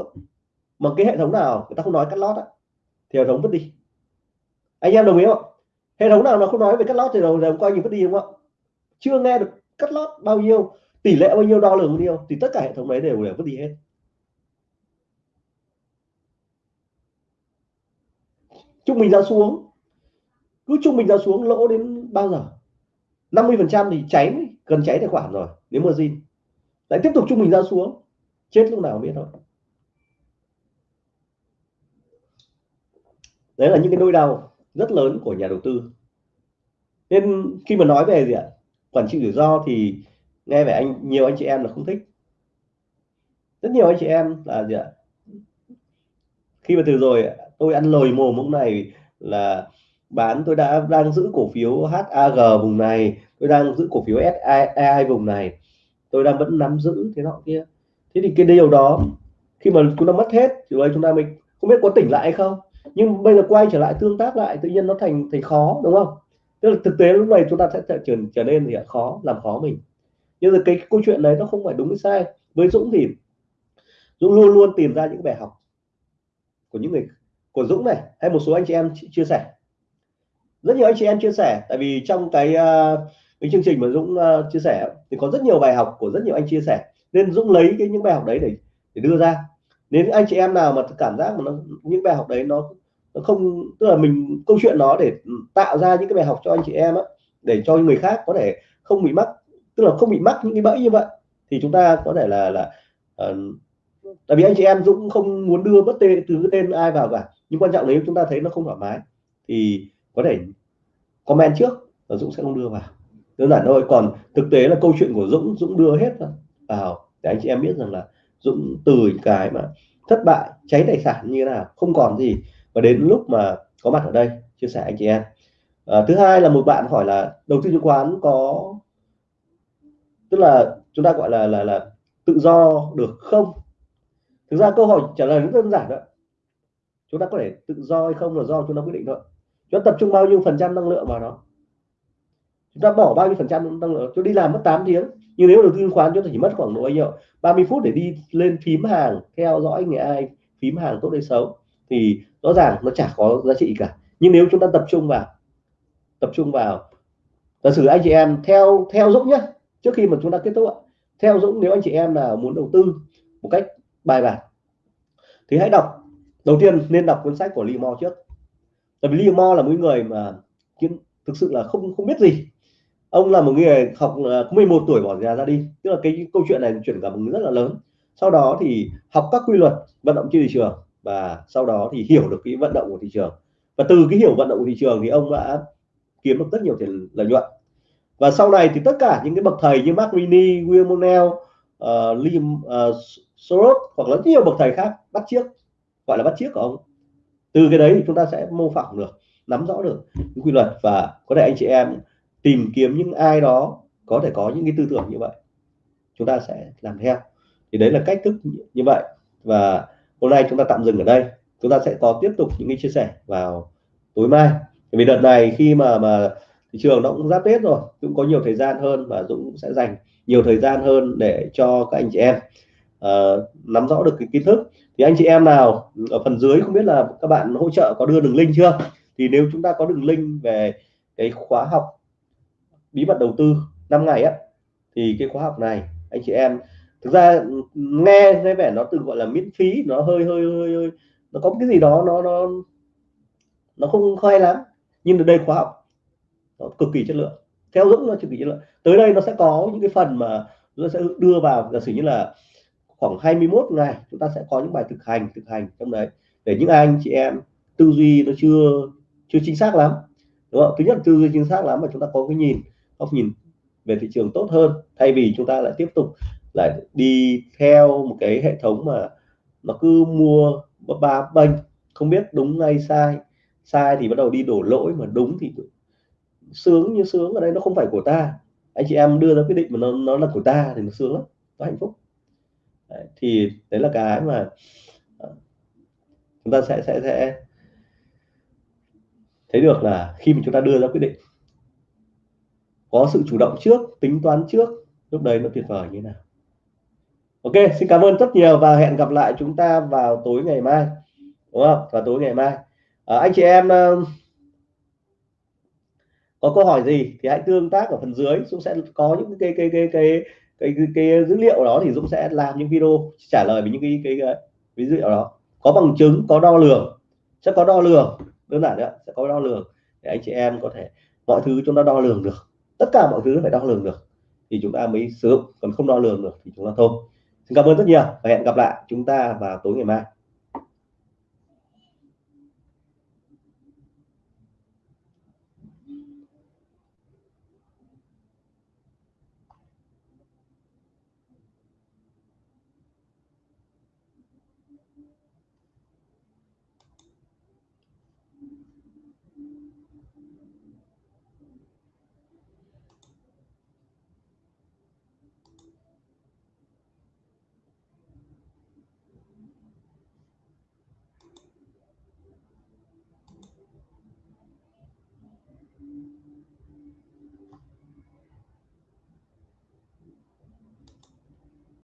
mà cái hệ thống nào người ta không nói cắt lót á, thì hệ thống vứt đi. Anh em đồng ý không hệ thống nào nó không nói về cắt lót thì đầu giờ coi như mất đi đúng không chưa nghe được cắt lót bao nhiêu tỷ lệ bao nhiêu đo lường bao nhiêu thì tất cả hệ thống đấy đều đều vứt đi hết. Trung bình giá xuống. Cứ trung bình giá xuống lỗ đến bao giờ? 50 phần trăm thì cháy gần cháy tài khoản rồi nếu mà gì, lại tiếp tục trung bình ra xuống. Chết lúc nào biết thôi. Đấy là những cái đôi đầu rất lớn của nhà đầu tư. Nên khi mà nói về gì ạ? Quản trị rủi ro thì nghe về anh, nhiều anh chị em là không thích. Rất nhiều anh chị em là gì ạ? Khi mà từ rồi, tôi ăn lời mồm lúc này là bán, tôi đã đang giữ cổ phiếu HAG vùng này, tôi đang giữ cổ phiếu SAI vùng này. Tôi đang vẫn nắm giữ thế nọ kia. Thế thì cái điều đó, khi mà chúng ta mất hết, thì chúng ta mình không biết có tỉnh lại hay không? Nhưng bây giờ quay trở lại tương tác lại tự nhiên nó thành thành khó đúng không? Tức là thực tế lúc này chúng ta sẽ trở trở nên thì khó làm khó mình. Nhưng mà cái câu chuyện đấy nó không phải đúng hay sai. Với Dũng thì Dũng luôn luôn tìm ra những bài học của những người của Dũng này hay một số anh chị em chia sẻ. Rất nhiều anh chị em chia sẻ tại vì trong cái uh, cái chương trình mà Dũng uh, chia sẻ thì có rất nhiều bài học của rất nhiều anh chia sẻ. Nên Dũng lấy cái những bài học đấy để để đưa ra nếu anh chị em nào mà cảm giác mà nó những bài học đấy nó nó không tức là mình câu chuyện nó để tạo ra những cái bài học cho anh chị em á để cho người khác có thể không bị mắc tức là không bị mắc những cái bẫy như vậy thì chúng ta có thể là là uh, tại vì anh chị em Dũng không muốn đưa bất tên từ cái tên ai vào cả nhưng quan trọng nếu chúng ta thấy nó không thoải mái thì có thể comment trước và Dũng sẽ không đưa vào. Đơn giản thôi còn thực tế là câu chuyện của Dũng Dũng đưa hết vào để anh chị em biết rằng là Dũng từ cái mà thất bại cháy tài sản như thế nào không còn gì. Và đến lúc mà có mặt ở đây chia sẻ anh chị em. À, thứ hai là một bạn hỏi là đầu tư chứng khoán có tức là chúng ta gọi là là là tự do được không? Thực ra câu hỏi trả lời rất đơn giản đó. Chúng ta có thể tự do hay không là do chúng ta quyết định thôi. Chúng ta tập trung bao nhiêu phần trăm năng lượng vào nó? Chúng ta bỏ bao nhiêu phần trăm năng lượng? Chúng đi làm mất 8 tiếng nhưng nếu đầu tư chứng khoán chúng ta chỉ mất khoảng độ bao nhiêu? 30 phút để đi lên phím hàng, theo dõi người ai, phím hàng tốt hay xấu. Thì rõ ràng nó chả có giá trị cả. Nhưng nếu chúng ta tập trung vào, tập trung vào, giả sử anh chị em theo theo Dũng nhé trước khi mà chúng ta kết thúc theo Dũng, nếu anh chị em nào muốn đầu tư một cách bài bản, thì hãy đọc. Đầu tiên nên đọc cuốn sách của Lee Mo trước. Tại vì Lee Mo là một người mà thực sự là không không biết gì ông là một người học ờ, 11 tuổi bỏ nhà ra đi. Tức là cái câu chuyện này chuyển cảm hứng rất là lớn. Sau đó thì học các quy luật vận động trên thị trường và sau đó thì hiểu được cái vận động của thị trường. Và từ cái hiểu vận động của thị trường thì ông đã kiếm được rất nhiều tiền lợi nhuận. Và sau này thì tất cả những cái bậc thầy như Mark Rini, William Monell, uh, ờ, Lim uh, ờ, Soros hoặc là rất nhiều bậc thầy khác bắt chiếc gọi là bắt chiếc của ông. Từ cái đấy thì chúng ta sẽ mô phỏng được nắm rõ được những quy luật và có thể anh chị em tìm kiếm những ai đó có thể có những cái tư tưởng như vậy chúng ta sẽ làm theo. Thì đấy là cách thức như vậy. Và hôm nay chúng ta tạm dừng ở đây. Chúng ta sẽ có tiếp tục những cái chia sẻ vào tối mai. Vì đợt này khi mà mà thị trường nó cũng giáp tết rồi cũng có nhiều thời gian hơn và Dũng sẽ dành nhiều thời gian hơn để cho các anh chị em uh, nắm rõ được cái kiến thức. Thì anh chị em nào ở phần dưới không biết là các bạn hỗ trợ có đưa đường link chưa? Thì nếu chúng ta có đường link về cái khóa học bí mật đầu tư 5 ngày á thì cái khóa học này anh chị em thực ra nghe nghe vẻ nó từng gọi là miễn phí nó hơi hơi hơi, hơi nó có cái gì đó nó nó nó không hay lắm. Nhưng ở đây khóa học nó cực kỳ chất lượng theo dũng nó cực kỳ chất lượng. Tới đây nó sẽ có những cái phần mà nó sẽ đưa vào giả sử như là khoảng 21 ngày chúng ta sẽ có những bài thực hành thực hành trong đấy để những anh chị em tư duy nó chưa chưa chính xác lắm. Đúng không? Thứ nhất là tư duy chính xác lắm mà chúng ta có cái nhìn góc nhìn về thị trường tốt hơn thay vì chúng ta lại tiếp tục lại đi theo một cái hệ thống mà nó cứ mua ba bênh không biết đúng hay sai sai thì bắt đầu đi đổ lỗi mà đúng thì sướng như sướng ở đây nó không phải của ta. Anh chị em đưa ra quyết định mà nó nó là của ta thì nó sướng lắm nó hạnh phúc. Đấy, thì đấy là cái mà ờ, chúng ta sẽ sẽ sẽ thấy được là khi mà chúng ta đưa ra quyết định có sự chủ động trước tính toán trước lúc đấy nó tuyệt vời như thế nào. Ok xin cảm ơn rất nhiều và hẹn gặp lại chúng ta vào tối ngày mai. Đúng không? Vào tối ngày mai. À, anh chị em uh, có câu hỏi gì thì hãy tương tác ở phần dưới. Dũng sẽ có những cái cái cái cái cái, cái, cái dữ liệu đó thì Dũng sẽ làm những video trả lời về những cái cái, cái, cái dữ liệu đó. Có bằng chứng có đo lường. Sẽ có đo lường. Đơn giản đấy sẽ có đo lường để anh chị em có thể mọi thứ chúng ta đo lường được tất cả mọi thứ phải đo lường được, thì chúng ta mới sử dụng. Còn không đo lường được thì chúng ta thôi. Xin cảm ơn rất nhiều và hẹn gặp lại chúng ta vào tối ngày mai.